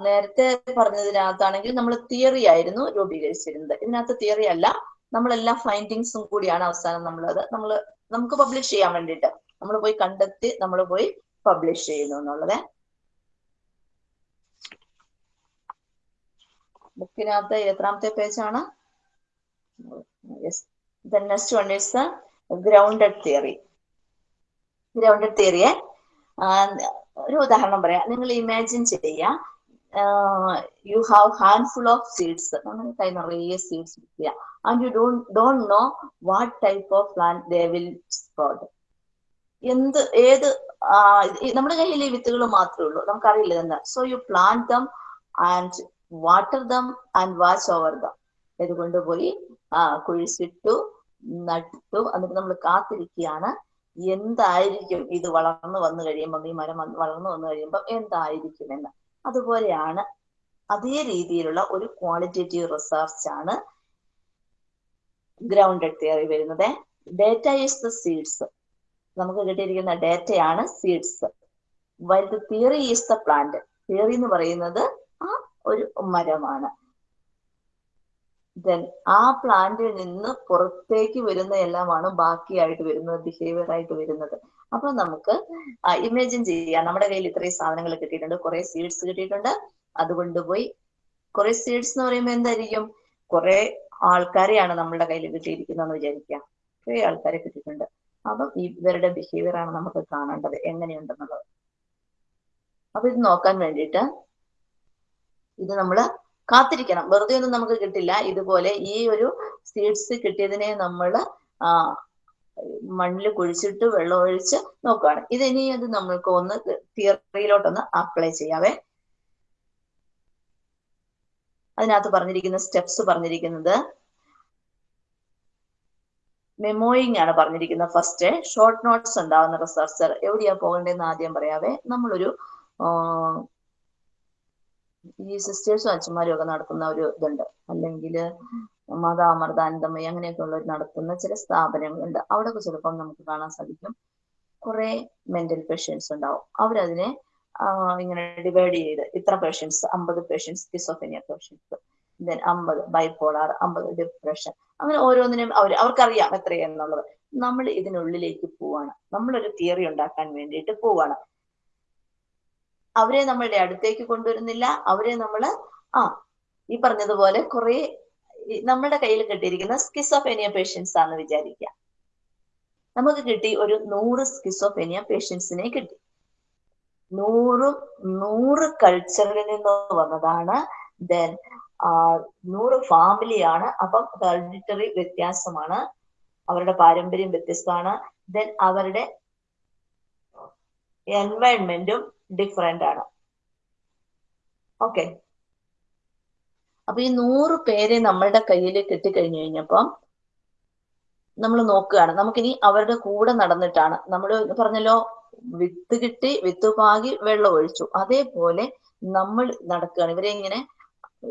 നേരത്തെ പറഞ്ഞതിനകത്താണെങ്കിൽ നമ്മൾ തിയറി ആയിരുന്നു രൂപീകരിച്ചിരുന്നത്. ഇതിനകത്ത് തിയറി അല്ല. നമ്മളെല്ലാ ഫൈൻഡിങ്സും കൂടിയാണ് അവസാനം നമ്മളത്. നമ്മൾ നമുക്ക് പബ്ലിഷ് ചെയ്യാൻ വേണ്ടിയിട്ട്. നമ്മൾ പോയി കണ്ടെത്തി നമ്മൾ പോയി പബ്ലിഷ് ചെയ്യുന്നു എന്നുള്ളത്. ബുക്കിനകത്ത് എത്രാമത്തെ പേജാണ്. The next one is grounded theory grounded തിയറിയെ ഒരു ഉദാഹരണം പറയാം. നിങ്ങൾ ഇമാജിൻ ചെയ്യുക you have handful of seeds കൈ നിറയെ സീഡ്സ് കിട്ടുക and you don't don't know what type of plant they will sprout എന്ത് ഏത് നമ്മുടെ കയ്യിൽ ഈ വിത്തുകൾ മാത്രമേ ഉള്ളൂ. നമുക്കറിയില്ല തന്നെ so you plant them and water them and watch over them ഇത് കൊണ്ടുപോയി ആ കുഴിച്ചിട്ടു നട്ടു എന്നിട്ട് നമ്മൾ കാത്തിരിക്കുകയാണ്. എന്തായിരിക്കും ഇത് വളർന്നു വന്നു കഴിയുമ്പോൾ ഈ മരം വളർന്നു വന്നു കഴിയുമ്പോൾ എന്തായിരിക്കും എന്ന്. അതുപോലെയാണ് അതേ രീതിയിലുള്ള ഒരു ക്വാളിറ്റേറ്റീവ് റിസർച്ച് ആണ് ഗ്രൗണ്ടഡ് തിയറി വരുന്നത്. ഡേറ്റ ഈസ് ദ സീഡ്സ് നമുക്ക് കിട്ടിയിരിക്കുന്ന ഡേറ്റയാണ് seeds while the theory is the plant theory എന്ന് പറയുന്നത് ഒരു മരമാണ്. ദെൻ ആ പ്ലാന്റിൽ നിന്ന് പുറത്തേക്ക് വരുന്ന എല്ലാമാണ് ബാക്കിയായിട്ട് വരുന്നത് ബിഹേവിയർ ആയിട്ട് വരുന്നത്. അപ്പൊ നമുക്ക് ഇമാജിൻ ചെയ്യാം. നമ്മുടെ കയ്യിൽ ഇത്രയും സാധനങ്ങൾ കിട്ടിയിട്ടുണ്ട്. കുറെ സീഡ്സ് കിട്ടിയിട്ടുണ്ട്. അതുകൊണ്ട് പോയി കുറെ സീഡ്സ് എന്ന് പറയുമ്പോൾ എന്തായിരിക്കും? കുറെ ആൾക്കാരെയാണ് നമ്മുടെ കയ്യിൽ കിട്ടിയിരിക്കുന്നതെന്ന് വിചാരിക്കുക. കുറെ ആൾക്കാരെ കിട്ടിയിട്ടുണ്ട്. അപ്പം ഇവരുടെ ബിഹേവിയർ ആണ് നമുക്ക് കാണേണ്ടത് എങ്ങനെയുണ്ടെന്നുള്ളത്. അപ്പൊ ഇത് നോക്കാൻ വേണ്ടിയിട്ട് ഇത് നമ്മൾ കാത്തിരിക്കണം. വെറുതെ ഒന്നും നമുക്ക് കിട്ടില്ല. ഇതുപോലെ ഈ ഒരു സീഡ്സ് കിട്ടിയതിനെ നമ്മൾ മണ്ണിൽ കുഴിച്ചിട്ട് വെള്ളം ഒഴിച്ച് നോക്കുകയാണ് ഇതിനി അത് നമ്മൾക്ക് ഒന്ന് തിയറിയിലോട്ടൊന്ന് അപ്ലൈ ചെയ്യാവേ. അതിനകത്ത് പറഞ്ഞിരിക്കുന്ന സ്റ്റെപ്സ് പറഞ്ഞിരിക്കുന്നത്. മെമ്മോയിങ് ആണ് പറഞ്ഞിരിക്കുന്നത് ഫസ്റ്റ് ഷോർട്ട് നോട്ട്സ് ഉണ്ടാവുന്ന റിസർച്ചർ എവിടെയാ പോകേണ്ടതെന്ന് ആദ്യം പറയാവേ. നമ്മളൊരു ഈ സിസ്റ്റേഴ്സും അച്ഛന്മാരും ഒക്കെ നടത്തുന്ന ഒരു ഇതുണ്ട്. അല്ലെങ്കിൽ മാതാ അമൃതാനന്ദമയി അങ്ങനെയൊക്കെ ഉള്ളവർ നടത്തുന്ന ചില സ്ഥാപനങ്ങളുണ്ട്. അവിടെ ചിലപ്പം നമുക്ക് കാണാൻ സാധിക്കും. കുറെ മെന്റൽ പേഷ്യൻസ് ഉണ്ടാവും. അവരതിനെ ഇങ്ങനെ ഡിവൈഡ് ചെയ്ത് ഇത്ര പേഷ്യൻസ് അമ്പത് പേഷ്യൻസ് സ്കിസോഫെനിയ പേഷ്യൻസ് ദെൻ അമ്പത് ബൈപോളാർ അമ്പത് ഡിപ്രഷൻ അങ്ങനെ ഓരോന്നിനും അവർ അവർക്കറിയാം എത്രയെന്നുള്ളത് നമ്മൾ ഇതിനുള്ളിലേക്ക് പോവാണ്. നമ്മളൊരു തിയറി ഉണ്ടാക്കാൻ വേണ്ടിയിട്ട് പോവാണ്. അവരെ നമ്മളുടെ അടുത്തേക്ക് കൊണ്ടുവരുന്നില്ല. അവരെ നമ്മൾ ആ ഈ പറഞ്ഞതുപോലെ കുറെ നമ്മുടെ കയ്യിൽ കിട്ടിയിരിക്കുന്ന സ്കിസോഫേനിയ പേഷ്യൻസ് ആണെന്ന് വിചാരിക്കുക. നമുക്ക് കിട്ടി ഒരു നൂറ് സ്കിസോഫേനിയ പേഷ്യൻസിനെ കിട്ടി. നൂറും നൂറ് കൾച്ചറിൽ നിന്ന് വന്നതാണ്. ദെൻ നൂറ് ഫാമിലിയാണ് അപ്പം ഹെറിഡിറ്ററി വ്യത്യാസമാണ്. അവരുടെ പാരമ്പര്യം വ്യത്യസ്തമാണ്. ദെൻ അവരുടെ എൻവയൺമെന്റും ഡിഫറെന്റ് ആണ്. ഓക്കെ അപ്പൊ ഈ നൂറ് പേരെ നമ്മളുടെ കയ്യിൽ കിട്ടിക്കഴിഞ്ഞു കഴിഞ്ഞപ്പം നമ്മൾ നോക്കുകയാണ്. നമുക്കിനി അവരുടെ കൂടെ നടന്നിട്ടാണ്. നമ്മൾ പറഞ്ഞല്ലോ വിത്ത് കിട്ടി വിത്ത് പാകി വെള്ളം ഒഴിച്ചു. അതേപോലെ നമ്മൾ നടക്കുകയാണ്. ഇവരെ ഇങ്ങനെ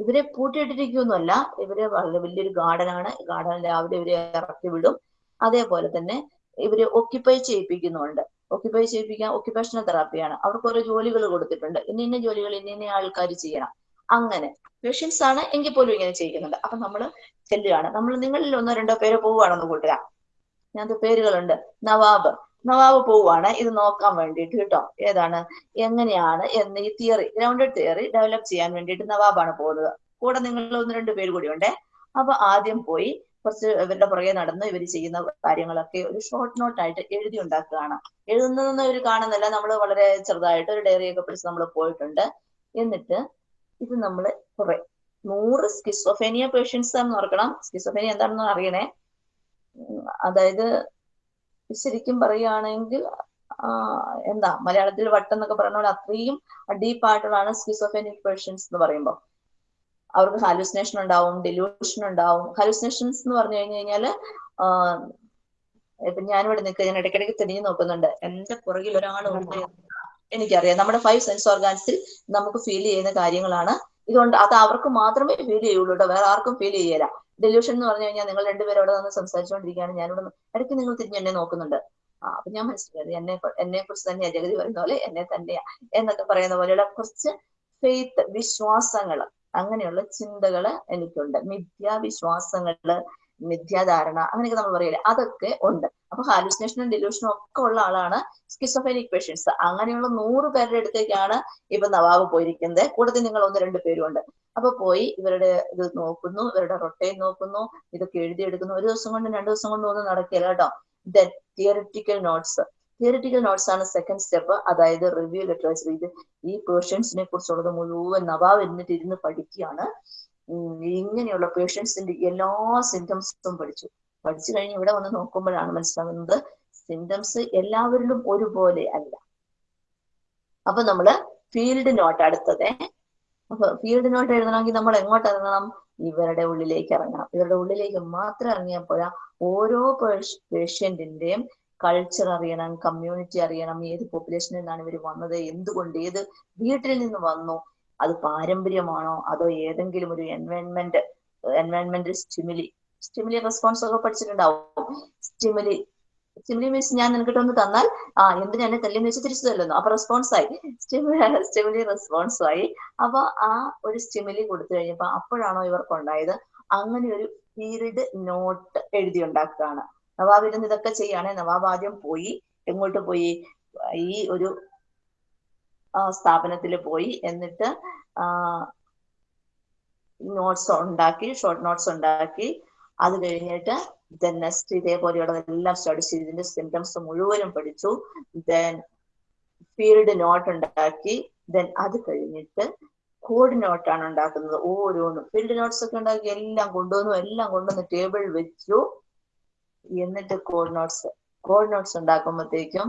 ഇവരെ പൂട്ടിയിട്ടിരിക്കുന്നല്ല ഇവരെ വളരെ വലിയൊരു ഗാർഡൻ ഗാർഡനാണ്. ഗാർഡൻ രാവിലെ ഇവരെ ഇറക്കി വിടും. അതേപോലെ തന്നെ ഇവരെ ഒക്യുപ്പൈ ചെയ്യിപ്പിക്കുന്നുണ്ട് ഒക്യുപ്പൈ ചെയ്യിപ്പിക്കാൻ ഓക്യുപേഷണൽ തെറാപ്പിയാണ് അവർക്ക് ഓരോ ജോലികൾ കൊടുത്തിട്ടുണ്ട്. ഇന്ന ഇന്ന ജോലികൾ ഇന്ന ഇന്ന ആൾക്കാർ ചെയ്യണം. അങ്ങനെ. പേഷ്യൻസ് ആണ് എങ്കിൽ പോലും ഇങ്ങനെ ചെയ്യുന്നുണ്ട് അപ്പൊ നമ്മൾ ചെല്ലുകയാണ്. നമ്മൾ നിങ്ങളിൽ ഒന്നോ രണ്ടോ പേരോ പോവുകയാണെന്ന് കൂട്ടുക. ഞാൻ പേരുകളുണ്ട്. നവാബ്. നവാബ് പോവുകയാണ്. ഇത് നോക്കാൻ വേണ്ടിയിട്ട് കേട്ടോ. ഏതാണ്? എങ്ങനെയാണ് എന്ന് ഈ തിയറി ഗ്രൗണ്ടഡ് തിയറി ഡെവലപ്പ് ചെയ്യാൻ വേണ്ടിയിട്ട് നവാബാണ് പോകുന്നത്. കൂടെ നിങ്ങൾ ഒന്ന് രണ്ട് പേര് കൂടി ഉണ്ടേ. അപ്പൊ ആദ്യം പോയി കുറച്ച് ഇവരുടെ പുറകെ നടന്ന് ഇവർ ചെയ്യുന്ന കാര്യങ്ങളൊക്കെ ഒരു ഷോർട്ട് നോട്ട് ആയിട്ട് എഴുതി ഉണ്ടാക്കുകയാണ്. എഴുതുന്നതെന്ന് ഇവർ കാണുന്നില്ല. നമ്മൾ വളരെ ചെറുതായിട്ട് ഒരു ഡയറി ഒക്കെ പിടിച്ച് നമ്മൾ പോയിട്ടുണ്ട്. എന്നിട്ട് ഇത് നമ്മൾ കുറെ നൂറ് സ്കിസോഫേനിയ പേഷ്യൻസ് എന്ന് ഓർക്കണം. സ്കിസോഫേനിയ എന്താണെന്ന് അറിയണേ? അതായത് ശരിക്കും പറയുകയാണെങ്കിൽ എന്താ മലയാളത്തിൽ വട്ടം എന്നൊക്കെ പറയുന്ന പോലെ അത്രയും ഡീപ്പായിട്ടുള്ളതാണ് സ്കിസോഫേനിക് പേഷ്യൻസ് എന്ന് പറയുമ്പോൾ അവർക്ക് ഹാലുസിനേഷൻ ഉണ്ടാവും ഡെലൂഷൻ ഉണ്ടാവും. ഹാലുസിനേഷൻസ് എന്ന് പറഞ്ഞു കഴിഞ്ഞു കഴിഞ്ഞാൽ ഇപ്പൊ ഞാനിവിടെ നിൽക്കുക ഞാൻ ഇടയ്ക്കിടയ്ക്ക് തിരിഞ്ഞു നോക്കുന്നുണ്ട്. എന്റെ പുറകിൽ ഒരാളുണ്ട് എനിക്കറിയാം. നമ്മുടെ ഫൈവ് സെൻസ് ഓർഗാൻസിൽ നമുക്ക് ഫീൽ ചെയ്യുന്ന കാര്യങ്ങളാണ്. ഇതുകൊണ്ട് അത് അവർക്ക് മാത്രമേ ഫീൽ ചെയ്യുള്ളൂ കേട്ടോ. വേറെ ആർക്കും ഫീൽ ചെയ്യല. ഡെലൂഷൻ എന്ന് പറഞ്ഞു കഴിഞ്ഞാൽ നിങ്ങൾ രണ്ടുപേരും അവിടെ നിന്ന് സംസാരിച്ചുകൊണ്ടിരിക്കുകയാണ്. ഞാനിവിടെ ഇടയ്ക്ക് നിങ്ങൾ തിരിഞ്ഞ് എന്നെ നോക്കുന്നുണ്ട്. ആ അപ്പൊ ഞാൻ മനസ്സിലായത് എന്നെ എന്നെ കുറിച്ച് തന്നെയാ ജഗതി പറയുന്ന പോലെ എന്നെ തന്നെയാ എന്നൊക്കെ പറയുന്ന പോലെയുള്ള കുറച്ച് ഫെയ്ത്ത് വിശ്വാസങ്ങൾ. അങ്ങനെയുള്ള ചിന്തകൾ എനിക്കുണ്ട്. മിഥ്യാവിശ്വാസങ്ങൾ മിഥ്യാധാരണ അങ്ങനെയൊക്കെ നമ്മൾ പറയില്ലേ? അതൊക്കെ ഉണ്ട്. അപ്പൊ ഹാലുസിനേഷനും ഡെലൂഷനും ഒക്കെ ഉള്ള ആളാണ് സ്കിസോഫേനിക് പേഷ്യൻസ് അങ്ങനെയുള്ള നൂറ് പേരുടെ അടുത്തേക്കാണ് ഇപ്പൊ നവാബ് പോയിരിക്കുന്നത്. കൂട്ടത്തിൽ നിങ്ങൾ ഒന്ന് രണ്ട് പേരും ഉണ്ട്. അപ്പൊ പോയി ഇവരുടെ ഇത് നോക്കുന്നു ഇവരുടെ റൊട്ടയിൽ നോക്കുന്നു ഇതൊക്കെ എഴുതിയെടുക്കുന്നു. ഒരു ദിവസം കൊണ്ട് രണ്ടു ദിവസം കൊണ്ട് ഒന്നും നടക്കില്ല കേട്ടോ. Then theoretical notes theoretical notes ആണ് സെക്കൻഡ് സ്റ്റെപ്പ് അതായത് റിവ്യൂ ലിറ്ററേച്ചർ ഇത് ഈ പേഷ്യൻസിനെ കുറിച്ചുള്ളത് മുഴുവൻ നവാബ് എന്നിട്ട് ഇരുന്ന് പഠിക്കുകയാണ്. ഇങ്ങനെയുള്ള പേഷ്യൻസിന്റെ എല്ലാ സിംറ്റംസും പഠിച്ചു. പഠിച്ചു കഴിഞ്ഞ് ഇവിടെ വന്ന് നോക്കുമ്പോഴാണ് മനസ്സിലാകുന്നത് സിംറ്റംസ് എല്ലാവരിലും ഒരുപോലെ അല്ല. അപ്പൊ നമ്മൾ ഫീൽഡ് നോട്ട് അടുത്തത്. അപ്പൊ ഫീൽഡ് നോട്ട് എഴുതണമെങ്കിൽ നമ്മൾ എങ്ങോട്ട് ഇറങ്ങണം? ഇവരുടെ ഉള്ളിലേക്ക് ഇറങ്ങണം. ഇവരുടെ ഉള്ളിലേക്ക് മാത്രം ഇറങ്ങിയപ്പോഴാ ഓരോ പേഷ്യന്റിന്റെയും കൾച്ചർ അറിയണം കമ്മ്യൂണിറ്റി അറിയണം ഏത് പോപ്പുലേഷനിൽ നിന്നാണ് ഇവർ വന്നത് എന്തുകൊണ്ട് ഏത് വീട്ടിൽ നിന്ന് വന്നു അത് പാരമ്പര്യമാണോ അതോ ഏതെങ്കിലും ഒരു environment environment stimuli stimuli response ഒക്കെ പഠിച്ചിട്ടുണ്ടാവും. സ്റ്റിമുലി സ്റ്റിമുലി മീൻസ് ഞാൻ നിനക്കിട്ട് ഒന്ന് തന്നാൽ ആ എന്തിനാ എന്നെ തല്ലിന്ന് വെച്ച് തിരിച്ചു തല്ലുന്നു അപ്പൊ റെസ്പോൺസ് ആയി. സ്റ്റിമുലി സ്റ്റിമുലി റെസ്പോൺസ് ആയി. അപ്പൊ ആ ഒരു സ്റ്റിമുലി കൊടുത്തു കഴിഞ്ഞപ്പോ അപ്പോഴാണോ ഇവർക്ക് ഉണ്ടായത് അങ്ങനെ ഒരു പീരീഡ് നോട്ട് എഴുതി ഉണ്ടാക്കുകയാണ്. നവാബ് ഇതൊക്കെ ചെയ്യാണ്. നവാബ് ആദ്യം പോയി എങ്ങോട്ട് പോയി? ഈ ഒരു സ്ഥാപനത്തിൽ പോയി. എന്നിട്ട് നോട്ട്സ് ഉണ്ടാക്കി ഷോർട്ട് നോട്ട്സ് ഉണ്ടാക്കി. അത് കഴിഞ്ഞിട്ട് ദെൻ നെക്സ്റ്റ് ഇതേപോലെയുള്ളതെല്ലാം സ്റ്റഡി ചെയ്ത് ഇതിന്റെ സിംറ്റംസ് മുഴുവനും പഠിച്ചു. ദെൻ ഫീൽഡ് നോട്ട് ഉണ്ടാക്കി. ദെൻ അത് കഴിഞ്ഞിട്ട് കോഡ് നോട്ടാണ് ഉണ്ടാക്കുന്നത്. ഓരോന്നും ഫീൽഡ് നോട്ട്സ് ഒക്കെ ഉണ്ടാക്കി എല്ലാം കൊണ്ടുവന്നു എല്ലാം കൊണ്ടുവന്ന് ടേബിൾ വെച്ചു. എന്നിട്ട് കോഡ് നോട്ട്സ് കോഡ് നോട്ട്സ് ഉണ്ടാക്കുമ്പോഴത്തേക്കും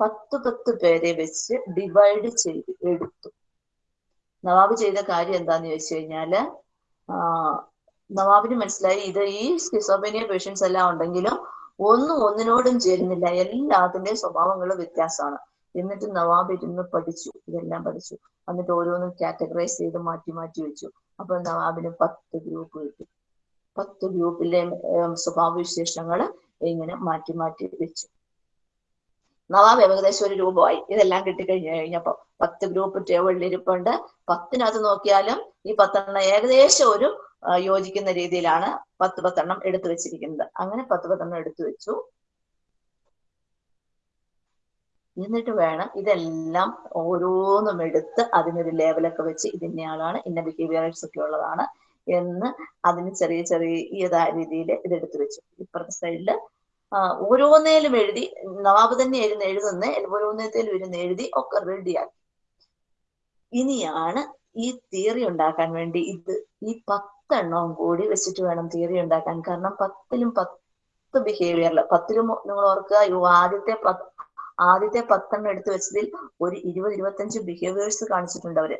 പത്ത് പത്ത് പേരെ വെച്ച് ഡിവൈഡ് ചെയ്ത് എടുത്തു. നവാബ് ചെയ്ത കാര്യം എന്താന്ന് ചോദിച്ചു കഴിഞ്ഞാൽ നവാബിന് മനസ്സിലായി ഇത് ഈ സ്കിസോബേനിയ പേഷ്യൻസ് എല്ലാം ഉണ്ടെങ്കിലും ഒന്നും ഒന്നിനോടും ചേരുന്നില്ല. എല്ലാത്തിന്റെയും സ്വഭാവങ്ങൾ വ്യത്യാസമാണ്. എന്നിട്ട് നവാബ് ഇരുന്ന് പഠിച്ചു. ഇതെല്ലാം പഠിച്ചു. എന്നിട്ട് ഓരോന്നും കാറ്റഗറൈസ് ചെയ്ത് മാറ്റി മാറ്റി വെച്ചു. അപ്പൊ നവാബിന് പത്ത് ഗ്രൂപ്പ് കിട്ടി. പത്ത് ഗ്രൂപ്പിലെ സ്വഭാവവിശേഷങ്ങൾ ഇങ്ങനെ മാറ്റി മാറ്റി വെച്ചു. നവാബ് ഏകദേശം ഒരു രൂപമായി ഇതെല്ലാം കിട്ടിക്കഴിഞ്ഞു കഴിഞ്ഞപ്പോ പത്ത് ഗ്രൂപ്പ് ടേബിളിൽ ഇരിപ്പുണ്ട്. പത്തിനകത്ത് നോക്കിയാലും ഈ പത്തെണ്ണം ഏകദേശം ഒരു യോജിക്കുന്ന രീതിയിലാണ് പത്ത് പത്തെണ്ണം എടുത്തു വെച്ചിരിക്കുന്നത്. അങ്ങനെ പത്ത് പത്തെണ്ണം എടുത്തു വെച്ചു. എന്നിട്ട് വേണം ഇതെല്ലാം ഓരോന്നും എടുത്ത് അതിനൊരു ലേബലൊക്കെ വെച്ച് ഇതിന്റെ ആളാണ് ഇന്ന ബിഹേവിയർസ് ഒക്കെ ഉള്ളതാണ്. എന്ന് അതിന് ചെറിയ ചെറിയ രീതിയിൽ ഇതെടുത്തു വെച്ചു. ഇപ്പുറത്തെ സൈഡിൽ ഓരോന്നേലും എഴുതി നവാബ് തന്നെ ഇരുന്ന് എഴുതുന്ന ഓരോന്നേലും ഇരുന്ന് എഴുതി ഒക്കെ റെഡിയാക്കി ഇനിയാണ് ഈ തിയറി ഉണ്ടാക്കാൻ വേണ്ടി ഇത് ഈ പത്തെണ്ണവും കൂടി വെച്ചിട്ട് വേണം തിയറി ഉണ്ടാക്കാൻ. കാരണം പത്തിലും പത്ത് ബിഹേവിയറിൽ പത്തിലും നിങ്ങൾ ഓർക്കുക ആദ്യത്തെ പത്ത് ആദ്യത്തെ പത്തെണ്ണം എടുത്തു വെച്ചതിൽ ഒരു ഇരുപത് ഇരുപത്തഞ്ച് ബിഹേവിയേഴ്സ് കാണിച്ചിട്ടുണ്ട് അവർ.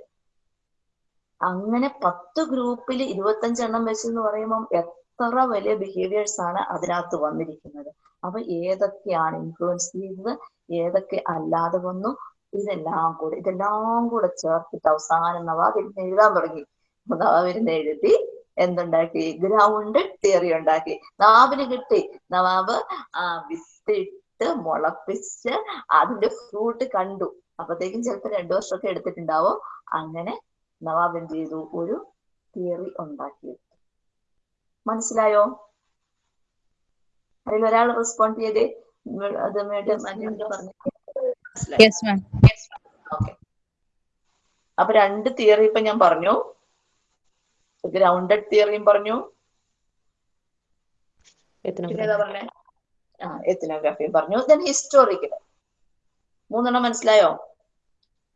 അങ്ങനെ പത്ത് ഗ്രൂപ്പിൽ ഇരുപത്തഞ്ചെണ്ണം വെച്ചെന്ന് പറയുമ്പം എത്ര വലിയ ബിഹേവിയേഴ്സ് ആണ് അതിനകത്ത് വന്നിരിക്കുന്നത്? അപ്പൊ ഏതൊക്കെയാണ് ഇൻഫ്ലുവൻസ് ചെയ്തത്? ഏതൊക്കെ അല്ലാതെ വന്നു? ഇതെല്ലാം കൂടെ ഇതെല്ലാം കൂടെ ചേർത്തിട്ട് അവസാനം നവാബ് ഇരുന്ന് എഴുതാൻ തുടങ്ങി. നവാബ് ഇരുന്ന് എഴുതി എന്തുണ്ടാക്കി? ഗ്രൗണ്ട് തിയറി ഉണ്ടാക്കി. നവാബിന് കിട്ടി. നവാബ് ആ വിത്തിട്ട് മുളപ്പിച്ച് അതിന്റെ ഫ്രൂട്ട് കണ്ടു. അപ്പത്തേക്കും ചിലപ്പോൾ രണ്ടു വർഷമൊക്കെ എടുത്തിട്ടുണ്ടാവും. അങ്ങനെ നവാബ് എന്ത് ചെയ്തു? ഒരു തിയറി ഉണ്ടാക്കിയെടുത്തു മനസ്സിലായോ? അതിൽ ഒരാൾ റെസ്പോണ്ട് ചെയ്തേ. അത് പറഞ്ഞു. ഓക്കെ അപ്പൊ രണ്ട് തിയറി ഇപ്പൊ ഞാൻ പറഞ്ഞു. ഗ്രൗണ്ടഡ് തിയറിയും പറഞ്ഞു. പറഞ്ഞേ? ആ എത്തിനോഗ്രാഫിയും പറഞ്ഞു. ദെൻ ഹിസ്റ്റോറിക്കൽ മൂന്നെണ്ണം മനസ്സിലായോ?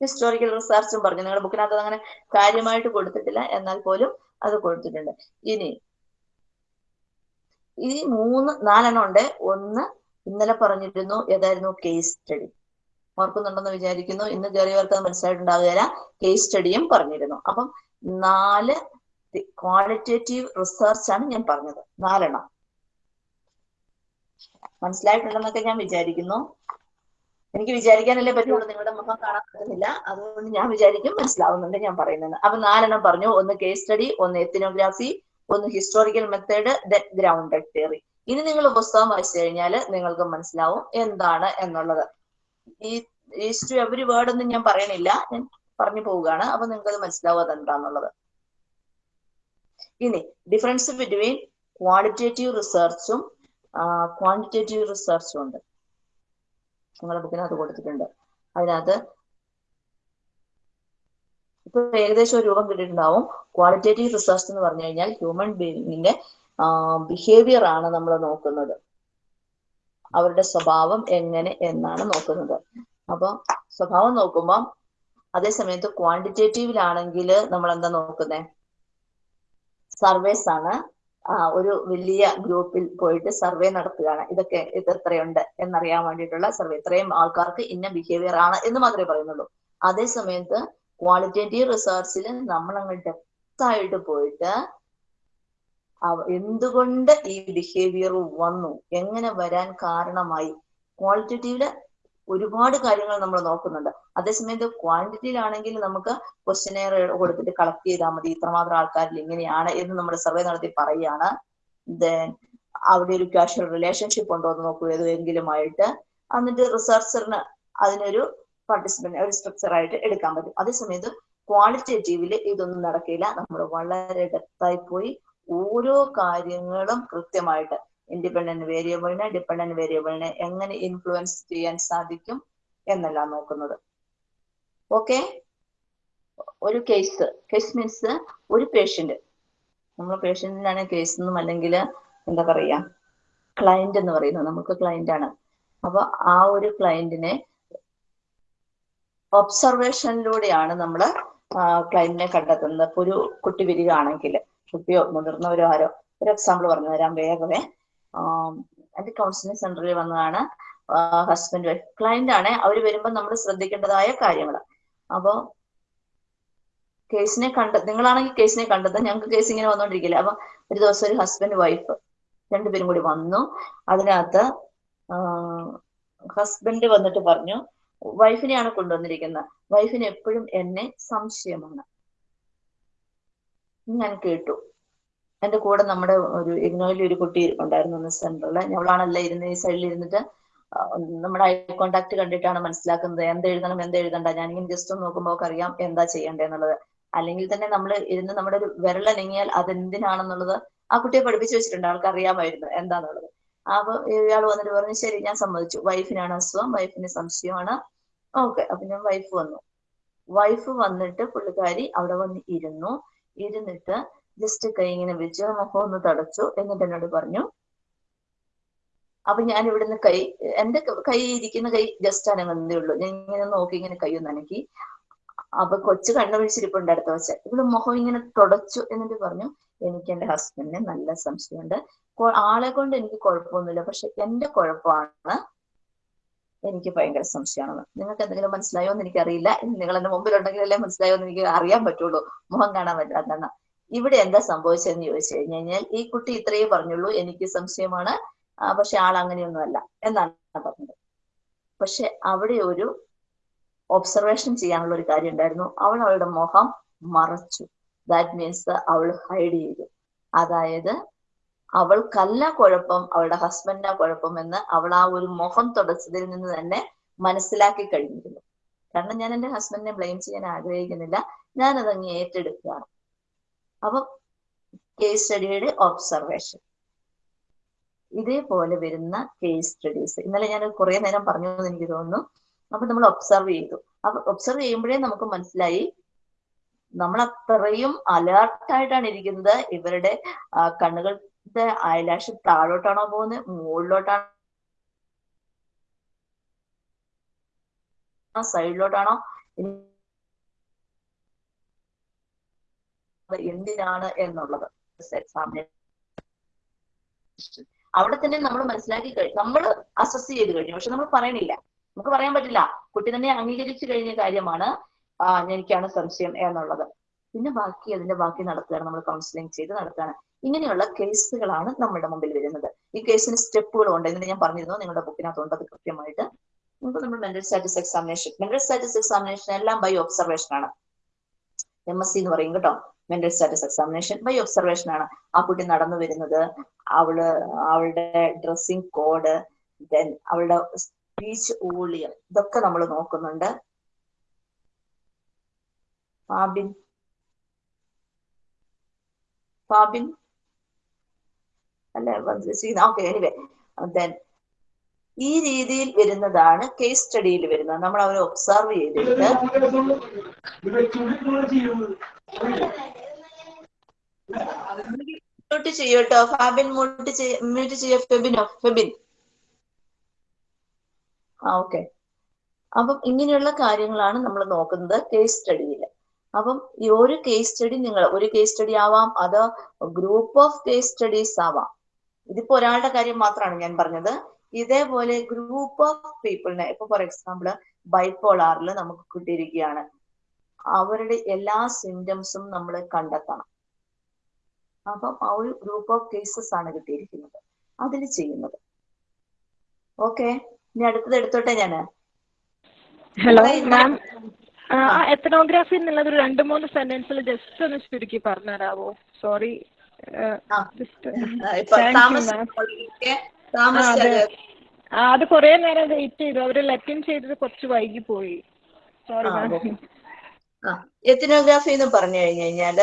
ഹിസ്റ്റോറിക്കൽ റിസർച്ചും പറഞ്ഞു. നിങ്ങളുടെ ബുക്കിനകത്ത് അങ്ങനെ കാര്യമായിട്ട് കൊടുത്തിട്ടില്ല. എന്നാൽ പോലും അത് കൊടുത്തിട്ടുണ്ട്. ഇനി ഈ മൂന്ന് നാലെണ്ണം ഉണ്ട്. ഒന്ന് ഇന്നലെ പറഞ്ഞിരുന്നു ഏതായിരുന്നു? കേസ് സ്റ്റഡി ഓർക്കുന്നുണ്ടെന്ന് വിചാരിക്കുന്നു. ഇന്ന് കയറിയവർക്ക് അത് മനസ്സിലായിട്ടുണ്ടാവുകയില്ല. കേസ് സ്റ്റഡിയും പറഞ്ഞിരുന്നു. അപ്പം നാല് ക്വാളിറ്റേറ്റീവ് റിസർച്ച് ആണ് ഞാൻ പറഞ്ഞത്. നാലെണ്ണം. മനസ്സിലായിട്ടുണ്ടെന്നൊക്കെ ഞാൻ വിചാരിക്കുന്നു. എനിക്ക് വിചാരിക്കാനല്ലേ പറ്റുള്ളൂ. നിങ്ങളുടെ മുഖം കാണാൻ പറ്റുന്നില്ല. അതുകൊണ്ട് ഞാൻ വിചാരിക്കും മനസ്സിലാവുന്നുണ്ട് ഞാൻ പറയുന്നത്. അപ്പൊ നാലെണ്ണം പറഞ്ഞു. ഒന്ന് കേസ് സ്റ്റഡി ഒന്ന് എത്തിനോഗ്രാഫി ഒന്ന് historical method then grounded theory ഇനി നിങ്ങൾ പുസ്തകം വായിച്ചു കഴിഞ്ഞാൽ നിങ്ങൾക്ക് മനസ്സിലാവും എന്താണ് എന്നുള്ളത്. ഈ ഈസ് ടു എവറി വേർഡ് ഒന്നും ഞാൻ പറയണില്ല. ഞാൻ പറഞ്ഞു പോവുകയാണ്. അപ്പൊ നിങ്ങൾക്ക് അത് മനസ്സിലാവും അതെന്താന്നുള്ളത്. ഇനി ഡിഫറൻസ് ബിറ്റ്വീൻ ക്വാളിറ്റേറ്റീവ് റിസർച്ചും ക്വാണ്ടിറ്റേറ്റീവ് റിസർച്ചും ഉണ്ട്. നിങ്ങളുടെ ബുക്കിനകത്ത് കൊടുത്തിട്ടുണ്ട്. അതിനകത്ത് ഇപ്പൊ ഏകദേശം ഒരു രൂപം കിട്ടിയിട്ടുണ്ടാവും. ക്വാളിറ്റേറ്റീവ് റിസർച്ച് എന്ന് പറഞ്ഞു കഴിഞ്ഞാൽ ഹ്യൂമൻ ബീയിങ്ങിന്റെ ബിഹേവിയർ ആണ് നമ്മൾ നോക്കുന്നത്. അവരുടെ സ്വഭാവം എങ്ങനെ എന്നാണ് നോക്കുന്നത്. അപ്പൊ സ്വഭാവം നോക്കുമ്പോൾ അതേ സമയത്ത് ക്വാണ്ടിറ്റേറ്റീവിലാണെങ്കിൽ നമ്മൾ എന്താ നോക്കുന്നത് സർവേസ് ആണ്. ഒരു വലിയ ഗ്രൂപ്പിൽ പോയിട്ട് സർവേ നടത്തുകയാണ്. ഇതൊക്കെ ഇത് എത്രയുണ്ട് എന്നറിയാൻ വേണ്ടിയിട്ടുള്ള സർവേ. ഇത്രയും ആൾക്കാർക്ക് ഇന്ന ബിഹേവിയർ ആണ് എന്ന് മാത്രമേ പറയുന്നുള്ളൂ. അതേ സമയത്ത് ക്വാളിറ്റേറ്റീവ് റിസർച്ചിൽ നമ്മൾ അങ്ങ് ഡെപ്തായിട്ട് പോയിട്ട് എന്തുകൊണ്ട് ഈ ബിഹേവിയർ വന്നു? എങ്ങനെ വരാൻ കാരണമായി? ക്വാളിറ്റേറ്റീവിൽ ഒരുപാട് കാര്യങ്ങൾ നമ്മൾ നോക്കുന്നുണ്ട്. അതേസമയത്ത് ക്വാണ്ടിറ്റിയിലാണെങ്കിൽ നമുക്ക് ക്വസ്റ്റനെയർ കൊടുത്തിട്ട് കളക്ട് ചെയ്താൽ മതി. ഇത്രമാത്രം ആൾക്കാരിൽ ഇങ്ങനെയാണ് എന്ന് നമ്മൾ സർവേ നടത്തി പറയുകയാണ്. ദെൻ അവിടെ ഒരു കാഷ്വൽ റിലേഷൻഷിപ്പ് ഉണ്ടോ എന്ന് നോക്കൂ. ഏതെങ്കിലുമായിട്ട് എന്നിട്ട് റിസർച്ചറിന് അതിനൊരു പാർട്ടിസിപ്പന്റ് ഒരു സ്ട്രക്ചർ ആയിട്ട് എടുക്കാൻ പറ്റും. അതേസമയത്ത് ക്വാളിറ്റേറ്റീവിൽ ഇതൊന്നും നടക്കില്ല. നമ്മൾ വളരെ ഡെപ്തായി പോയി ഓരോ കാര്യങ്ങളും കൃത്യമായിട്ട് ഇൻഡിപെൻഡന്റ് വേരിയബിളിനെ ഡിപെൻഡന്റ് വേരിയബിളിനെ എങ്ങനെ ഇൻഫ്ലുവൻസ് ചെയ്യാൻ സാധിക്കും എന്നല്ല നോക്കുന്നത്. ഓക്കെ ഒരു കേസ് കേസ് മീൻസ് ഒരു പേഷ്യന്റ് നമ്മൾ പേഷ്യന്റിനാണ് കേസ് എന്നും അല്ലെങ്കിൽ എന്താ പറയാ ക്ലയന്റ് എന്ന് പറയുന്നത്. നമുക്ക് ക്ലയന്റ് ആണ്. അപ്പൊ ആ ഒരു ക്ലയന്റിനെ ഒബ്സർവേഷനിലൂടെയാണ് നമ്മൾ ക്ലയന്റിനെ കണ്ടെത്തുന്നത്. ഒരു കുട്ടി വരികയാണെങ്കിൽ കുട്ടിയോ മുതിർന്നവരോ ആരോ ഒരു എക്സാമ്പിൾ പറഞ്ഞു തരാം വേഗമേ. എന്റെ കൗൺസിലിംഗ് സെന്ററിൽ വന്നതാണ്. ഹസ്ബൻഡ് വൈഫ് ക്ലയന്റ് ആണ്. അവർ വരുമ്പോൾ നമ്മൾ ശ്രദ്ധിക്കേണ്ടതായ കാര്യങ്ങൾ അപ്പോ കേസിനെ കണ്ട നിങ്ങളാണെങ്കിൽ കേസിനെ കണ്ടത് ഞങ്ങൾക്ക് കേസ് ഇങ്ങനെ വന്നോണ്ടിരിക്കില്ല? അപ്പൊ ഒരു ദിവസം ഒരു ഹസ്ബൻഡ് വൈഫ് രണ്ടുപേരും കൂടി വന്നു. അതിനകത്ത് ഹസ്ബൻഡ് വന്നിട്ട് പറഞ്ഞു വൈഫിനെയാണ് കൊണ്ടുവന്നിരിക്കുന്നത്. വൈഫിന് എപ്പോഴും എന്നെ സംശയമാണ്. ഞാൻ കേട്ടു. എന്റെ കൂടെ നമ്മുടെ ഒരു ഇഗ്നോയിൽ ഒരു കുട്ടി ഉണ്ടായിരുന്നു ഒന്ന് സെന്ററിൽ ഞങ്ങളാണല്ല ഇരുന്ന് ഈ സൈഡിൽ ഇരുന്നിട്ട് നമ്മുടെ ഐ കോണ്ടാക്ട് കണ്ടിട്ടാണ് മനസ്സിലാക്കുന്നത്. എന്ത് എഴുതണം എന്ത് എഴുതണ്ട. ഞാനിങ്ങനെ ജസ്റ്റ് നോക്കുമ്പോൾ അറിയാം എന്താ ചെയ്യേണ്ടതെന്നുള്ളത് അല്ലെങ്കിൽ തന്നെ നമ്മൾ ഇരുന്ന് നമ്മുടെ ഒരു വിരൽ വിരലനങ്ങിയാൽ അതെന്തിനാണെന്നുള്ളത് ആ കുട്ടിയെ പഠിപ്പിച്ചു വെച്ചിട്ടുണ്ട്. ആൾക്ക് അറിയാമായിരുന്നു എന്താന്നുള്ളത്. അപ്പൊ ഇയാൾ വന്നിട്ട് പറഞ്ഞു ശരി ഞാൻ സമ്മതിച്ചു. വൈഫിനാണ് അസുഖം വൈഫിന് സംശയമാണ്. ഓക്കെ അപ്പൊ ഞാൻ വൈഫ് വന്നു. വൈഫ് വന്നിട്ട് പുള്ളിക്കാരി അവിടെ വന്ന് ഇരുന്നു. ഇരുന്നിട്ട് ജസ്റ്റ് കൈ ഇങ്ങനെ വെച്ച് മുഖം ഒന്ന് തടച്ചു എന്നിട്ട് എന്നോട് പറഞ്ഞു അപ്പൊ ഞാൻ ഇവിടുന്ന് കൈ എന്റെ കൈ ഇരിക്കുന്ന കൈ ജസ്റ്റ് അനങ്ങുന്നതേ ഉള്ളൂ. ഞാൻ ഇങ്ങനെ നോക്കി ഇങ്ങനെ കൈ ഒന്ന് അനക്കി. അപ്പൊ കൊച്ചു കണ്ണു വിളിച്ചിരിപ്പുണ്ട് അടുത്ത വച്ച ഇവിടെ മുഖം ഇങ്ങനെ തുടച്ചു എന്നിട്ട് പറഞ്ഞു എനിക്ക് എന്റെ ഹസ്ബൻഡിന് നല്ല സംശയമുണ്ട്. ആളെ കൊണ്ട് എനിക്ക് കുഴപ്പമൊന്നുമില്ല. പക്ഷെ എന്റെ കുഴപ്പമാണ്. എനിക്ക് ഭയങ്കര സംശയമാണ്. നിങ്ങൾക്ക് എന്തെങ്കിലും മനസ്സിലായോ എന്ന് എനിക്കറിയില്ല. നിങ്ങൾ എന്റെ മുമ്പിലുണ്ടെങ്കിലല്ലേ മനസ്സിലായോ എന്ന് എനിക്ക് അറിയാൻ പറ്റുള്ളൂ. മുഖം കാണാൻ പറ്റാത്തതാണ് ഇവിടെ എന്താ സംഭവിച്ചതെന്ന് ചോദിച്ചു കഴിഞ്ഞു കഴിഞ്ഞാൽ ഈ കുട്ടി ഇത്രയേ പറഞ്ഞുള്ളൂ എനിക്ക് സംശയമാണ്. പക്ഷെ ആൾ അങ്ങനെയൊന്നുമല്ല എന്നാണ് പറഞ്ഞത്. പക്ഷെ അവിടെ ഒരു ഒബ്സർവേഷൻ ചെയ്യാനുള്ള ഒരു കാര്യം ഉണ്ടായിരുന്നു. അവൾ അവളുടെ മുഖം മറച്ചു. ദാറ്റ് മീൻസ് അവൾ ഹൈഡ് ചെയ്തു. അതായത് അവൾക്കല്ല കുഴപ്പം അവളുടെ ഹസ്ബൻഡിനാ കുഴപ്പം എന്ന് അവൾ ആ ഒരു മുഖം തുടച്ചതിൽ നിന്ന് തന്നെ മനസ്സിലാക്കി കഴിഞ്ഞിരുന്നു. കാരണം ഞാൻ എന്റെ ഹസ്ബൻഡിനെ ബ്ലെയിം ചെയ്യാൻ ആഗ്രഹിക്കുന്നില്ല. ഞാൻ അതങ്ങ് ഏറ്റെടുക്കുകയാണ്. അപ്പൊ കേസ് സ്റ്റഡിയുടെ ഒബ്സർവേഷൻ ഇതേപോലെ വരുന്ന കേസ് സ്റ്റഡീസ് ഇന്നലെ ഞാൻ കുറെ നേരം പറഞ്ഞു എനിക്ക് തോന്നുന്നു. അപ്പൊ നമ്മൾ ഒബ്സർവ് ചെയ്തു. അപ്പൊ ഒബ്സർവ് ചെയ്യുമ്പോഴേ നമുക്ക് മനസ്സിലായി നമ്മൾ അത്രയും അലേർട്ടായിട്ടാണ് ഇരിക്കുന്നത്. ഇവരുടെ കണ്ണുകളുടെ അയലാഷ് താഴോട്ടാണോ പോകുന്നത്? മുകളിലോട്ടാണോ? സൈഡിലോട്ടാണോ എന്തിനാണ് എന്നുള്ളത്. എക്സാമിനെ അവിടെ തന്നെ നമ്മൾ മനസ്സിലാക്കി കഴിഞ്ഞു നമ്മൾ അസസ് ചെയ്ത് കഴിഞ്ഞു. പക്ഷെ നമ്മൾ പറയണില്ല നമുക്ക് പറയാൻ പറ്റില്ല. കുട്ടി തന്നെ അംഗീകരിച്ചു കഴിഞ്ഞ കാര്യമാണ് എനിക്കാണ് സംശയം എന്നുള്ളത്. പിന്നെ ബാക്കി അതിന്റെ ബാക്കി നടത്തുകയാണ് നമ്മൾ കൗൺസിലിംഗ് ചെയ്ത് നടത്തുകയാണ്. ഇങ്ങനെയുള്ള കേസുകളാണ് നമ്മുടെ മുമ്പിൽ വരുന്നത്. ഈ കേസിന് സ്റ്റെപ്പുകൾ ഉണ്ട്. എന്ന് ഞാൻ പറഞ്ഞിരുന്നു നിങ്ങളുടെ ബുക്കിനകത്തുണ്ട് അത് കൃത്യമായിട്ട്. നമുക്ക് നമ്മൾ mental status examination mental status examination എല്ലാം ബൈ ഒബ്സർവേഷൻ ആണ്. എം എസ് സി എന്ന് പറയും കേട്ടോ. Mental status examination by observation ആണ്. ആ കുട്ടി നടന്നു വരുന്നത്. അവൾ അവളുടെ ഡ്രസ്സിംഗ് കോഡ് ദെൻ അവളുടെ സ്പീച്ച് ഊളിയം ഇതൊക്കെ നമ്മൾ നോക്കുന്നുണ്ട്. ഫാബിൻ. ഫാബിൻ? അല്ലെ ഓക്കെ എനിവേ ദെൻ ഈ രീതിയിൽ വരുന്നതാണ് കേസ് സ്റ്റഡിയിൽ വരുന്നത്. നമ്മൾ അവരെ ഒബ്സർവ് ചെയ്തിട്ട് മ്യൂട്ട് ചെയ്യൂട്ടോ. ഫാബിൻ മ്യൂട്ട് മ്യൂട്ട് ചെയ്യ. ഫെബിനോ ഫെബിൻ. ആ ഓക്കെ അപ്പം ഇങ്ങനെയുള്ള കാര്യങ്ങളാണ് നമ്മൾ നോക്കുന്നത് കേസ് സ്റ്റഡിയിൽ അപ്പം ഈ ഒരു കേസ് സ്റ്റഡി നിങ്ങൾ ഒരു കേസ് സ്റ്റഡി ആവാം അത് ഗ്രൂപ്പ് ഓഫ് കേസ് സ്റ്റഡീസ് ആവാം. ഇതിപ്പോ ഒരാളുടെ കാര്യം മാത്രമാണ് ഞാൻ പറഞ്ഞത്. ഇതേപോലെ ഗ്രൂപ്പ് ഓഫ് പീപ്പിളിനെ ഇപ്പൊ ഫോർ എക്സാമ്പിൾ ബൈപ്പോളാറിൽ നമുക്ക് കിട്ടിയിരിക്കുകയാണ്. അവരുടെ എല്ലാ സിംറ്റംസും നമ്മൾ കണ്ടെത്തണം. അപ്പം ആ ഒരു ഗ്രൂപ്പ് ഓഫ് കേസസ് ആണ് കിട്ടിയിരിക്കുന്നത്. അതിൽ ചെയ്യുന്നത്. ഓക്കെ ഇനി അടുത്തത് എടുത്തോട്ടെ ഞാൻ? ഹലോ മാം എത്തനോഗ്രാഫി എന്നുള്ളത് ഒരു രണ്ട് മൂന്ന് സെന്റൻസിൽ ജസ്റ്റ് ഒന്ന് ചുരുക്കി പറഞ്ഞുതരാവോ? സോറി. ജസ്റ്റ് ആ, അതെ. കുറേ നേരം വെയിറ്റ് ചെയ്തു. അവർ ലെറ്റിൻ ചെയ്തത് കുറച്ച് വൈകി പോയി സോറി എത്തിനോഗ്രാഫി എന്ന് പറഞ്ഞു കഴിഞ്ഞു കഴിഞ്ഞാൽ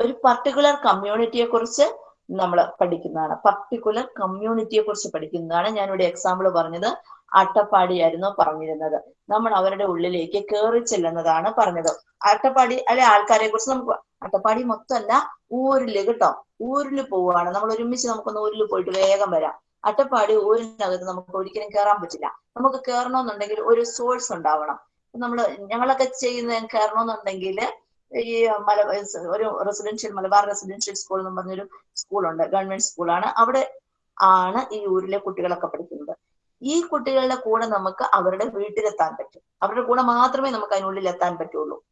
ഒരു പർട്ടിക്കുലർ കമ്മ്യൂണിറ്റിയെ കുറിച്ച് നമ്മൾ പഠിക്കുന്നതാണ്. പർട്ടിക്കുലർ കമ്മ്യൂണിറ്റിയെ കുറിച്ച് പഠിക്കുന്നതാണ് ഞാനിവിടെ എക്സാമ്പിൾ പറഞ്ഞത്. അട്ടപ്പാടിയായിരുന്നു പറഞ്ഞിരുന്നത്. നമ്മൾ അവരുടെ ഉള്ളിലേക്ക് കയറി ചെല്ലുന്നതാണ് പറഞ്ഞത്. അട്ടപ്പാടി അല്ലെ ആൾക്കാരെ കുറിച്ച് നമുക്ക് അട്ടപ്പാടി മൊത്തമല്ല ഊരിൽ കേട്ടോ. ഊരിൽ പോവുകയാണ് നമ്മൾ ഒരുമിച്ച് നമുക്കൊന്ന് ഊരിൽ പോയിട്ട് വേഗം വരാം. അട്ടപ്പാടി ഊരിനകത്ത് നമുക്ക് ഒരിക്കലും കയറാൻ പറ്റില്ല. നമുക്ക് കയറണമെന്നുണ്ടെങ്കിൽ ഒരു സോഴ്സ് ഉണ്ടാവണം. നമ്മൾ ഞങ്ങളൊക്കെ ചെയ്യുന്ന കയറണമെന്നുണ്ടെങ്കിൽ ഈ മല ഒരു റെസിഡൻഷ്യൽ മലബാർ റെസിഡൻഷ്യൽ സ്കൂൾ എന്ന് പറഞ്ഞൊരു സ്കൂളുണ്ട്. ഗവൺമെന്റ് സ്കൂളാണ്. അവിടെ ആണ് ഈ ഊരിലെ കുട്ടികളൊക്കെ പഠിക്കുന്നത്. ഈ കുട്ടികളുടെ കൂടെ നമുക്ക് അവരുടെ വീട്ടിലെത്താൻ പറ്റും. അവരുടെ കൂടെ മാത്രമേ നമുക്ക് അതിനുള്ളിൽ എത്താൻ പറ്റുള്ളൂ.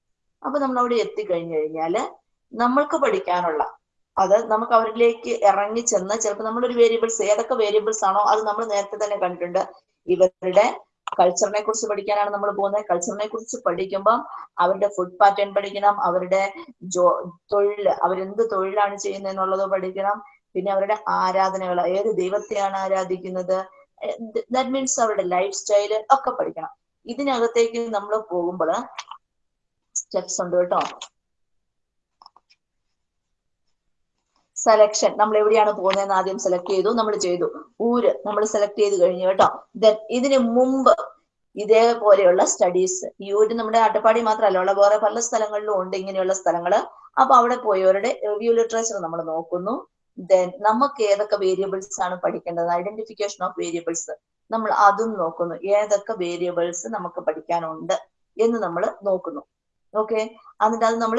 അപ്പൊ നമ്മൾ അവിടെ എത്തിക്കഴിഞ്ഞു കഴിഞ്ഞാൽ നമ്മൾക്ക് പഠിക്കാനുള്ള അത് നമുക്ക് അവരിലേക്ക് ഇറങ്ങി ചെന്ന് ചിലപ്പോൾ നമ്മളൊരു വേരിയബിൾസ് ഏതൊക്കെ വേരിയബിൾസ് ആണോ അത് നമ്മൾ നേരത്തെ തന്നെ കണ്ടിട്ടുണ്ട്. ഇവരുടെ കൾച്ചറിനെ കുറിച്ച് പഠിക്കാനാണ് നമ്മൾ പോകുന്നത് കൾച്ചറിനെ കുറിച്ച് പഠിക്കുമ്പം അവരുടെ ഫുഡ് പാറ്റേൺ പഠിക്കണം അവരുടെ ജോ തൊഴിൽ അവരെന്ത് തൊഴിലാണ് ചെയ്യുന്നത് എന്നുള്ളത് പഠിക്കണം. പിന്നെ അവരുടെ ആരാധനകൾ ഏത് ദൈവത്തെയാണ് ആരാധിക്കുന്നത് ദാറ്റ് മീൻസ് അവരുടെ ലൈഫ് സ്റ്റൈൽ ഒക്കെ പഠിക്കണം. ഇതിനകത്തേക്ക് നമ്മൾ പോകുമ്പോൾ സ്റ്റെപ്സ് ഉണ്ട് കേട്ടോ. സെലക്ഷൻ നമ്മൾ എവിടെയാണ് പോകുന്നതെന്ന് ആദ്യം സെലക്ട് ചെയ്തു. നമ്മൾ ചെയ്തു. ഊര് നമ്മൾ സെലക്ട് ചെയ്ത് കഴിഞ്ഞു കേട്ടോ. ദെൻ ഇതിനു മുമ്പ് ഇതേപോലെയുള്ള സ്റ്റഡീസ് ഈ ഊര് നമ്മുടെ അട്ടപ്പാടി മാത്രമല്ല ഉള്ള വേറെ പല സ്ഥലങ്ങളിലും ഉണ്ട് ഇങ്ങനെയുള്ള സ്ഥലങ്ങൾ. അപ്പൊ അവിടെ പോയവരുടെ റിവ്യൂ ലിറ്ററേച്ചർ നമ്മൾ നോക്കുന്നു. ദെൻ നമുക്ക് ഏതൊക്കെ വേരിയബിൾസ് ആണ് പഠിക്കേണ്ടത്? ഐഡന്റിഫിക്കേഷൻ ഓഫ് വേരിയബിൾസ് നമ്മൾ അതും നോക്കുന്നു. ഏതൊക്കെ വേരിയബിൾസ് നമുക്ക് പഠിക്കാനുണ്ട് എന്ന് നമ്മൾ നോക്കുന്നു. ഓക്കെ എന്നിട്ട് അത് നമ്മൾ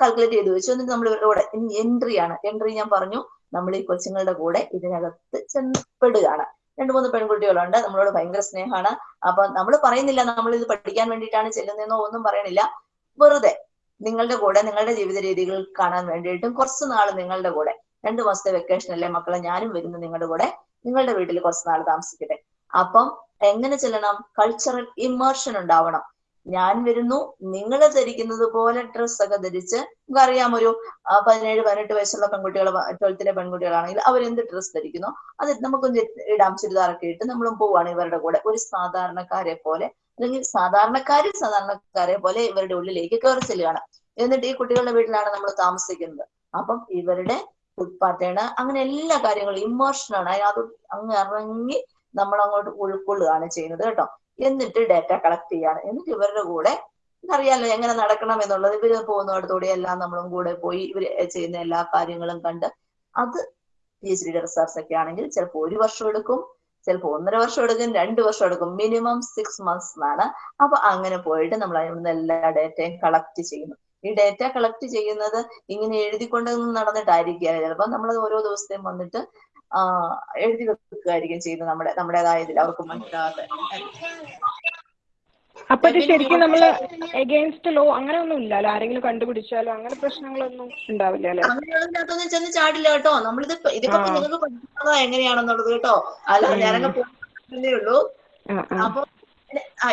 കാൽക്കുലേറ്റ് ചെയ്ത്. വെച്ചു. എന്നിട്ട് നമ്മൾ ഇവിടെ എൻട്രി ആണ്. എൻട്രി ഞാൻ പറഞ്ഞു നമ്മൾ ഈ കൊച്ചുങ്ങളുടെ കൂടെ ഇതിനകത്ത് ചെന്നപ്പെടുകയാണ്. രണ്ടു മൂന്ന് പെൺകുട്ടികളുണ്ട്. നമ്മളോട് ഭയങ്കര സ്നേഹമാണ്. അപ്പൊ നമ്മൾ പറയുന്നില്ല നമ്മൾ ഇത് പഠിക്കാൻ വേണ്ടിയിട്ടാണ് ചെല്ലുന്നതെന്നോ ഒന്നും പറയണില്ല. വെറുതെ നിങ്ങളുടെ കൂടെ നിങ്ങളുടെ ജീവിത രീതികൾ കാണാൻ വേണ്ടിയിട്ടും കുറച്ച് നാൾ നിങ്ങളുടെ കൂടെ. രണ്ടു മാസത്തെ വെക്കേഷൻ അല്ലേ മക്കളെ? ഞാനും വരുന്നു നിങ്ങളുടെ കൂടെ. നിങ്ങളുടെ വീട്ടിൽ കുറച്ച് നാൾ താമസിക്കട്ടെ. അപ്പം എങ്ങനെ ചെല്ലണം? കൾച്ചറൽ ഇമേർഷൻ ഉണ്ടാവണം. ഞാൻ വരുന്നു. നിങ്ങൾ ധരിക്കുന്നത് പോലെ ഡ്രസ്സൊക്കെ ധരിച്ച് നമുക്കറിയാം ഒരു പതിനേഴ് പതിനെട്ട് വയസ്സുള്ള പെൺകുട്ടികൾ ട്വൽത്തിലെ പെൺകുട്ടികളാണെങ്കിൽ അവരെന്ത് ഡ്രസ്സ് ധരിക്കുന്നു? അത് നമുക്കൊന്ന് ഇടാം ചുരിദാറൊക്കെ ഇട്ട് നമ്മളും പോവാണ് ഇവരുടെ കൂടെ. ഒരു സാധാരണക്കാരെ പോലെ അല്ലെങ്കിൽ സാധാരണക്കാരിൽ സാധാരണക്കാരെ പോലെ ഇവരുടെ ഉള്ളിലേക്ക് കയറി ചെല്ലുകയാണ്. എന്നിട്ട് ഈ കുട്ടികളുടെ വീട്ടിലാണ് നമ്മൾ താമസിക്കുന്നത്. അപ്പം ഇവരുടെ ഫുഡ് പാറ്റേൺ അങ്ങനെ എല്ലാ കാര്യങ്ങളും ഇമോഷനാണ് അതിനകത്ത് അങ്ങ് ഇറങ്ങി നമ്മൾ അങ്ങോട്ട് ഉൾക്കൊള്ളുകയാണ് ചെയ്യുന്നത് കേട്ടോ. എന്നിട്ട് ഡാറ്റ കളക്ട് ചെയ്യാണ്. എന്നിട്ട് ഇവരുടെ കൂടെ അറിയാലോ എങ്ങനെ നടക്കണം എന്നുള്ളത്. ഇവർ പോകുന്നിടത്തോടെ എല്ലാം നമ്മളും കൂടെ പോയി ഇവർ ചെയ്യുന്ന എല്ലാ കാര്യങ്ങളും കണ്ട് അത് പി എച്ച് ഡിയുടെ റിസർച്ച് ഒക്കെ ആണെങ്കിൽ ചിലപ്പോൾ ഒരു വർഷം എടുക്കും ചിലപ്പോൾ ഒന്നര വർഷം എടുക്കും രണ്ട് വർഷം എടുക്കും. മിനിമം സിക്സ് മന്ത്സ് എന്നാണ്. അപ്പൊ അങ്ങനെ പോയിട്ട് നമ്മൾ അതിൽ എല്ലാ ഡേറ്റയും കളക്ട് ചെയ്യുന്നു. ഈ ഡേറ്റ കളക്ട് ചെയ്യുന്നത് ഇങ്ങനെ എഴുതിക്കൊണ്ടൊന്നും നടന്നിട്ടായിരിക്കുകയാണ് ചിലപ്പോൾ നമ്മൾ ഓരോ ദിവസത്തെയും വന്നിട്ട് എഴുതി വെക്കുകയായിരിക്കും ചെയ്യുന്നത് നമ്മുടെ നമ്മുടേതായ ഇതിൽ അവർക്ക് മനസ്സിലാകാതെ അപ്പൊ ഇത് ശരിക്കും നമ്മൾ എഗെയിൻസ്റ്റ് ലോ അങ്ങനെ ഒന്നും ഇല്ലല്ലോ? ആരെങ്കിലും കണ്ടുപിടിച്ചാലോ? അങ്ങനെ പ്രശ്നങ്ങളൊന്നും ഉണ്ടാവില്ല അങ്ങനെയൊന്നും ചെന്ന് ചാടില്ല കേട്ടോ. നമ്മളിത് ഇതിപ്പോ നിങ്ങൾക്ക് പഠിക്കുന്നതോ എങ്ങനെയാണെന്നുള്ളത് കേട്ടോ. അല്ല. ഞാനങ്ങ് പോകുന്നേ ഉള്ളൂ. അപ്പൊ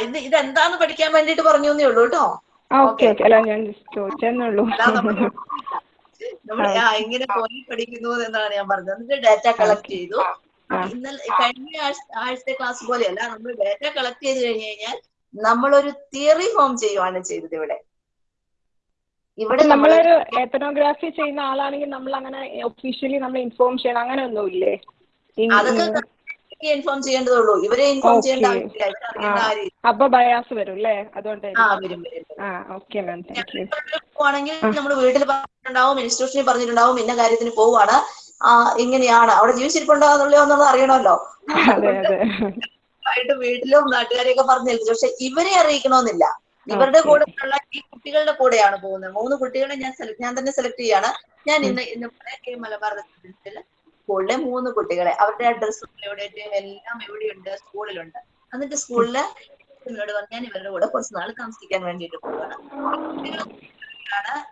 ഇത് ഇതെന്താന്ന് പഠിക്കാൻ വേണ്ടിട്ട് പറഞ്ഞു എന്നേ ഉള്ളൂ കേട്ടോ. Okay okay. അല്ല ഞാൻ ചോദിച്ചെന്നേ ഉള്ളൂ എങ്ങനെ ആ പോയി പഠിക്കുന്നു എന്നാണ് ഞാൻ പറഞ്ഞത്. എന്നിട്ട് ഡാറ്റ കളക്ട് ചെയ്തു. ഇന്നലെ കഴിഞ്ഞ ആഴ്ച- ആഴ്ചത്തെ ക്ലാസ് പോലെയല്ല നമ്മൾ ഡാറ്റ കളക്ട് ചെയ്ത് കഴിഞ്ഞു കഴിഞ്ഞാൽ നമ്മളൊരു തിയറി ഫോം ചെയ്യുവാണ് ചെയ്തത് ഇവിടെ. ഇവിടെ നമ്മളൊരു എത്തനോഗ്രാഫി ചെയ്യുന്ന ആളാണെങ്കിൽ നമ്മൾ അങ്ങനെ ഒഫീഷ്യലി നമ്മൾ ഇൻഫോം ചെയ്യണം. അങ്ങനെ ഒന്നുമില്ലേ അതൊക്കെ ഇൻഫോം ചെയ്യേണ്ടതുള്ളൂ. ഇവരെ ഇൻഫോം ചെയ്യേണ്ട. ആവശ്യമില്ല. ഇവരെ അറിയേണ്ട അപ്പൊ ബയാസ് വരും അല്ലേ ആ വരും വരും പോവാണെങ്കിൽ നമ്മൾ വീട്ടിൽ പറഞ്ഞിട്ടുണ്ടാവും ഇൻസ്റ്റിറ്റ്യൂഷനിൽ പറഞ്ഞിട്ടുണ്ടാവും ഇന്ന കാര്യത്തിന് പോവാണ്. ഇങ്ങനെയാണ്. അവിടെ ജീവിച്ചിരിപ്പുണ്ടോ എന്നുള്ളോ എന്നുള്ളത് അറിയണമല്ലോ ആയിട്ട് വീട്ടിലും നാട്ടുകാരെയൊക്കെ പറഞ്ഞേൽപ്പിച്ചു പക്ഷെ ഇവരെ അറിയിക്കണമെന്നില്ല. ഇവരുടെ കൂടെ ഉള്ള ഈ കുട്ടികളുടെ കൂടെയാണ് പോകുന്നത്. മൂന്ന് കുട്ടികളെ ഞാൻ ഞാൻ തന്നെ സെലക്ട് ചെയ്യാണ്. ഞാൻ ഇന്ന് ഇന്ന് ഈ മലബാർ റെസിഡൻസിൽ സ്കൂളിലെ മൂന്ന് കുട്ടികളെ. അവരുടെ അഡ്രസ്സും എവിടെയും എല്ലാം എവിടെയുണ്ട്? സ്കൂളിലുണ്ട്. എന്നിട്ട് സ്കൂളിൽ എന്നോട് പറഞ്ഞു ഞാൻ ഇവരുടെ കൂടെ കുറച്ച് നാൾ താമസിക്കാൻ വേണ്ടിയിട്ട് പോവാണ്.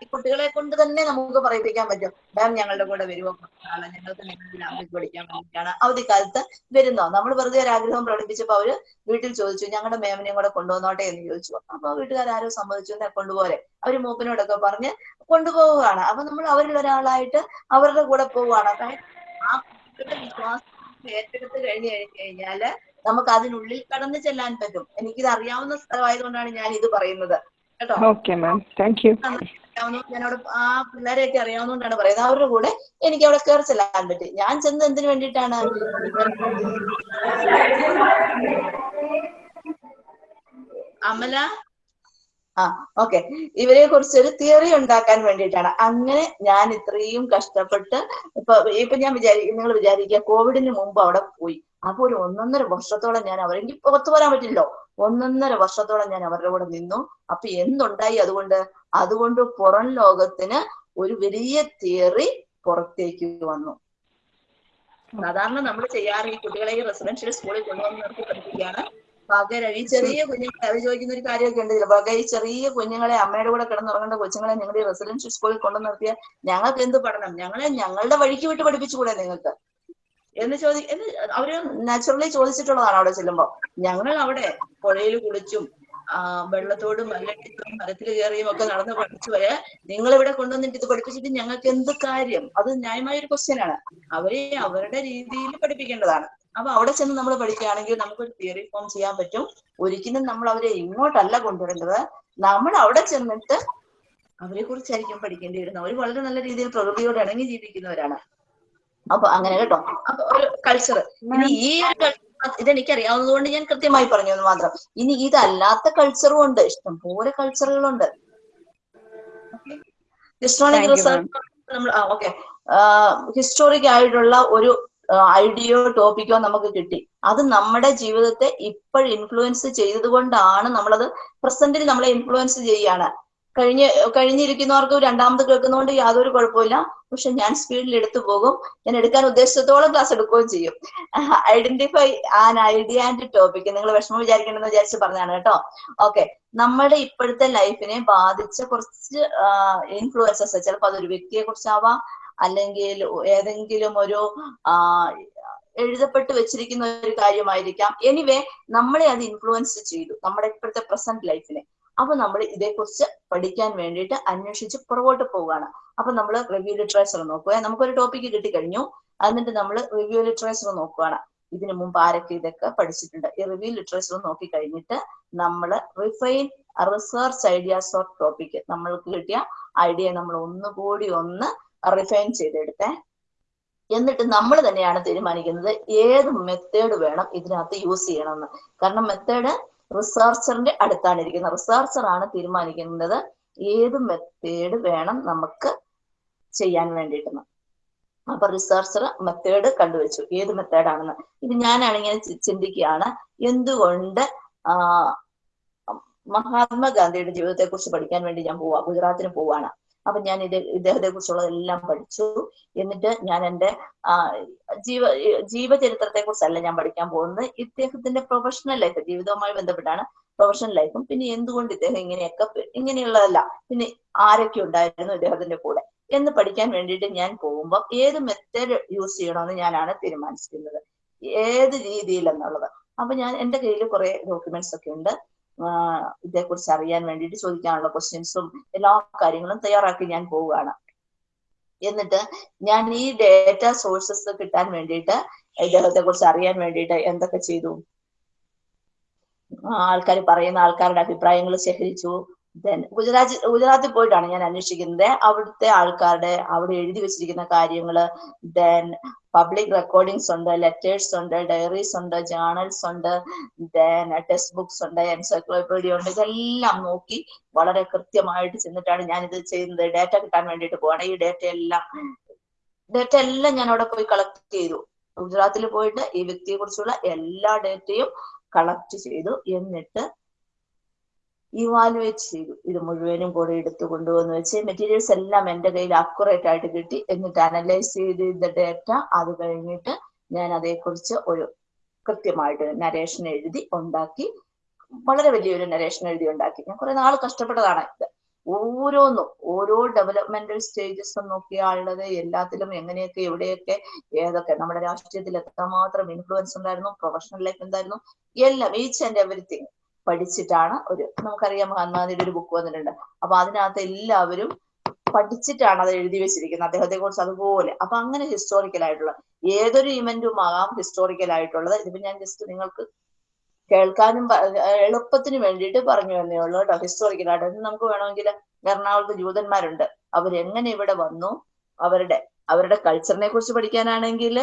ഈ കുട്ടികളെ കൊണ്ട് തന്നെ നമുക്ക് പറയിപ്പിക്കാൻ പറ്റും. മാം ഞങ്ങളുടെ കൂടെ വരുമോ നാളെ ഞങ്ങൾക്ക് നിങ്ങളുടെ പഠിക്കാൻ വേണ്ടിയിട്ടാണ്. അവധിക്കാലത്ത് വരുന്നോ? നമ്മൾ വെറുതെ ഒരു ആഗ്രഹം പ്രകടിപ്പിച്ചപ്പോൾ അവർ വീട്ടിൽ ചോദിച്ചു ഞങ്ങളുടെ മേമിനെയും കൂടെ കൊണ്ടുവന്നോട്ടെ? എന്ന് ചോദിച്ചു. അപ്പൊ വീട്ടുകാരും സമ്മതിച്ചു കൊണ്ടുപോലെ അവർ മൂപ്പനോടൊക്കെ പറഞ്ഞ് കൊണ്ടുപോവുകയാണ്. അപ്പൊ നമ്മൾ അവരിൽ ഒരാളായിട്ട് അവരുടെ കൂടെ പോവുകയാണ്. ആ കുട്ടികളുടെ വിശ്വാസം ഏറ്റെടുത്ത് കഴിഞ്ഞു കഴിഞ്ഞു കഴിഞ്ഞാൽ നമുക്ക് അതിനുള്ളിൽ കടന്നു ചെല്ലാൻ പറ്റും. എനിക്കിത് അറിയാവുന്ന സ്ഥലമായതുകൊണ്ടാണ് ഞാൻ ഇത് പറയുന്നത്. കേട്ടോ? ഞാനവിടെ ആ പിള്ളേരെയൊക്കെ അറിയാവുന്നതുകൊണ്ടാണ് പറയുന്നത്. അവരുടെ കൂടെ എനിക്ക് അവിടെ കയറി ചെല്ലാൻ പറ്റി. ഞാൻ ചെന്ന് എന്തിനു വേണ്ടിട്ടാണ് അമല? ആ ഓക്കെ ഇവരെ കുറിച്ചൊരു തിയറി ഉണ്ടാക്കാൻ വേണ്ടിയിട്ടാണ്. അങ്ങനെ ഞാൻ ഇത്രയും കഷ്ടപ്പെട്ട് ഇപ്പൊ ഇപ്പൊ ഞാൻ വിചാരിക്കും നിങ്ങൾ വിചാരിക്കുക കോവിഡിന് മുമ്പ് അവിടെ പോയി. അപ്പൊ ഒരു ഒന്നൊന്നര വർഷത്തോളം ഞാൻ അവർ എനിക്ക് പുറത്തു വരാൻ പറ്റില്ലല്ലോ. ഒന്നൊന്നര വർഷത്തോളം ഞാൻ അവരുടെ കൂടെ നിന്നു. അപ്പൊ എന്തുണ്ടായി അതുകൊണ്ട്? അതുകൊണ്ട് പുറം ലോകത്തിന് ഒരു വലിയ തിയറി പുറത്തേക്ക് വന്നു. സാധാരണ നമ്മൾ ചെയ്യാറ് ഈ കുട്ടികളെ ഈ റെസിഡൻഷ്യൽ സ്കൂളിൽ കൊണ്ടുവന്ന് നിർത്തി പഠിപ്പിക്കുകയാണ്. പകരം ഈ ചെറിയ കുഞ്ഞുങ്ങളെ അവർ ചോദിക്കുന്ന ഒരു കാര്യമൊക്കെ ഉണ്ട് പക ഈ ചെറിയ കുഞ്ഞുങ്ങളെ അമ്മയുടെ കൂടെ കിടന്നുറങ്ങേണ്ട കൊച്ചുങ്ങളെ നിങ്ങൾ ഈ റെസിഡൻഷ്യൽ സ്കൂളിൽ കൊണ്ടു നിർത്തിയാൽ ഞങ്ങൾക്ക് എന്ത് പഠനം? ഞങ്ങളെ ഞങ്ങളുടെ വഴിക്ക് വിട്ട് പഠിപ്പിച്ചുകൂടെ നിങ്ങൾക്ക്? എന്ന് ചോദി എന്ന് അവർ നാച്ചുറലി ചോദിച്ചിട്ടുള്ളതാണ് അവിടെ ചെല്ലുമ്പോ. ഞങ്ങൾ അവിടെ പുഴയിൽ കുളിച്ചും വെള്ളത്തോടും മല്ലടിച്ചും മരത്തിൽ കയറിയും ഒക്കെ നടന്ന് പഠിച്ചു വരെ നിങ്ങൾ ഇവിടെ കൊണ്ടുവന്നിട്ട് ഇത് പഠിപ്പിച്ചിട്ട് ഞങ്ങൾക്ക് എന്ത് കാര്യം? അത് ന്യായമായ ഒരു ക്വസ്റ്റ്യൻ ആണ്. അവരെ അവരുടെ രീതിയിൽ പഠിപ്പിക്കേണ്ടതാണ്. അപ്പൊ അവിടെ ചെന്ന് നമ്മൾ പഠിക്കുകയാണെങ്കിൽ നമുക്കൊരു തിയറി ഫോം ചെയ്യാൻ പറ്റും. ഒരിക്കലും നമ്മൾ അവരെ ഇങ്ങോട്ടല്ല കൊണ്ടുവരേണ്ടത്. നമ്മൾ അവിടെ ചെന്നിട്ട് അവരെ കുറിച്ചായിരിക്കും പഠിക്കേണ്ടി വരുന്നത്. അവർ വളരെ നല്ല രീതിയിൽ പ്രകൃതിയോട് ഇണങ്ങി ജീവിക്കുന്നവരാണ്. അപ്പൊ അങ്ങനെ കേട്ടോ. അപ്പൊ ഒരു കൾച്ചർ ഇനി ഈ ഒരു കൾച്ചർ ഇതെനിക്ക് അറിയാവുന്നത് കൊണ്ട് ഞാൻ കൃത്യമായി പറഞ്ഞു എന്ന് മാത്രം. ഇനി ഇതല്ലാത്ത കൾച്ചറും ഉണ്ട്. ഇഷ്ടം ഇഷ്ടംപോലെ കൾച്ചറുകളുണ്ട് ഹിസ്റ്റോണിക് റിസർച്ച് നമ്മൾ ഓക്കെ ഹിസ്റ്റോറിക് ആയിട്ടുള്ള ഒരു ഐഡിയോ ടോപ്പിക്കോ നമുക്ക് കിട്ടി. അത് നമ്മുടെ ജീവിതത്തെ ഇപ്പോൾ ഇൻഫ്ലുവൻസ് ചെയ്തതുകൊണ്ടാണ് നമ്മളത് പ്രസന്റിൽ നമ്മളെ ഇൻഫ്ലുവൻസ് ചെയ്യാണ്. കഴിഞ്ഞ് കഴിഞ്ഞിരിക്കുന്നവർക്ക് രണ്ടാമത് കേൾക്കുന്നതുകൊണ്ട് യാതൊരു കുഴപ്പമില്ല പക്ഷെ ഞാൻ സ്പീഡിൽ എടുത്തു പോകും. ഞാൻ എടുക്കാൻ ഉദ്ദേശത്തോളം ക്ലാസ് എടുക്കുകയും ചെയ്യും. Identify an idea and topic നിങ്ങൾ വിഷമം വിചാരിക്കണമെന്ന് വിചാരിച്ച് പറഞ്ഞാണ് കേട്ടോ. ഓക്കെ നമ്മുടെ ഇപ്പോഴത്തെ ലൈഫിനെ ബാധിച്ച കുറച്ച് ഇൻഫ്ലുവൻസസ് ചിലപ്പോൾ അതൊരു വ്യക്തിയെ കുറിച്ചാവാം അല്ലെങ്കിൽ ഏതെങ്കിലും ഒരു എഴുതപ്പെട്ട് വെച്ചിരിക്കുന്ന ഒരു കാര്യമായിരിക്കാം. എനിവേ നമ്മളെ അത് ഇൻഫ്ലുവൻസ് ചെയ്തു. നമ്മുടെ ഇപ്പോഴത്തെ പ്രസന്റ് ലൈഫിനെ അപ്പൊ നമ്മൾ ഇതേക്കുറിച്ച് പഠിക്കാൻ വേണ്ടിയിട്ട് അന്വേഷിച്ച് പുറകോട്ട് പോവുകയാണ്. അപ്പൊ നമ്മൾ റിവ്യൂ ലിറ്ററേച്ചർ നോക്കുക നമുക്കൊരു ടോപ്പിക് കിട്ടിക്കഴിഞ്ഞു. എന്നിട്ട് നമ്മൾ റിവ്യൂ ലിറ്ററേച്ചർ നോക്കുകയാണ്. ഇതിനു മുമ്പ് ആരൊക്കെ ഇതൊക്കെ പഠിച്ചിട്ടുണ്ട്? ഈ റിവ്യൂ ലിറ്ററേച്ചർ നോക്കി കഴിഞ്ഞിട്ട് നമ്മൾ refine research ideas of topic നമ്മൾക്ക് കിട്ടിയ ഐഡിയ നമ്മൾ ഒന്നുകൂടി ഒന്ന് റിഫൈൻ ചെയ്തെടുത്തേ. എന്നിട്ട് നമ്മൾ തന്നെയാണ് തീരുമാനിക്കുന്നത് ഏത് മെത്തേഡ് വേണം ഇതിനകത്ത് യൂസ് ചെയ്യണമെന്ന്. കാരണം മെത്തേഡ് റിസർച്ചറിന്റെ അടുത്താണ് ഇരിക്കുന്നത്. റിസർച്ചർ ആണ് തീരുമാനിക്കുന്നത് ഏത് മെത്തേഡ് വേണം നമുക്ക് ചെയ്യാൻ വേണ്ടിയിട്ടെന്ന്. അപ്പൊ റിസർച്ചർ മെത്തേഡ് കണ്ടുവച്ചു. ഏത് മെത്തേഡാണെന്ന് ഇത് ഞാനാണ് ഇങ്ങനെ ചിന്തിക്കുകയാണ്. എന്തുകൊണ്ട് മഹാത്മാഗാന്ധിയുടെ ജീവിതത്തെ കുറിച്ച് പഠിക്കാൻ വേണ്ടി ഞാൻ പോവാ? ഗുജറാത്തിന് പോവാണ്. അപ്പൊ ഞാൻ ഇത് ഇദ്ദേഹത്തെ കുറിച്ചുള്ളതെല്ലാം പഠിച്ചു. എന്നിട്ട് ഞാൻ എന്റെ ജീവ ജീവചരിത്രത്തെ കുറിച്ചല്ല ഞാൻ പഠിക്കാൻ പോകുന്നത്. ഇദ്ദേഹത്തിന്റെ പ്രൊഫഷണൽ ലൈഫ് ജീവിതവുമായി ബന്ധപ്പെട്ടാണ് പ്രൊഫഷണൽ ലൈഫും പിന്നെ എന്തുകൊണ്ട് ഇദ്ദേഹം ഇങ്ങനെയൊക്കെ ഇങ്ങനെയുള്ളതല്ല പിന്നെ ആരൊക്കെ ഉണ്ടായിരുന്നു ഇദ്ദേഹത്തിന്റെ കൂടെ എന്ന് പഠിക്കാൻ വേണ്ടിയിട്ട് ഞാൻ പോകുമ്പോൾ ഏത് മെത്തേഡ് യൂസ് ചെയ്യണമെന്ന് ഞാനാണ് തീരുമാനിച്ചിരുന്നത്. ഏത് രീതിയിൽ എന്നുള്ളത് അപ്പൊ ഞാൻ എന്റെ കയ്യിൽ കുറെ ഡോക്യുമെന്റ്സ് ഒക്കെ ഉണ്ട്. ഇതേക്കുറിച്ച് അറിയാൻ വേണ്ടിയിട്ട് ചോദിക്കാനുള്ള ക്വസ്റ്റ്യൻസും എല്ലാ കാര്യങ്ങളും തയ്യാറാക്കി ഞാൻ പോവുകയാണ്. എന്നിട്ട് ഞാൻ ഈ ഡേറ്റ സോഴ്സസ് കിട്ടാൻ വേണ്ടിയിട്ട് ഇദ്ദേഹത്തെ കുറിച്ച് അറിയാൻ വേണ്ടിയിട്ട് എന്തൊക്കെ ചെയ്തു? ആൾക്കാർ പറയുന്ന ആൾക്കാരുടെ അഭിപ്രായങ്ങൾ ശേഖരിച്ചു. ദെൻ ഗുജറാത്ത് ഗുജറാത്തിൽ പോയിട്ടാണ് ഞാൻ അന്വേഷിക്കുന്നത്. അവിടുത്തെ ആൾക്കാരുടെ അവിടെ എഴുതി വെച്ചിരിക്കുന്ന കാര്യങ്ങൾ ദെൻ പബ്ലിക് റെക്കോർഡിങ്സ് ഉണ്ട് ലെറ്റേഴ്സ് ഉണ്ട് ഡയറീസ് ഉണ്ട് ജേണൽസ് ഉണ്ട് ദെൻ ടെക്സ്റ്റ് ബുക്സ് ഉണ്ട് എൻസൈക്ലോപീഡിയ ഉണ്ട്. ഇതെല്ലാം നോക്കി വളരെ കൃത്യമായിട്ട് ചെന്നിട്ടാണ് ഞാൻ ഇത് ചെയ്യുന്നത്. ഡേറ്റ കിട്ടാൻ വേണ്ടിയിട്ട് പോവാണ്. ഈ ഡേറ്റ എല്ലാം ഡേറ്റ എല്ലാം ഞാൻ അവിടെ പോയി കളക്ട് ചെയ്തു. ഗുജറാത്തിൽ പോയിട്ട് ഈ വ്യക്തിയെ കുറിച്ചുള്ള എല്ലാ ഡേറ്റയും കളക്ട് ചെയ്തു. എന്നിട്ട് ഇവാലുവേറ്റ് ചെയ്തു. ഇത് മുഴുവനും കൂടെ എടുത്തു കൊണ്ടുവന്ന് വെച്ച് മെറ്റീരിയൽസ് എല്ലാം എന്റെ കയ്യിൽ അക്യുറേറ്റ് ആയിട്ട് കിട്ടി. എന്നിട്ട് അനലൈസ് ചെയ്ത ഡേറ്റ അത് കഴിഞ്ഞിട്ട് ഞാൻ അതേക്കുറിച്ച് ഒരു കൃത്യമായിട്ട് നരേഷൻ എഴുതി ഉണ്ടാക്കി. വളരെ വലിയൊരു നരേഷൻ എഴുതി ഉണ്ടാക്കി. ഞാൻ കുറെ നാൾ കഷ്ടപ്പെട്ടതാണ് ഇത്. ഓരോന്നും ഓരോ ഡെവലപ്മെന്റൽ സ്റ്റേജസും നോക്കിയാളുള്ളത് എല്ലാത്തിലും എങ്ങനെയൊക്കെ എവിടെയൊക്കെ ഏതൊക്കെ നമ്മുടെ രാഷ്ട്രീയത്തിൽ എത്രമാത്രം ഇൻഫ്ലുവൻസ് ഉണ്ടായിരുന്നു പ്രൊഫഷണൽ ലൈഫ് എന്തായിരുന്നു എല്ലാം ഈച്ച് ആൻഡ് എവറിത്തിങ് പഠിച്ചിട്ടാണ് ഒരു നമുക്കറിയാം മഹാത്മാഗാന്ധിയുടെ ഒരു ബുക്ക് വന്നിട്ടുണ്ട്. അപ്പൊ അതിനകത്ത് എല്ലാവരും പഠിച്ചിട്ടാണ് അത് എഴുതി വെച്ചിരിക്കുന്നത്. അദ്ദേഹത്തെ കുറിച്ച് അതുപോലെ. അപ്പൊ അങ്ങനെ ഹിസ്റ്റോറിക്കൽ ആയിട്ടുള്ള ഏതൊരു ഇവന്റും ആകാം ഹിസ്റ്റോറിക്കൽ ആയിട്ടുള്ളത്. ഇതിപ്പോ ഞാൻ ജസ്റ്റ് നിങ്ങൾക്ക് കേൾക്കാനും എളുപ്പത്തിന് വേണ്ടിയിട്ട് പറഞ്ഞു തന്നേ ഉള്ളൂ കേട്ടോ. ഹിസ്റ്റോറിക്കൽ ആയിട്ട്. നമുക്ക് വേണമെങ്കിൽ എറണാകുളത്ത് ജൂതന്മാരുണ്ട്. അവരെങ്ങനെ ഇവിടെ വന്നു? അവരുടെ അവരുടെ കൾച്ചറിനെ കുറിച്ച് പഠിക്കാനാണെങ്കിൽ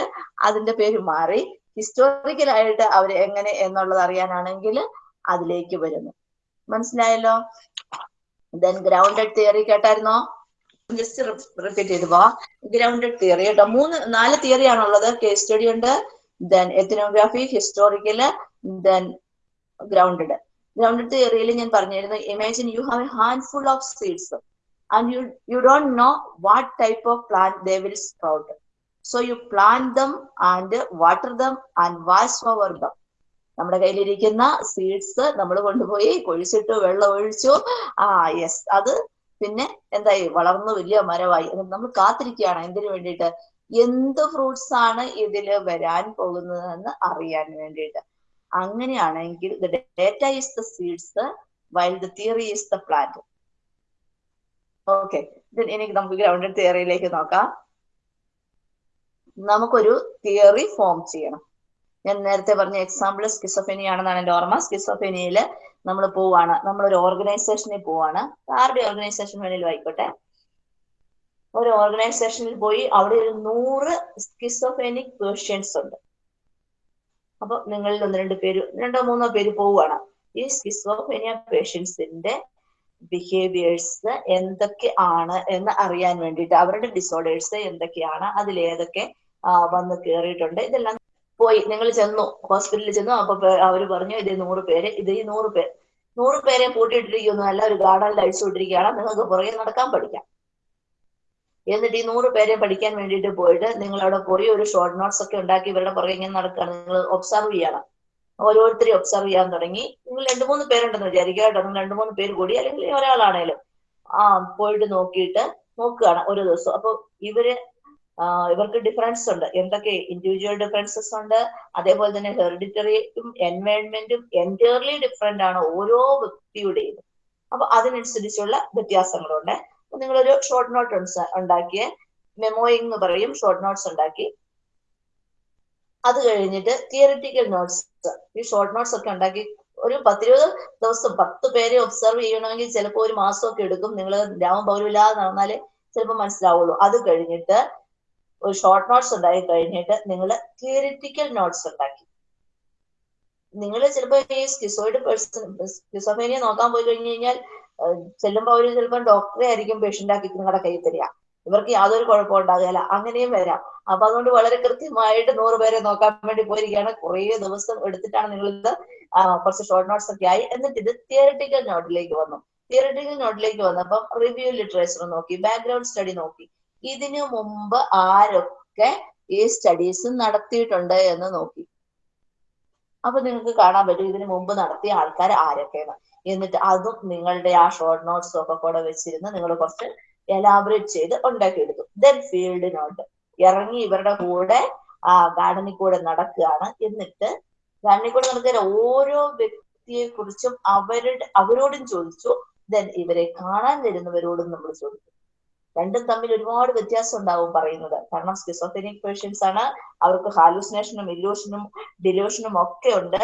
അതിന്റെ പേര് മാറി. ഹിസ്റ്റോറിക്കൽ ആയിട്ട് അവർ എങ്ങനെ എന്നുള്ളത് അറിയാനാണെങ്കിൽ അതിലേക്ക് വരുന്നു. മനസ്സിലായല്ലോ? ദെൻ ഗ്രൗണ്ടഡ് തിയറി കേട്ടായിരുന്നോ? ജസ്റ്റ് റിപ്പീറ്റ് ചെയ്തു പോവാ. ഗ്രൗണ്ടഡ് തിയറി കേട്ടോ. മൂന്ന് നാല് തിയറി ആണുള്ളത്. കേസ് സ്റ്റഡി ഉണ്ട്. Then ethnography historical then grounded grounded തിയറിയിൽ ഞാൻ പറഞ്ഞിരുന്നു imagine you have a hand full of seeds and you you don't know what type of plant they will sprout so you plant them and water them and wash over them നമ്മുടെ കയ്യിലിരിക്കുന്ന seeds നമ്മൾ കൊണ്ടുപോയി കൊഴിച്ചിട്ട് വെള്ളം ഒഴിച്ചു. ആ yes അത് പിന്നെ എന്തായി? വളർന്നു വലിയ മരമായി. നമ്മൾ കാത്തിരിക്കുകയാണ് എന്തിനു വേണ്ടിയിട്ട്? എന്ത് ഫ്രൂട്ട്സ് ആണ് ഇതിൽ വരാൻ പോകുന്നതെന്ന് അറിയാൻ വേണ്ടിയിട്ട്. അങ്ങനെയാണെങ്കിൽ the data is the seeds while the theory is the plant okay എനിക്ക് നമുക്ക് ഗ്രൗണ്ടഡ് തിയറിയിലേക്ക് നോക്കാം. നമുക്കൊരു തിയറി ഫോം ചെയ്യണം. ഞാൻ നേരത്തെ പറഞ്ഞ എക്സാമ്പിൾ സ്കിസോഫെനി ആണെന്നാണ് എന്റെ ഓർമ്മ. സ്കിസോഫെനിയിൽ നമ്മൾ പോവാണ്. നമ്മളൊരു ഓർഗനൈസേഷനിൽ പോവാണ്. ആരുടെ ഓർഗനൈസേഷൻ വേണേലും ആയിക്കോട്ടെ. ഒരു ഓർഗനൈസേഷനിൽ പോയി അവിടെ ഒരു നൂറ് സ്കിസോഫെനിക് പേഷ്യൻസ് ഉണ്ട്. അപ്പൊ നിങ്ങളിൽ ഒന്ന് രണ്ട് പേര് രണ്ടോ മൂന്നോ പേര് പോവുകയാണ് ഈ സ്കിസോഫെനിയ പേഷ്യൻസിന്റെ ബിഹേവിയേഴ്സ് എന്തൊക്കെ ആണ് എന്ന് അറിയാൻ വേണ്ടിയിട്ട് അവരുടെ ഡിസോർഡേഴ്സ് എന്തൊക്കെയാണ് അതിലേതൊക്കെ വന്ന് കയറിയിട്ടുണ്ട് ഇതെല്ലാം പോയി. നിങ്ങൾ ചെന്നു. ഹോസ്പിറ്റലിൽ ചെന്നു. അപ്പൊ അവർ പറഞ്ഞു ഇത് നൂറ് പേര് ഇത് ഈ നൂറ് പേര് നൂറ് പേരെ പൂട്ടിയിട്ടിരിക്കുന്നു. അല്ല ഒരു ഗാർഡനിൽ അഴിച്ചുകൊണ്ടിരിക്കുകയാണ് നിങ്ങൾക്ക് പുറകെ നടക്കാൻ പഠിക്കാം. എന്നിട്ട് ഈ നൂറ് പേരെ പഠിക്കാൻ വേണ്ടിയിട്ട് പോയിട്ട് നിങ്ങൾ അവിടെ പോയി ഒരു ഷോർട്ട് നോട്ട്സ് ഒക്കെ ഉണ്ടാക്കി ഇവരുടെ പുറകെ ഇങ്ങനെ നടക്കുകയാണ്. നിങ്ങൾ ഒബ്സർവ് ചെയ്യണം. ഓരോരുത്തരെയും ഒബ്സർവ് ചെയ്യാൻ തുടങ്ങി. നിങ്ങൾ രണ്ടു മൂന്ന് പേരുണ്ടെന്ന് വിചാരിക്കുക കേട്ടോ. നിങ്ങൾ രണ്ടു മൂന്ന് പേര് കൂടി അല്ലെങ്കിൽ ഒരാളാണേലും. ആ പോയിട്ട് നോക്കിയിട്ട് നോക്കുകയാണ് ഓരോ ദിവസം. അപ്പൊ ഇവർ ഇവർക്ക് ഡിഫറൻസ് ഉണ്ട്. എന്തൊക്കെ ഇൻഡിവിജ്വൽ ഡിഫറൻസസ് ഉണ്ട്? അതേപോലെ തന്നെ ഹെറിഡിറ്ററിയും എൻവയൺമെന്റും എന്റയർലി ഡിഫറെന്റ് ആണ് ഓരോ വ്യക്തിയുടെയും. അപ്പൊ അതിനനുസരിച്ചുള്ള വ്യത്യാസങ്ങളുണ്ട്. നിങ്ങളൊരു ഷോർട്ട് നോട്ട് ഉണ്ടാക്കിയ. മെമ്മോയിങ് എന്ന് പറയും ഷോർട്ട് നോട്ട്സ് ഉണ്ടാക്കി. അത് കഴിഞ്ഞിട്ട് തിയറിറ്റിക്കൽ നോട്ട്സ് ഈ ഷോർട്ട് നോട്ട്സ് ഒക്കെ ഉണ്ടാക്കി ഒരു പത്തിരുപത് ദിവസം പത്ത് പേരെ ഒബ്സർവ് ചെയ്യണമെങ്കിൽ ചിലപ്പോൾ ഒരു മാസമൊക്കെ എടുക്കും. നിങ്ങൾ രാമം പൗരമില്ലാതെ നടന്നാലേ ചിലപ്പോൾ മനസ്സിലാവുള്ളൂ. അത് കഴിഞ്ഞിട്ട് ഒരു ഷോർട്ട് നോട്ട്സ് ഉണ്ടാക്കി കഴിഞ്ഞിട്ട് നിങ്ങൾ തിയറിറ്റിക്കൽ നോട്ട്സ് ഉണ്ടാക്കി. നിങ്ങൾ ചിലപ്പോൾ ഈ സ്കിസോയിഡ് പേഴ്സൺ സ്കിസോഫേനിയ നോക്കാൻ പോയി കഴിഞ്ഞു കഴിഞ്ഞാൽ ചെല്ലുമ്പോൾ അവർ ചിലപ്പോൾ ഡോക്ടറെ ആയിരിക്കും പേഷ്യന്റ് ആക്കി നിങ്ങളുടെ കയ്യിൽ തരിക. ഇവർക്ക് യാതൊരു കുഴപ്പം ഉണ്ടാകുകയില്ല. അങ്ങനെയും വരാം. അപ്പൊ അതുകൊണ്ട് വളരെ കൃത്യമായിട്ട് നൂറ് പേരെ നോക്കാൻ വേണ്ടി പോയിരിക്കുകയാണ്. കുറേ ദിവസം എടുത്തിട്ടാണ് നിങ്ങൾ ഇത് കുറച്ച് ഷോർട്ട് നോട്ട്സ് ഒക്കെ ആയി. എന്നിട്ട് ഇത് തിയറിറ്റിക്കൽ നോട്ടിലേക്ക് വന്നു. തിയറിറ്റിക്കൽ നോട്ടിലേക്ക് വന്നപ്പം റിവ്യൂ ലിറ്ററേച്ചർ നോക്കി ബാക്ക്ഗ്രൗണ്ട് സ്റ്റഡി നോക്കി. ഇതിനു മുമ്പ് ആരൊക്കെ ഈ സ്റ്റഡീസ് നടത്തിയിട്ടുണ്ട് എന്ന് നോക്കി. അപ്പൊ നിങ്ങൾക്ക് കാണാൻ പറ്റും ഇതിനു മുമ്പ് നടത്തിയ ആൾക്കാർ ആരൊക്കെയാണ്. എന്നിട്ട് അതും നിങ്ങളുടെ ആ ഷോർട്ട് നോട്ട്സും ഒക്കെ കൂടെ വെച്ചിരുന്ന് നിങ്ങൾ കുറച്ച് എലാബറേറ്റ് ചെയ്ത് ഉണ്ടാക്കിയെടുത്തു ദെൻ ഫീൽഡിനോട്ട് ഇറങ്ങി ഇവരുടെ കൂടെ ആ ഗാർഡനിൽ കൂടെ നടക്കുകയാണ്. എന്നിട്ട് ഗാർഡനിൽ കൂടെ നടക്കുന്ന ഓരോ വ്യക്തിയെ കുറിച്ചും അവരുടെ അവരോടും ചോദിച്ചു. ദെൻ ഇവരെ കാണാൻ വരുന്നവരോടും നമ്മൾ ചോദിച്ചു. രണ്ടും തമ്മിൽ ഒരുപാട് വ്യത്യാസം ഉണ്ടാവും പറയുന്നത്. കാരണം സ്കിസോഫെനിക് പേഷ്യൻസ് ആണ്. അവർക്ക് ഹാലൂസിനേഷനും ഇല്യൂഷനും ഡിലൂഷനും ഒക്കെ ഉണ്ട്.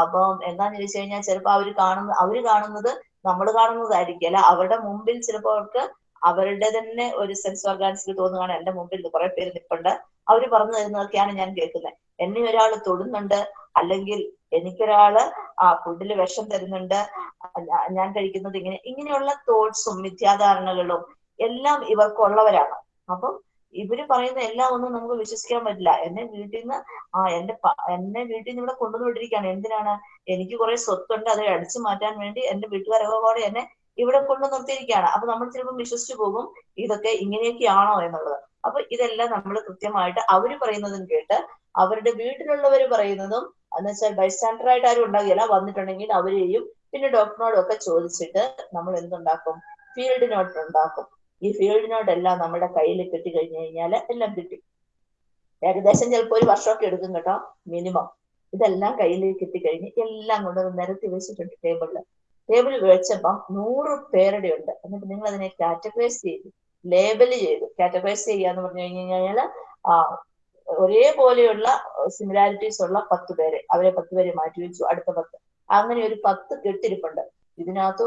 അപ്പം എന്താന്ന് ചോദിച്ചു കഴിഞ്ഞാൽ ചിലപ്പോൾ അവർ കാണുന്ന അവർ കാണുന്നത് നമ്മൾ കാണുന്നതായിരിക്കും. അല്ല അവരുടെ മുമ്പിൽ ചിലപ്പോൾ അവർക്ക് അവരുടെ തന്നെ ഒരു സെൻസ് ഓർഗാൻസിൽ തോന്നുകയാണ്. എന്റെ മുമ്പിൽ കുറെ പേര് നിൽപ്പുണ്ട് അവർ പറഞ്ഞു തരുന്നതൊക്കെയാണ് ഞാൻ കേൾക്കുന്നത്. എന്നെ ഒരാൾ തൊടുന്നുണ്ട് അല്ലെങ്കിൽ എനിക്കൊരാൾ ആ ഫുഡിൽ വിഷം തരുന്നുണ്ട് ഞാൻ കഴിക്കുന്നത് ഇങ്ങനെ ഇങ്ങനെയുള്ള തോട്ട്സും മിഥ്യാധാരണകളും എല്ലാം ഇവർക്കുള്ളവരാണ്. അപ്പം ഇവർ പറയുന്ന എല്ലാം ഒന്നും നമുക്ക് വിശ്വസിക്കാൻ പറ്റില്ല. എന്നെ വീട്ടിൽ നിന്ന് ആ എന്റെ എന്നെ വീട്ടിൽ നിന്ന് ഇവിടെ കൊണ്ടുവന്ന് വിട്ടിരിക്കുകയാണ് എന്തിനാണ്? എനിക്ക് കുറെ സ്വത്തുണ്ട് അത് അടിച്ചു മാറ്റാൻ വേണ്ടി എന്റെ വീട്ടുകാരൊക്കെ കൂടെ എന്നെ ഇവിടെ കൊണ്ടു നിർത്തിയിരിക്കുകയാണ് അപ്പൊ നമ്മൾ ചിലപ്പോൾ വിശ്വസിച്ചു പോകും ഇതൊക്കെ ഇങ്ങനെയൊക്കെയാണോ എന്നുള്ളത്. അപ്പൊ ഇതെല്ലാം നമ്മൾ കൃത്യമായിട്ട് അവർ പറയുന്നതും കേട്ട് അവരുടെ വീട്ടിലുള്ളവർ പറയുന്നതും എന്ന് വെച്ചാൽ ബൈസ്റ്റാൻഡർ ആയിട്ട് ആരും ഉണ്ടാകില്ല. വന്നിട്ടുണ്ടെങ്കിൽ അവരെയും പിന്നെ ഡോക്ടറിനോടും ഒക്കെ ചോദിച്ചിട്ട് നമ്മൾ എന്തുണ്ടാക്കും? ഫീൽഡ് നോട്ട് ഉണ്ടാക്കും ഈ ഫീൽഡിനോടെല്ലാം നമ്മുടെ കയ്യിൽ കിട്ടി കഴിഞ്ഞു കഴിഞ്ഞാൽ എല്ലാം കിട്ടി. ഏകദേശം ചിലപ്പോൾ ഒരു വർഷമൊക്കെ എടുക്കും കേട്ടോ മിനിമം ഇതെല്ലാം കയ്യിൽ കിട്ടിക്കഴിഞ്ഞ് എല്ലാം കൊണ്ട് നിരത്തി വെച്ചിട്ടുണ്ട് ടേബിളിൽ ടേബിൾ വെച്ചപ്പം നൂറ് പേരുടെ ഉണ്ട്. എന്നിട്ട് നിങ്ങൾ അതിനെ കാറ്റഗറൈസ് ചെയ്തു ലേബൽ ചെയ്തു. കാറ്റഗറൈസ് ചെയ്യുക എന്ന് പറഞ്ഞു കഴിഞ്ഞു കഴിഞ്ഞാൽ ആ ഒരേപോലെയുള്ള സിമിലാരിറ്റീസ് ഉള്ള പത്ത് പേരെ അവരെ പത്ത് പേരെ മാറ്റി വെച്ചു അടുത്ത പത്ത്. അങ്ങനെ ഒരു പത്ത് കെട്ടിരിപ്പുണ്ട്. ഇതിനകത്ത്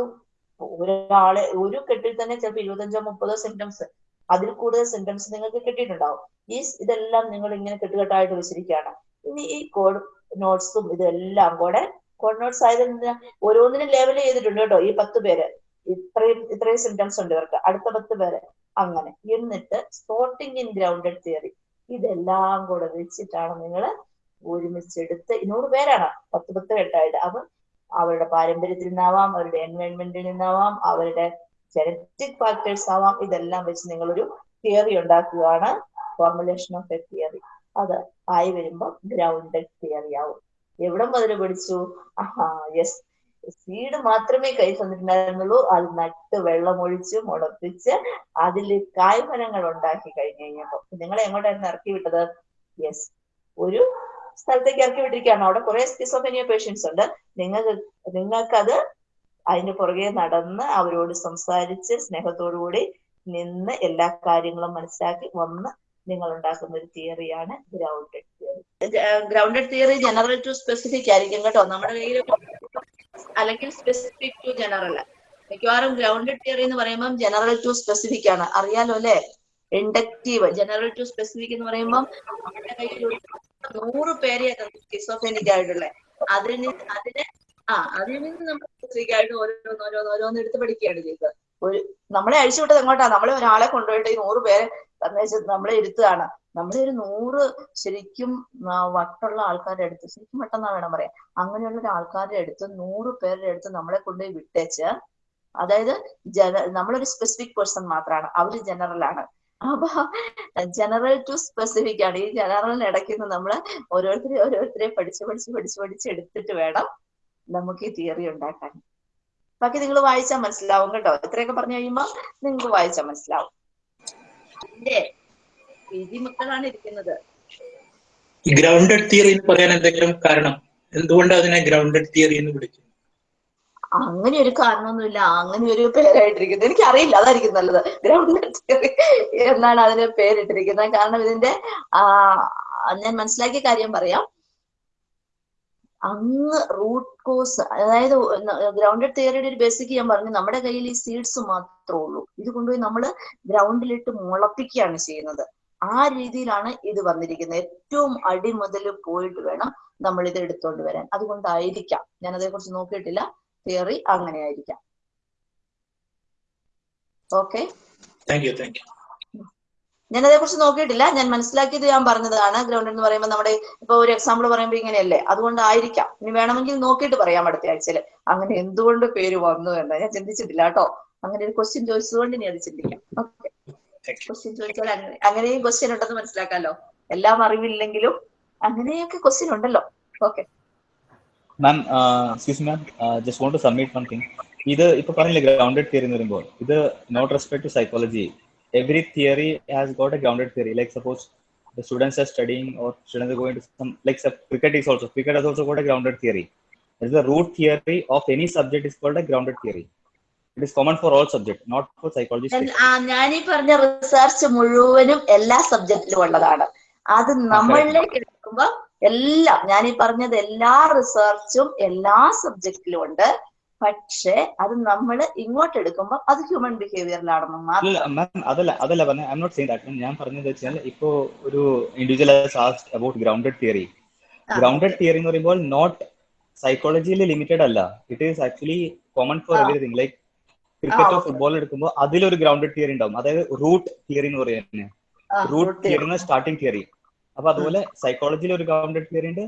ഒരാളെ ഒരു കെട്ടിൽ തന്നെ ചിലപ്പോൾ ഇരുപത്തഞ്ചോ മുപ്പതോ സിംറ്റംസ് അതിൽ കൂടുതൽ സിംറ്റംസ് നിങ്ങൾക്ക് കിട്ടിയിട്ടുണ്ടാവും. ഈ ഇതെല്ലാം നിങ്ങൾ ഇങ്ങനെ കെട്ടുകെട്ടായിട്ട് വെച്ചിരിക്കുകയാണ്. ഇനി ഈ കോഡ് നോട്ട്സും ഇതെല്ലാം കൂടെ കോഡ് നോട്ട്സ് ആയത് ഓരോന്നിനും ലേബൽ ചെയ്തിട്ടുണ്ട് കേട്ടോ ഈ പത്ത് പേര്. ഇത്രയും ഇത്രയും സിംറ്റംസ് ഉണ്ട് ഇവർക്ക്. അടുത്ത പത്ത് പേര്. അങ്ങനെ. എന്നിട്ട് സ്പോട്ടിംഗ് ഇൻ ഗ്രൗണ്ടഡ് തിയറി ഇതെല്ലാം കൂടെ വെച്ചിട്ടാണ് നിങ്ങൾ ഒരുമിച്ചെടുത്ത് ഇന്നൂറ് പേരാണ്. പത്ത് പത്ത് കെട്ടായിട്ട്. അപ്പം അവരുടെ പാരമ്പര്യത്തിൽ നിന്നാവാം അവരുടെ എൻവയോൺമെന്റിൽ നിന്നാവാം അവരുടെ ജനറ്റിക് ഫാക്ടേഴ്സ് ആവാം. ഇതെല്ലാം വെച്ച് നിങ്ങളൊരു തിയറി ഉണ്ടാക്കുകയാണ് ഫോർമുലേഷൻ ഓഫ് എ തിയറി അത് ആയി വരുമ്പോൾ ഗ്രൗണ്ട് തിയറി ആവും. എവിടെ മുതൽ പഠിച്ചു? ആഹാ യെസ് സീഡ് മാത്രമേ കൈ തന്നിട്ടുണ്ടായിരുന്നുള്ളൂ. അത് നട്ട് വെള്ളമൊഴിച്ച് മുളപ്പിച്ച് അതിൽ കായ്ഫലങ്ങൾ ഉണ്ടാക്കി കഴിഞ്ഞു കഴിഞ്ഞപ്പോ. നിങ്ങളെ എങ്ങോട്ടായിരുന്നു ഇറക്കി വിട്ടത്? യെസ് ഒരു സ്ഥലത്തേക്ക് ഇറക്കി വിട്ടിരിക്കുകയാണ്. അവിടെ കുറെ സ്കിസോഫെനിയ പേഷ്യൻസ് ഉണ്ട്. നിങ്ങൾക്ക് നിങ്ങൾക്കത് അതിന്റെ പുറകെ നടന്ന് അവരോട് സംസാരിച്ച് സ്നേഹത്തോടുകൂടി നിന്ന് എല്ലാ കാര്യങ്ങളും മനസ്സിലാക്കി വന്ന് നിങ്ങൾ ഉണ്ടാക്കുന്ന ഒരു തിയറിയാണ് grounded theory grounded theory general to specific ആയിരിക്കും കേട്ടോ. നമ്മുടെ കയ്യിൽ അല്ലെങ്കിൽ സ്പെസിഫിക് ടു ജനറൽ മിക്കവാറും ഗ്രൗണ്ടഡ് തിയറി എന്ന് പറയുമ്പോൾ ജനറൽ ടു സ്പെസിഫിക് ആണ്. അറിയാലോ അല്ലെ? ഇൻഡക്റ്റീവ് ജനറൽ ടു സ്പെസിഫിക് എന്ന് പറയുമ്പോൾ നമ്മുടെ കയ്യിൽ നൂറ് പേരെ സ്കിസോഫെനിക് ആയിട്ടുള്ള. അതിന് അതിനെ ആ അതിൽ നിന്ന് നമ്മൾ സ്പെസിഫിക് ആയിട്ട് ഓരോന്ന് ഓരോന്ന് ഓരോന്ന് എടുത്ത് പഠിക്കുകയാണ് ചെയ്തത് ഒരു നമ്മളെ അഴിച്ചുവിട്ടത് എങ്ങോട്ടാ? നമ്മളെ ഒരാളെ കൊണ്ടുപോയിട്ട് ഈ നൂറ് പേരെ സന്ദേശം നമ്മളെ ഇരുത്തുകയാണ്. നമ്മളെ ഒരു നൂറ് ശരിക്കും വട്ടുള്ള ആൾക്കാരുടെ അടുത്ത് ശരിക്കും വട്ടെന്നാ വേണം പറയാം അങ്ങനെയുള്ള ഒരു ആൾക്കാരുടെ അടുത്ത് നൂറ് പേരുടെ അടുത്ത് നമ്മളെ കൊണ്ടുപോയി വിട്ടേച്ച് അതായത് ജന നമ്മളൊരു സ്പെസിഫിക് പേഴ്സൺ മാത്രമാണ് അവർ ജനറൽ ആണ്. അപ്പൊ ജനറൽ ടു സ്പെസിഫിക് ആണ്. ഈ ജനറലിന് ഇടയ്ക്ക് നിന്ന് നമ്മൾ ഓരോരുത്തരെ ഓരോരുത്തരെ പഠിച്ച് പഠിച്ച് പഠിച്ച് പഠിച്ച് എടുത്തിട്ട് വേണം നമുക്ക് ഈ തിയറി ഉണ്ടാക്കാൻ. ബാക്കി നിങ്ങൾ വായിച്ചാൽ മനസ്സിലാവും കേട്ടോ. ഇത്രയൊക്കെ പറഞ്ഞു കഴിയുമ്പോ നിങ്ങൾക്ക് വായിച്ചാൽ മനസ്സിലാവും. എന്റെ വിധിമക്കളാണ് ഇരിക്കുന്നത്. ഗ്രൗണ്ടഡ് തിയറി എന്ന് പറയാൻ എന്തെങ്കിലും കാരണം? എന്തുകൊണ്ട് അതിനെ ഗ്രൗണ്ടഡ് തിയറി എന്ന് വിളിക്കുന്നു അങ്ങനെ ഒരു കാരണമൊന്നുമില്ല. അങ്ങനെ ഒരു പേരായിട്ടിരിക്കുന്നത് എനിക്ക് അറിയില്ല അതായിരിക്കും നല്ലത്. ഗ്രൗണ്ട് തിയറി എന്നാണ് അതിന് പേരിട്ടിരിക്കുന്നത്. കാരണം ഇതിന്റെ ഞാൻ മനസ്സിലാക്കിയ കാര്യം പറയാം. അങ്ങ് റൂട്ട് കോസ് അതായത് ഗ്രൗണ്ടഡ് തിയറിയുടെ ഒരു ബേസിക് ഞാൻ പറഞ്ഞു. നമ്മുടെ കയ്യിൽ ഈ സീഡ്സ് മാത്രമേ ഉള്ളൂ. ഇത് കൊണ്ടുപോയി നമ്മൾ ഗ്രൗണ്ടിലിട്ട് മുളപ്പിക്കുകയാണ് ചെയ്യുന്നത്. ആ രീതിയിലാണ് ഇത് വന്നിരിക്കുന്നത്. ഏറ്റവും അടി മുതൽ പോയിട്ട് വേണം നമ്മൾ ഇത് എടുത്തുകൊണ്ട് വരാൻ. അതുകൊണ്ടായിരിക്കാം. ഞാൻ അതേക്കുറിച്ച് നോക്കിയിട്ടില്ല. തിയറി അങ്ങനെ ആയിരിക്കാം okay thank you thank you ഞാൻ അതേക്കുറിച്ച് നോക്കിയിട്ടില്ല. ഞാൻ മനസ്സിലാക്കിയത് ഞാൻ പറഞ്ഞതാണ്. ഗ്രൗണ്ട് എന്ന് പറയുമ്പോൾ നമ്മുടെ ഇപ്പൊ ഒരു എക്സാമ്പിൾ പറയുമ്പോൾ ഇങ്ങനെയല്ലേ? അതുകൊണ്ടായിരിക്കാം. ഇനി വേണമെങ്കിൽ നോക്കിയിട്ട് പറയാം അടുത്ത ആഴ്ചയിൽ. അങ്ങനെ എന്തുകൊണ്ട് പേര് വന്നു എന്ന്. ഞാൻ ചിന്തിച്ചിട്ടില്ല കേട്ടോ. അങ്ങനെ ഒരു ക്വസ്റ്റ്യൻ ചോദിച്ചതുകൊണ്ട് ഇനി അത് ചിന്തിക്കാം. ഓക്കെ. ക്വസ്റ്റ്യൻ ചോദിച്ചാൽ അങ്ങനെ അങ്ങനെയും ക്വസ്റ്റ്യൻ ഉണ്ടെന്ന് മനസ്സിലാക്കാലോ. എല്ലാം അറിവില്ലെങ്കിലും അങ്ങനെയൊക്കെ ക്വസ്റ്റ്യൻ ഉണ്ടല്ലോ. Okay Ma'am excuse ma'am just want to submit one thing ഇത് ഇപ്പൊ പറഞ്ഞില്ലേ ഗ്രൗണ്ടഡ് തിയറി എന്ന് പറയുമ്പോൾ ഇത് not respect to psychology every theory has got a grounded theory like suppose the students are studying or students are going to some like some, cricket is also cricket has also got a grounded theory That is the root theory of any subject is called a grounded theory it is common for all subjects not for psychology specific. ആ ഞാനീ പറഞ്ഞ research മുഴുവനും എല്ലാ സബ്ജക്റ്റിലും ഉള്ളതാണ് അത് നമ്മളിലേക്ക് എടുക്കുമ്പോ എല്ലാം ഞാൻ ഈ പറഞ്ഞത് എല്ലാ റിസർച്ചും എല്ലാ സബ്ജക്റ്റിലും ഉണ്ട്. പക്ഷേ അത് നമ്മൾ ഇങ്ങോട്ട് എടുക്കുമ്പോൾ അത് ഹ്യൂമൻ ബിഹേവിയറിലാണെന്ന് മാത്രം. അതല്ല അതല്ല പറഞ്ഞ. ഐ നോട്ട് സെയിങ് ദാറ്റ് ഞാൻ പറഞ്ഞത് വെച്ചാൽ ഇപ്പോ ഒരു individual about grounded theory. Grounded theory എന്ന് പറയുമ്പോൾ നോട്ട് സൈക്കോളജിയിൽ ലിമിറ്റഡ് അല്ല. It is actually common for every everything like ക്രിക്കറ്റോ football എടുക്കുമ്പോൾ അതിലൊരു ഗ്രൗണ്ടഡ് തിയറി ഉണ്ടാവും. അതായത് റൂട്ട് തിയറി എന്ന് പറയുന്നത്. Root theory. സ്റ്റാർട്ടിംഗ് തിയറി അപ്പൊ അതുപോലെ സൈക്കോളജിയിൽ ഒരു ഗ്രൗണ്ടഡ് തിയറി ഉണ്ട്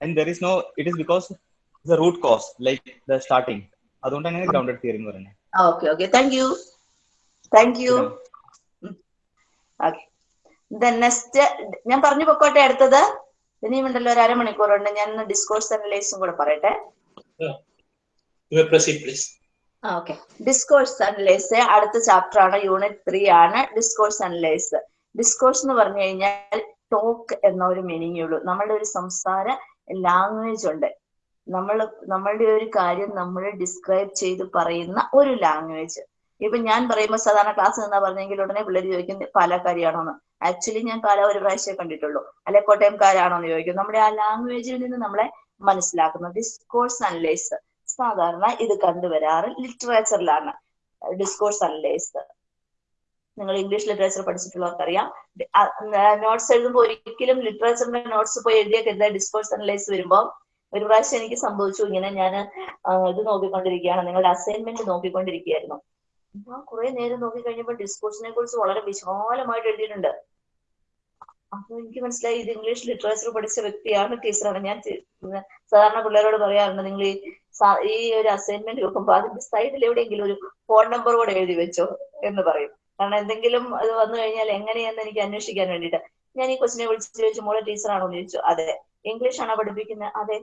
and there is no it is because the root cause like the starting അതുകൊണ്ടാണ് ഗ്രൗണ്ടഡ് തിയറി എന്ന് പറയുന്നത്. Okay okay thank you thank you okay next ഞാൻ പറഞ്ഞു പൊക്കോട്ടെ അടുത്തത്. ഇനിയും ഉണ്ടല്ലോ ഒരു അരമണിക്കൂറുണ്ട്. ഞാൻ ഡിസ്കോഴ്സ് അനലൈസും കൂടെ പറയട്ടെ. You may proceed, please. ആ ഓക്കെ ഡിസ്കോഴ്സ് അനലൈസ് അടുത്ത ചാപ്റ്റർ ആണ്. യൂണിറ്റ് ത്രീ ആണ് ഡിസ്കോഴ്സ് അനലൈസ് ഡിസ്കോഴ്സ് എന്ന് പറഞ്ഞു കഴിഞ്ഞാൽ ടോക്ക് എന്ന ഒരു മീനിങ് ഉള്ളൂ. നമ്മളുടെ ഒരു സംസാര ലാംഗ്വേജ് ഉണ്ട്. നമ്മൾ നമ്മളുടെ ഒരു കാര്യം നമ്മൾ ഡിസ്ക്രൈബ് ചെയ്ത് പറയുന്ന ഒരു ലാംഗ്വേജ് ഇപ്പൊ ഞാൻ പറയുമ്പോൾ സാധാരണ ക്ലാസ് നിന്നാ പറഞ്ഞെങ്കിൽ ഉടനെ പിള്ളേർ ചോദിക്കും പാലക്കാരിയാണോന്ന്? ആക്ച്വലി ഞാൻ പാല ഒരു പ്രാവശ്യമേ കണ്ടിട്ടുള്ളൂ. അല്ലെ കോട്ടയംകാരാണോന്ന് ചോദിക്കും. നമ്മുടെ ആ ലാംഗ്വേജിൽ നിന്ന് നമ്മളെ മനസ്സിലാക്കുന്ന ഡിസ്കോഴ്സ് അനലൈസ് സാധാരണ ഇത് കണ്ടുവരാറ് ലിറ്ററേച്ചറിലാണ് ഡിസ്കോഴ്സ് അനലൈസ് നിങ്ങൾ ഇംഗ്ലീഷ് ലിറ്ററേച്ചർ പഠിച്ചിട്ടുള്ളവർക്കറിയാം. നോട്ട്സ് എഴുതുമ്പോൾ ഒരിക്കലും ലിറ്ററേച്ചറിന്റെ നോട്ട്സ് പോയി എഴുതിയൊക്കെ ഡിസ്കോഴ്സ് അനലൈസ് വരുമ്പോൾ ഒരു പ്രാവശ്യം എനിക്ക് സംഭവിച്ചു. ഇങ്ങനെ ഞാൻ ഇത് നോക്കിക്കൊണ്ടിരിക്കുകയാണ്. നിങ്ങളുടെ അസൈൻമെന്റ് നോക്കിക്കൊണ്ടിരിക്കുകയായിരുന്നു. ഞാൻ കുറെ നേരം നോക്കി കഴിഞ്ഞപ്പോൾ ഡിസ്കോഴ്സിനെ കുറിച്ച് വളരെ വിശാലമായിട്ട് എഴുതിയിട്ടുണ്ട്. അപ്പൊ എനിക്ക് മനസ്സിലായി ഇത് ഇംഗ്ലീഷ് ലിറ്ററേച്ചർ പഠിച്ച വ്യക്തിയാണ് ടീച്ചറാണ്. ഞാൻ സാധാരണ പിള്ളേരോട് പറയാറുണ്ട് നിങ്ങൾ ഈ ഒരു അസൈൻമെന്റ് നോക്കുമ്പോൾ അതിന്റെ സൈഡിൽ എവിടെയെങ്കിലും ഒരു ഫോൺ നമ്പർ കൂടെ എഴുതി വെച്ചോ എന്ന് പറയും. കാരണം എന്തെങ്കിലും അത് വന്നു കഴിഞ്ഞാൽ എങ്ങനെയെന്ന് എനിക്ക് അന്വേഷിക്കാൻ വേണ്ടിട്ട് ഞാൻ ഈ കൊച്ചിനെ വിളിച്ച് ചോദിച്ചു മോളെ ടീച്ചറാണോ? ചോദിച്ചു. അതെ ഇംഗ്ലീഷ് ആണോ പഠിപ്പിക്കുന്നത് അതെ.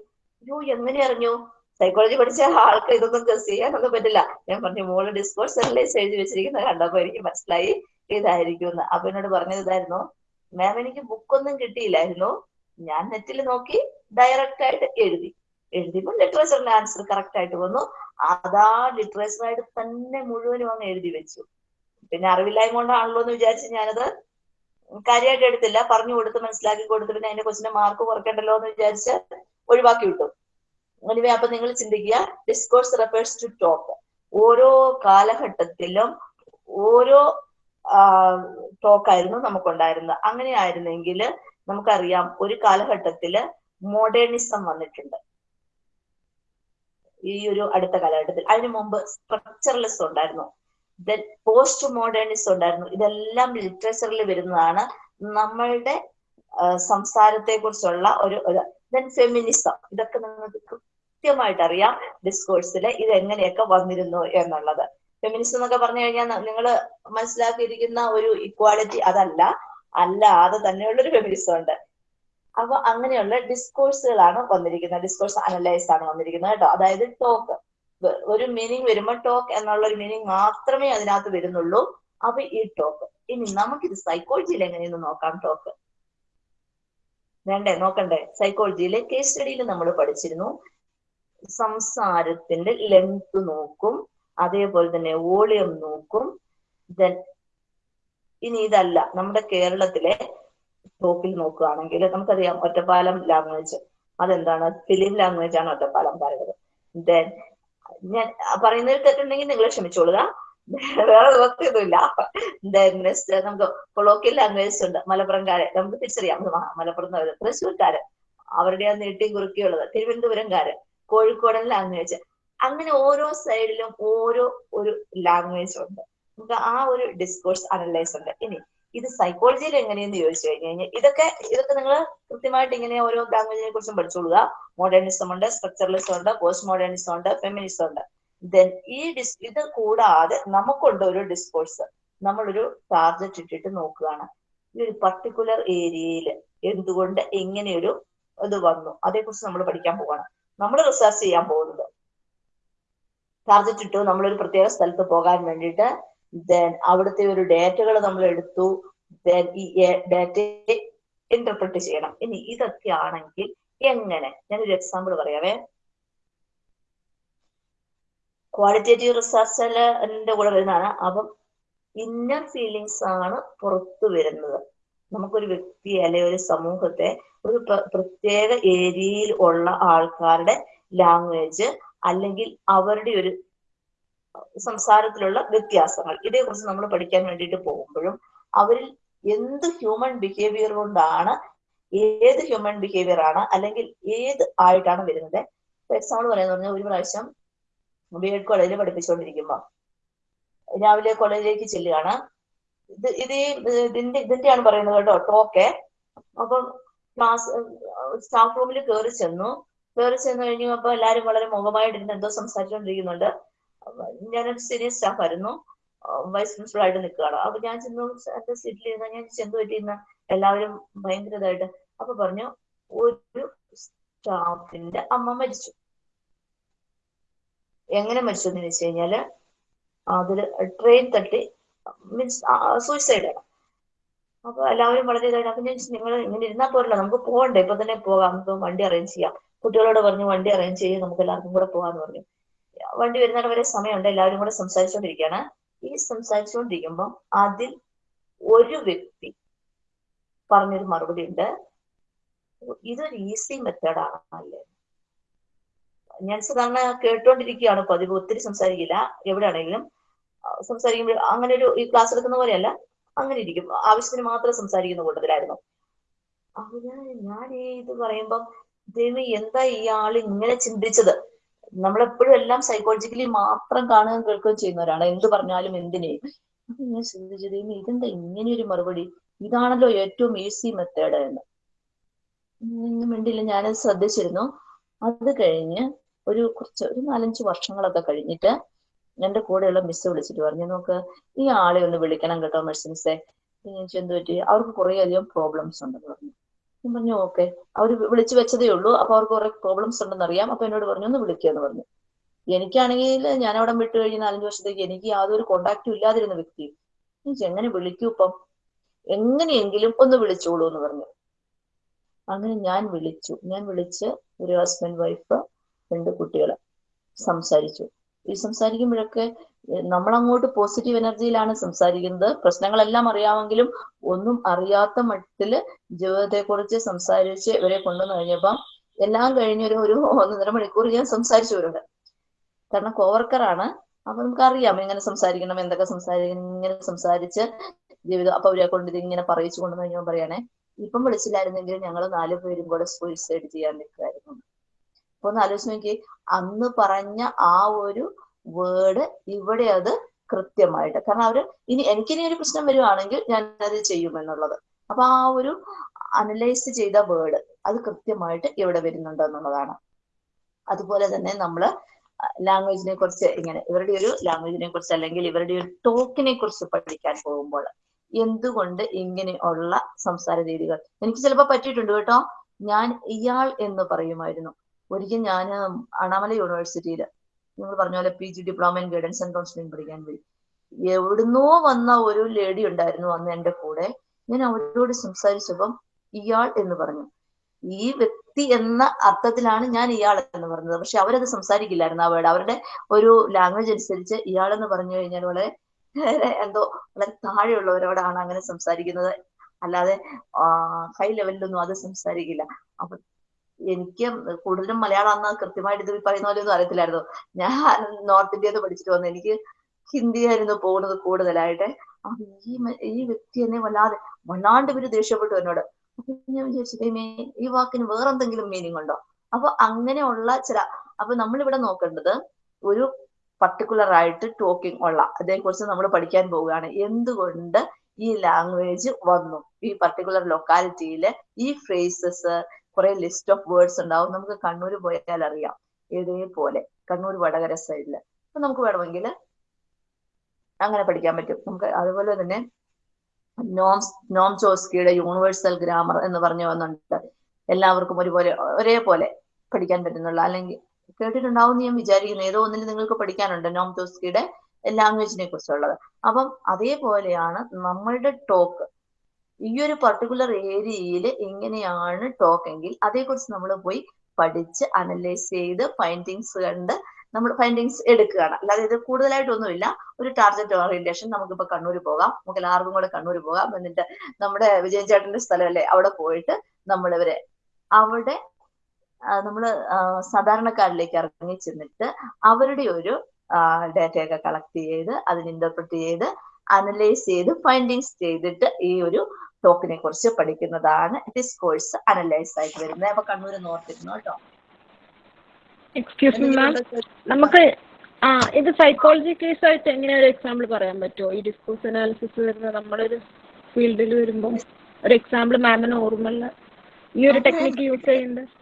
യോ എങ്ങനെ അറിഞ്ഞു? സൈക്കോളജി പഠിച്ച ആൾക്ക് ഇതൊന്നും ഗസ് ചെയ്യാനൊന്നും പറ്റില്ല. ഞാൻ പറഞ്ഞു മോൾ ഡിസ്കോഴ്സ് അനലൈസ് എഴുതി വെച്ചിരിക്കുന്നത് കണ്ടപ്പോ എനിക്ക് മനസ്സിലായി ഇതായിരിക്കും എന്ന് അപ്പൊ എന്നോട് പറഞ്ഞത് ഇതായിരുന്നു മാം എനിക്ക് ബുക്കൊന്നും കിട്ടിയില്ലായിരുന്നു. ഞാൻ നെറ്റിൽ നോക്കി ഡയറക്റ്റ് ആയിട്ട് എഴുതി. എഴുതിയപ്പോൾ ലിറ്ററേച്ചറിന്റെ ആൻസർ കറക്റ്റ് ആയിട്ട് വന്നു. അതാ ലിറ്ററേച്ചറായിട്ട് തന്നെ മുഴുവനും അങ്ങ് എഴുതി വെച്ചു. പിന്നെ അറിവില്ലായ്മ കൊണ്ടാണല്ലോ എന്ന് വിചാരിച്ച് ഞാനത് കാര്യമായിട്ട് എടുത്തില്ല. പറഞ്ഞു കൊടുത്ത് മനസ്സിലാക്കി കൊടുത്ത് പിന്നെ അതിന്റെ കൊച്ചിന്റെ മാർക്ക് കുറയ്ക്കണ്ടല്ലോ എന്ന് വിചാരിച്ച് ഒഴിവാക്കി വിട്ടു. എനിവേ അപ്പൊ നിങ്ങൾ ചിന്തിക്കുക ഡിസ്കോഴ്സ് റെഫേഴ്സ് ടു ടോക്ക് ഓരോ കാലഘട്ടത്തിലും ഓരോ ടോക്കായിരുന്നു നമുക്കുണ്ടായിരുന്നത്. അങ്ങനെ ആയിരുന്നെങ്കിൽ നമുക്കറിയാം ഒരു കാലഘട്ടത്തിൽ മോഡേണിസം വന്നിട്ടുണ്ട്. ഈ ഒരു അടുത്ത കാലഘട്ടത്തിൽ. അതിനു മുമ്പ് സ്ട്രക്ചറലിസം ഉണ്ടായിരുന്നു. പോസ്റ്റ് മോഡേണിസം ഉണ്ടായിരുന്നു ഇതെല്ലാം ലിറ്ററേച്ചറിൽ വരുന്നതാണ് നമ്മളുടെ സംസാരത്തെ കുറിച്ചുള്ള ഒരു ദെൻ ഫെമിനിസം ഇതൊക്കെ നിങ്ങൾക്ക് കൃത്യമായിട്ട് അറിയാം ഡിസ്കോഴ്സിൽ ഇത് എങ്ങനെയൊക്കെ വന്നിരുന്നു എന്നുള്ളത്. ഫെമിനിസം എന്നൊക്കെ പറഞ്ഞു കഴിഞ്ഞാൽ നിങ്ങൾ മനസ്സിലാക്കിയിരിക്കുന്ന ഒരു ഇക്വാളിറ്റി അതല്ല. അല്ലാതെ തന്നെയുള്ള ഒരു ഫെമിനിസം ഉണ്ട്. അപ്പൊ അങ്ങനെയുള്ള ഡിസ്കോഴ്സുകളാണ് വന്നിരിക്കുന്നത്. ഡിസ്കോഴ്സ് അനലൈസ് ആണ് വന്നിരിക്കുന്നത് കേട്ടോ. അതായത് ടോക്ക് ഒരു മീനിങ് വരുമ്പോൾ ടോക്ക് എന്നുള്ള ഒരു മീനിങ് മാത്രമേ അതിനകത്ത് വരുന്നുള്ളൂ. അപ്പൊ ഈ ടോക്ക് ഇനി നമുക്കിത് സൈക്കോളജിയിൽ എങ്ങനെയെന്ന് നോക്കാം ടോക്ക് വേണ്ടേ? നോക്കണ്ടേ? സൈക്കോളജിയിലെ കേസ് സ്റ്റഡിയിൽ നമ്മൾ പഠിച്ചിരുന്നു. സംസാരത്തിന്റെ ലെങ്ത് നോക്കും. അതേപോലെ തന്നെ വോളിയം നോക്കും. ദെൻ ഇനി ഇതല്ല. നമ്മുടെ കേരളത്തിലെ ടോക്കിൽ നോക്കുകയാണെങ്കിൽ നമുക്കറിയാം ഒറ്റപ്പാലം ലാംഗ്വേജ് അതെന്താണ്? ഫിലിം ലാംഗ്വേജ് ആണ് ഒറ്റപ്പാലം പറയുന്നത്. ദെൻ പറയുന്നതിൽ തെറ്റുണ്ടെങ്കിൽ നിങ്ങൾ ക്ഷമിച്ചോളുക. വേറെ നിവർത്തിയൊന്നുമില്ല നമുക്ക് കൊളോക്കിയൽ ലാംഗ്വേജ് ഉണ്ട്. മലപ്പുറംകാരെ നമുക്ക് തിരിച്ചറിയാം. മലപ്പുറം തൃശ്ശൂർക്കാര്. അവരുടെ ആ നീട്ടി കുറുക്കിയുള്ളത് തിരുവനന്തപുരംകാര്. കോഴിക്കോടൻ ലാംഗ്വേജ് അങ്ങനെ ഓരോ സൈഡിലും ഓരോ ഒരു ലാംഗ്വേജ് ഉണ്ട്. നമുക്ക് ആ ഒരു ഡിസ്കോഴ്സ് അനലൈസ് ഉണ്ട്. ഇനി ഇത് സൈക്കോളജിയിൽ എങ്ങനെയെന്ന് ചോദിച്ചു കഴിഞ്ഞു കഴിഞ്ഞാൽ ഇതൊക്കെ ഇതൊക്കെ നിങ്ങൾ കൃത്യമായിട്ട് ഇങ്ങനെ ഓരോ ലാംഗ്വേജിനെ കുറിച്ചും പഠിച്ചോളുക. മോഡേണിസം ഉണ്ട് സ്ട്രക്ചറലിസം ഉണ്ട് പോസ്റ്റ് മോഡേണിസം ഉണ്ട് ഫെമിനിസം ഉണ്ട്. ദെൻ ഈ ഡിസ് ഇത് കൂടാതെ നമുക്കുണ്ട് ഒരു ഡിസ്കോഴ്സ് നമ്മളൊരു ടാർഗറ്റ് ഇട്ടിട്ട് നോക്കുകയാണ്. ഈ ഒരു പർട്ടിക്കുലർ ഏരിയയിൽ എന്തുകൊണ്ട് എങ്ങനെയൊരു ഇത് വന്നു? അതേക്കുറിച്ച് നമ്മൾ പഠിക്കാൻ പോവാണ്. നമ്മൾ റിസർച്ച് ചെയ്യാൻ പോകുന്നത്. ടാർഗറ്റ് ഇട്ടു നമ്മളൊരു പ്രത്യേക സ്ഥലത്ത് പോകാൻ വേണ്ടിയിട്ട് ദെൻ അവിടുത്തെ ഒരു ഡേറ്റകൾ നമ്മൾ എടുത്തു. ദെൻ ഈ ഡേറ്റയെ ഇന്റർപ്രറ്റ് ചെയ്യണം. ഇനി ഇതൊക്കെ ആണെങ്കിൽ എങ്ങനെ? ഞാനൊരു എക്സാമ്പിൾ പറയാവേ. ക്വാളിറ്റേറ്റീവ് റിസർച്ചിന്റെ കൂടെ വരുന്നതാണ്. അപ്പം ഇന്നർ ഫീലിങ്സ് ആണ് പുറത്തു വരുന്നത്. നമുക്കൊരു വ്യക്തിയെ അല്ലെ ഒരു സമൂഹത്തെ ഒരു പ്രത്യേക ഏരിയയിൽ ഉള്ള ആൾക്കാരുടെ ലാംഗ്വേജ് അല്ലെങ്കിൽ അവരുടെ ഒരു സംസാരത്തിലുള്ള വ്യത്യാസങ്ങൾ. ഇതേക്കുറിച്ച് നമ്മൾ പഠിക്കാൻ വേണ്ടിയിട്ട് പോകുമ്പോഴും അവരിൽ എന്ത് ഹ്യൂമൻ ബിഹേവിയർ കൊണ്ടാണ് ഏത് ഹ്യൂമൻ ബിഹേവിയർ ആണ് അല്ലെങ്കിൽ ഏത് ആയിട്ടാണ് വരുന്നത്? എക്സാമ്പിൾ പറയാന്ന് പറഞ്ഞാൽ ഒരു പ്രാവശ്യം ബി എഡ് കോളേജിൽ പഠിപ്പിച്ചുകൊണ്ടിരിക്കുമ്പോ രാവിലെ കോളേജിലേക്ക് ചെല്ലുകയാണ്. ഇത് ഇത് ഇതിന്റെ ഇതിന്റെയാണ് പറയുന്നത് കേട്ടോ ടോക്കെ അപ്പം ക്ലാസ് സ്റ്റാഫ് റൂമിൽ കയറി ചെന്നു. കയറി ചെന്നു കഴിഞ്ഞു എല്ലാരും വളരെ മുഖമായിട്ടിരുന്ന് എന്തോ സംസാരിച്ചുകൊണ്ടിരിക്കുന്നുണ്ട്. ഞാനൊരു സീനിയർ സ്റ്റാഫ് ആയിരുന്നു വൈസ് പ്രിൻസിപ്പൾ ആയിട്ട് നിൽക്കുകയാണ്. അപ്പൊ ഞാൻ ചെന്നു എന്റെ സീറ്റിൽ ഇരുന്ന ഞാൻ ചെന്ന് പറ്റിയിരുന്ന എല്ലാവരും ഭയങ്കര ഇതായിട്ട് അപ്പൊ പറഞ്ഞു ഒരു സ്റ്റാഫിന്റെ അമ്മ മരിച്ചു. എങ്ങനെ മരിച്ചു എന്ന് വെച്ച് കഴിഞ്ഞാൽ അതിൽ ട്രെയിൻ തട്ടി മീൻസ് സൂയിസൈഡ് ആണ്. അപ്പൊ എല്ലാവരും വളരെ ഇതായിട്ട് അപ്പൊ ഞാൻ നിങ്ങൾ ഇങ്ങനെ ഇരുന്നാൽ പോരല്ലോ നമുക്ക് പോകണ്ടേ ഇപ്പൊ തന്നെ പോകാം നമുക്ക് വണ്ടി അറേഞ്ച് ചെയ്യാം. കുട്ടികളോട് പറഞ്ഞു വണ്ടി അറേഞ്ച് ചെയ്ത് നമുക്ക് എല്ലാവർക്കും കൂടെ പോകാന്ന് പറഞ്ഞു. വണ്ടി വരുന്നിടം വരെ സമയമുണ്ട്. എല്ലാവരും കൂടെ സംസാരിച്ചുകൊണ്ടിരിക്കുകയാണ് ഈ സംസാരിച്ചുകൊണ്ടിരിക്കുമ്പോൾ അതിൽ ഒരു വ്യക്തി പറഞ്ഞൊരു മറുപടി ഉണ്ട്. ഇതൊരു ഈസി മെത്തേഡാണ് അല്ലേ? ഞാൻ സാധാരണ കേട്ടോണ്ടിരിക്കുകയാണ്. പതിവ് ഒത്തിരി സംസാരിക്കില്ല. എവിടെയാണെങ്കിലും സംസാരിക്കുമ്പോൾ അങ്ങനെ ഒരു ഈ ക്ലാസ് എടുക്കുന്ന പോലെയല്ല. അങ്ങനെ ഇരിക്കും. ആവശ്യത്തിന് മാത്രം സംസാരിക്കുന്ന കൂട്ടത്തിലായിരുന്നു. അപ്പൊ ഞാൻ ഞാൻ ഈ ഇത് പറയുമ്പം ദൈവം എന്താ ഇയാൾ ഇങ്ങനെ ചിന്തിച്ചത്? നമ്മളെപ്പോഴും എല്ലാം സൈക്കോളജിക്കലി മാത്രം കാണുകയും കേൾക്കുകയും ചെയ്യുന്നവരാണ് എന്ത് പറഞ്ഞാലും എന്തിനേയും അപ്പൊ ഞാൻ ചിന്തിച്ചത് ഇതെന്താ ഇങ്ങനെ ഒരു മറുപടി? ഇതാണല്ലോ ഏറ്റവും ഈസി മെത്തേഡ് എന്ന്. മിണ്ടില്ല ഞാനത് ശ്രദ്ധിച്ചിരുന്നു. അത് കഴിഞ്ഞ് ഒരു കുറച്ച് ഒരു നാലഞ്ച് വർഷങ്ങളൊക്കെ കഴിഞ്ഞിട്ട് എന്റെ കൂടെയുള്ള മിസ് വിളിച്ചിട്ട് പറഞ്ഞു നോക്ക് ഈ ആളെ ഒന്ന് വിളിക്കണം കേട്ടോ മെഡിസിൻസെ. എന്ത് പറ്റി? അവർക്ക് കുറെ അധികം പ്രോബ്ലംസ് ഉണ്ടെന്ന് പറഞ്ഞു. ഞാൻ പറഞ്ഞു ഓക്കെ. അവർ വിളിച്ചു വെച്ചതേ ഉള്ളൂ. അപ്പൊ അവർക്ക് കുറെ പ്രോബ്ലംസ് ഉണ്ടെന്ന് അറിയാം. അപ്പൊ എന്നോട് പറഞ്ഞു ഒന്ന് വിളിക്കുക എന്ന് പറഞ്ഞു. എനിക്കാണെങ്കിൽ ഞാൻ അവിടെ വിട്ട് കഴിഞ്ഞ നാലഞ്ച് വർഷത്തേക്ക് എനിക്ക് യാതൊരു കോണ്ടാക്റ്റും ഇല്ലാതിരുന്ന വ്യക്തി. എങ്ങനെ വിളിക്കൂ ഇപ്പം? എങ്ങനെയെങ്കിലും ഒന്ന് വിളിച്ചോളൂ എന്ന് പറഞ്ഞു. അങ്ങനെ ഞാൻ വിളിച്ചു. ഞാൻ വിളിച്ച് ഒരു ഹസ്ബൻഡ് വൈഫ് രണ്ട് കുട്ടികളെ സംസാരിച്ചു. ഈ സംസാരിക്കുമ്പോഴൊക്കെ നമ്മൾ നമ്മളങ്ങോട്ട് പോസിറ്റീവ് എനർജിയിലാണ് സംസാരിക്കുന്നത്. പ്രശ്നങ്ങളെല്ലാം അറിയാമെങ്കിലും ഒന്നും അറിയാത്ത മട്ടിൽ ജീവിതത്തെക്കുറിച്ച് സംസാരിച്ച് ഇവരെ കൊണ്ടുവന്നു കഴിഞ്ഞപ്പം എല്ലാം കഴിഞ്ഞൊരു ഒരു ഒന്നര മണിക്കൂർ ഞാൻ സംസാരിച്ചു വരുന്നുണ്ട്. കാരണം കോവർക്കറാണ് അപ്പൊ നമുക്ക് അറിയാം എങ്ങനെ സംസാരിക്കണം എന്തൊക്കെ സംസാരിക്കണം ഇങ്ങനെ സംസാരിച്ച് ജീവിതം അപ്പൊ അവരെ കൊണ്ട് ഇങ്ങനെ പറയിച്ചു കൊണ്ടുവന്നു കഴിഞ്ഞാൽ പറയണേ ഇപ്പം വിളിച്ചില്ലായിരുന്നെങ്കിൽ ഞങ്ങൾ നാലു പേരും കൂടെ സൂയിസൈഡ് ചെയ്യാൻ നിൽക്കുമായിരുന്നു അപ്പൊ ഒന്ന് ആലോചിച്ച് നോക്കി അന്ന് പറഞ്ഞ ആ ഒരു വേർഡ് ഇവിടെ അത് കൃത്യമായിട്ട്. കാരണം അവർ ഇനി എനിക്കിനി ഒരു പ്രശ്നം വരുവാണെങ്കിൽ ഞാൻ അത് ചെയ്യുമെന്നുള്ളത് അപ്പൊ ആ ഒരു അനലൈസ് ചെയ്ത വേർഡ് അത് കൃത്യമായിട്ട് ഇവിടെ വരുന്നുണ്ട് എന്നുള്ളതാണ്. അതുപോലെ തന്നെ നമ്മൾ ലാംഗ്വേജിനെ കുറിച്ച് ഇങ്ങനെ ഇവരുടെ ഒരു ലാംഗ്വേജിനെ കുറിച്ച് അല്ലെങ്കിൽ ഇവരുടെ ഒരു ടോക്കിനെ കുറിച്ച് പഠിക്കാൻ പോകുമ്പോൾ എന്തുകൊണ്ട് ഇങ്ങനെയുള്ള സംസാര രീതികൾ? എനിക്ക് ചിലപ്പോൾ പറ്റിയിട്ടുണ്ട് കേട്ടോ. ഞാൻ ഇയാൾ എന്ന് പറയുമായിരുന്നു. ഒരിക്കൽ ഞാൻ അണാമല യൂണിവേഴ്സിറ്റിയിൽ നിങ്ങൾ പറഞ്ഞ പോലെ P G diploma in guidance and counselling പഠിക്കാൻ പോയി. എവിടുന്നോ വന്ന ഒരു ലേഡി ഉണ്ടായിരുന്നു അന്ന് എന്റെ കൂടെ. ഞാൻ അവരോട് സംസാരിച്ചപ്പം ഇയാൾ എന്ന് പറഞ്ഞു. ഈ വ്യക്തി എന്ന അർത്ഥത്തിലാണ് ഞാൻ ഇയാൾ എന്ന് പറഞ്ഞത്. പക്ഷെ അവരത് സംസാരിക്കില്ലായിരുന്നു ആ വേർഡ്. അവരുടെ ഒരു ലാംഗ്വേജ് അനുസരിച്ച് ഇയാൾ എന്ന് പറഞ്ഞു കഴിഞ്ഞാൽ വളരെ എന്തോ വളരെ താഴെയുള്ളവരോടാണ് അങ്ങനെ സംസാരിക്കുന്നത്. അല്ലാതെ ഹൈ ലെവലിലൊന്നും അത് സംസാരിക്കില്ല. അപ്പൊ എനിക്ക് കൂടുതലും മലയാളം അന്ന് കൃത്യമായിട്ട് ഇത് പറയുന്ന പോലെ ഒന്നും അറിയത്തില്ലായിരുന്നു. ഞാൻ നോർത്ത് ഇന്ത്യയിൽ പഠിച്ചിട്ട് വന്നു എനിക്ക് ഹിന്ദിയായിരുന്നു പോകുന്നത് കൂടുതലായിട്ട്. ഈ ഈ വ്യക്തി എന്നെ വല്ലാതെ വല്ലാണ്ട് ഇവർ ദേഷ്യപ്പെട്ടു എന്നോട്. ഞാൻ വിചാരിച്ചു ഈ വാക്കിന് വേറെന്തെങ്കിലും മീനിങ് ഉണ്ടോ? അപ്പൊ അങ്ങനെയുള്ള ചില അപ്പൊ നമ്മളിവിടെ നോക്കേണ്ടത് ഒരു പർട്ടിക്കുലർ ആയിട്ട് ടോക്കിംഗ് ഉള്ള അതേക്കുറിച്ച് നമ്മൾ പഠിക്കാൻ പോവുകയാണ്. എന്തുകൊണ്ട് ഈ ലാംഗ്വേജ് വന്നു? ഈ പർട്ടിക്കുലർ ലൊക്കാലിറ്റിയിലെ ഈ ഫ്രേസസ് കുറെ ലിസ്റ്റ് ഓഫ് വേർഡ്സ് ഉണ്ടാവും. നമുക്ക് കണ്ണൂർ പോയാൽ അറിയാം. ഇതേപോലെ കണ്ണൂർ വടകര സൈഡിൽ അപ്പൊ നമുക്ക് വേണമെങ്കിൽ അങ്ങനെ പഠിക്കാൻ പറ്റും. നമുക്ക് അതുപോലെ തന്നെ നോം നോം ചോസ്കിയുടെ യൂണിവേഴ്സൽ ഗ്രാമർ എന്ന് പറഞ്ഞു വന്നുണ്ട് എല്ലാവർക്കും ഒരുപോലെ ഒരേപോലെ പഠിക്കാൻ പറ്റുന്നുള്ള. അല്ലെങ്കിൽ കേട്ടിട്ടുണ്ടാവും എന്ന് ഞാൻ വിചാരിക്കുന്നു. ഏതോ ഒന്നിൽ നിങ്ങൾക്ക് പഠിക്കാനുണ്ട് നോം ചോസ്കിയുടെ ലാംഗ്വേജിനെ കുറിച്ചുള്ളത്. അപ്പം അതേപോലെയാണ് നമ്മളുടെ ടോക്ക് ഈ ഒരു പർട്ടിക്കുലർ ഏരിയയിൽ എങ്ങനെയാണ് ടോക്ക് എങ്കിൽ അതേക്കുറിച്ച് നമ്മൾ പോയി പഠിച്ച് അനലൈസ് ചെയ്ത് ഫൈൻഡിങ്സ് കണ്ട് നമ്മൾ ഫൈൻഡിങ്സ് എടുക്കുകയാണ്. അല്ലാതെ ഇത് കൂടുതലായിട്ടൊന്നുമില്ല. ഒരു ടാർഗറ്റ് ഓറിയന്റേഷൻ നമുക്കിപ്പോൾ കണ്ണൂർ പോകാം. നമുക്ക് എല്ലാവർക്കും കൂടെ കണ്ണൂർ പോകാം. എന്നിട്ട് നമ്മുടെ വിജയൻ ചേട്ടന്റെ സ്ഥലമല്ലേ? അവിടെ പോയിട്ട് നമ്മൾ അവിടെ നമ്മൾ സാധാരണക്കാരിലേക്ക് ഇറങ്ങി ചെന്നിട്ട് അവരുടെ ഒരു ഡേറ്റയൊക്കെ കളക്ട് ചെയ്ത് അതിന് ഇന്റർപ്രറ്റ് ചെയ്ത് അനലൈസ് ചെയ്ത് ഫൈൻഡിങ്സ് ചെയ്തിട്ട് ഈ ഒരു ടോക്കിനെ കുറിച്ച് പഠിക്കുന്നതാണ്. ഡിസ്കോഴ്സ് അനലൈസ് ആയിട്ട് വരുന്നത്. അപ്പൊ കണ്ണൂർ നോർത്തിരുന്നു കേട്ടോ എക്സ്ക്യൂസ് മീ മാം നമുക്ക് ആ ഇത് സൈക്കോളജി കേസ് ആയിട്ട് എങ്ങനെ ഒരു എക്സാമ്പിൾ പറയാൻ പറ്റുമോ ഈ ഡിസ്കോഴ്സ് അനാലിസിസ് വരുന്ന നമ്മളൊരു ഫീൽഡിൽ വരുമ്പോൾ ഒരു എക്സാമ്പിൾ മാമിന് ഓർമ്മല്ല ഈ ഒരു ടെക്നിക്ക് യൂസ് ചെയ്യുന്നുണ്ട്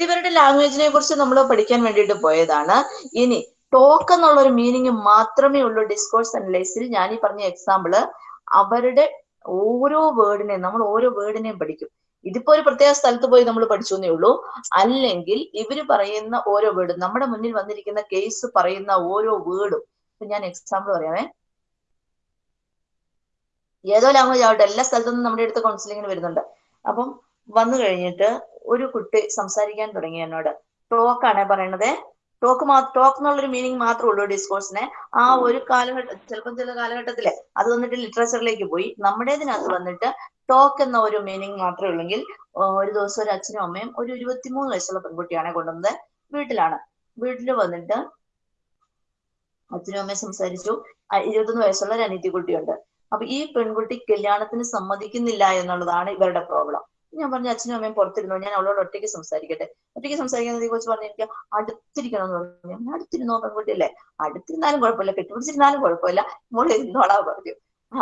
ഇവരുടെ ലാംഗ്വേജിനെ കുറിച്ച് നമ്മൾ പഠിക്കാൻ വേണ്ടിയിട്ട് പോയതാണ്. ഇനി ടോക്ക് എന്നുള്ള ഒരു മീനിങ് മാത്രമേ ഉള്ളൂ ഡിസ്കോഴ്സ് അനലൈസിൽ ഞാൻ ഈ പറഞ്ഞ എക്സാമ്പിൾ അവരുടെ ഓരോ വേർഡിനെയും നമ്മൾ ഓരോ വേർഡിനെയും പഠിക്കും. ഇതിപ്പോ ഒരു പ്രത്യേക സ്ഥലത്ത് പോയി നമ്മൾ പഠിച്ചു എന്നേ ഉള്ളൂ. അല്ലെങ്കിൽ ഇവർ പറയുന്ന ഓരോ വേർഡും നമ്മുടെ മുന്നിൽ വന്നിരിക്കുന്ന കേസ് പറയുന്ന ഓരോ വേർഡും ഇപ്പൊ ഞാൻ എക്സാമ്പിൾ പറയാമേ. ഏതോ ലാംഗ്വേജ് ആവട്ടെ എല്ലാ സ്ഥലത്തു നിന്നും നമ്മുടെ അടുത്ത് കൗൺസിലിങ്ങിന് വരുന്നുണ്ട്. അപ്പം വന്നു കഴിഞ്ഞിട്ട് ഒരു കുട്ടി സംസാരിക്കാൻ തുടങ്ങി എന്നോട്. ടോക്കാണ് പറയണത്. ടോക്ക് മാ ടോക്ക് എന്നുള്ളൊരു മീനിങ് മാത്രമേ ഉള്ളൂ ഡിസ്കോഴ്സിനെ ആ ഒരു കാലഘട്ടം ചിലപ്പോൾ ചില കാലഘട്ടത്തിൽ അത് വന്നിട്ട് ലിറ്ററേച്ചറിലേക്ക് പോയി. നമ്മുടേതിനകത്ത് വന്നിട്ട് ടോക്ക് എന്ന ഒരു മീനിങ് മാത്രമേ ഉള്ളെങ്കിൽ ഒരു ദിവസം ഒരു അച്ഛനും അമ്മയും ഒരു ഇരുപത്തിമൂന്ന് വയസ്സുള്ള പെൺകുട്ടിയാണ് കൊണ്ടുവന്നത് വീട്ടിലാണ്. വീട്ടിൽ വന്നിട്ട് അച്ഛനും അമ്മയും സംസാരിച്ചു. ഇരുപത്തൊന്ന് വയസ്സുള്ള ഒരു കുട്ടിയുണ്ട് അപ്പൊ ഈ പെൺകുട്ടി കല്യാണത്തിന് സമ്മതിക്കുന്നില്ല എന്നുള്ളതാണ് ഇവരുടെ പ്രോബ്ലം ഞാൻ പറഞ്ഞു അച്ഛനും അമ്മയും പുറത്തിരുന്നു? ഞാൻ അവളോട് ഒറ്റയ്ക്ക് സംസാരിക്കട്ടെ. ഒറ്റയ്ക്ക് സംസാരിക്കുന്നതിനെ കുറിച്ച് പറഞ്ഞു എനിക്ക് അടുത്തിരിക്കണം എന്ന് പറഞ്ഞു. ഞാൻ അടുത്തിരുന്നോ പെൺകുട്ടിയല്ലേ അടുത്തിരുന്നാലും കുഴപ്പമില്ല. കെട്ടിപ്പിടിച്ചിരുന്നാലും കുഴപ്പമില്ല. മോളെ ഇരുന്നോളാ പറഞ്ഞു.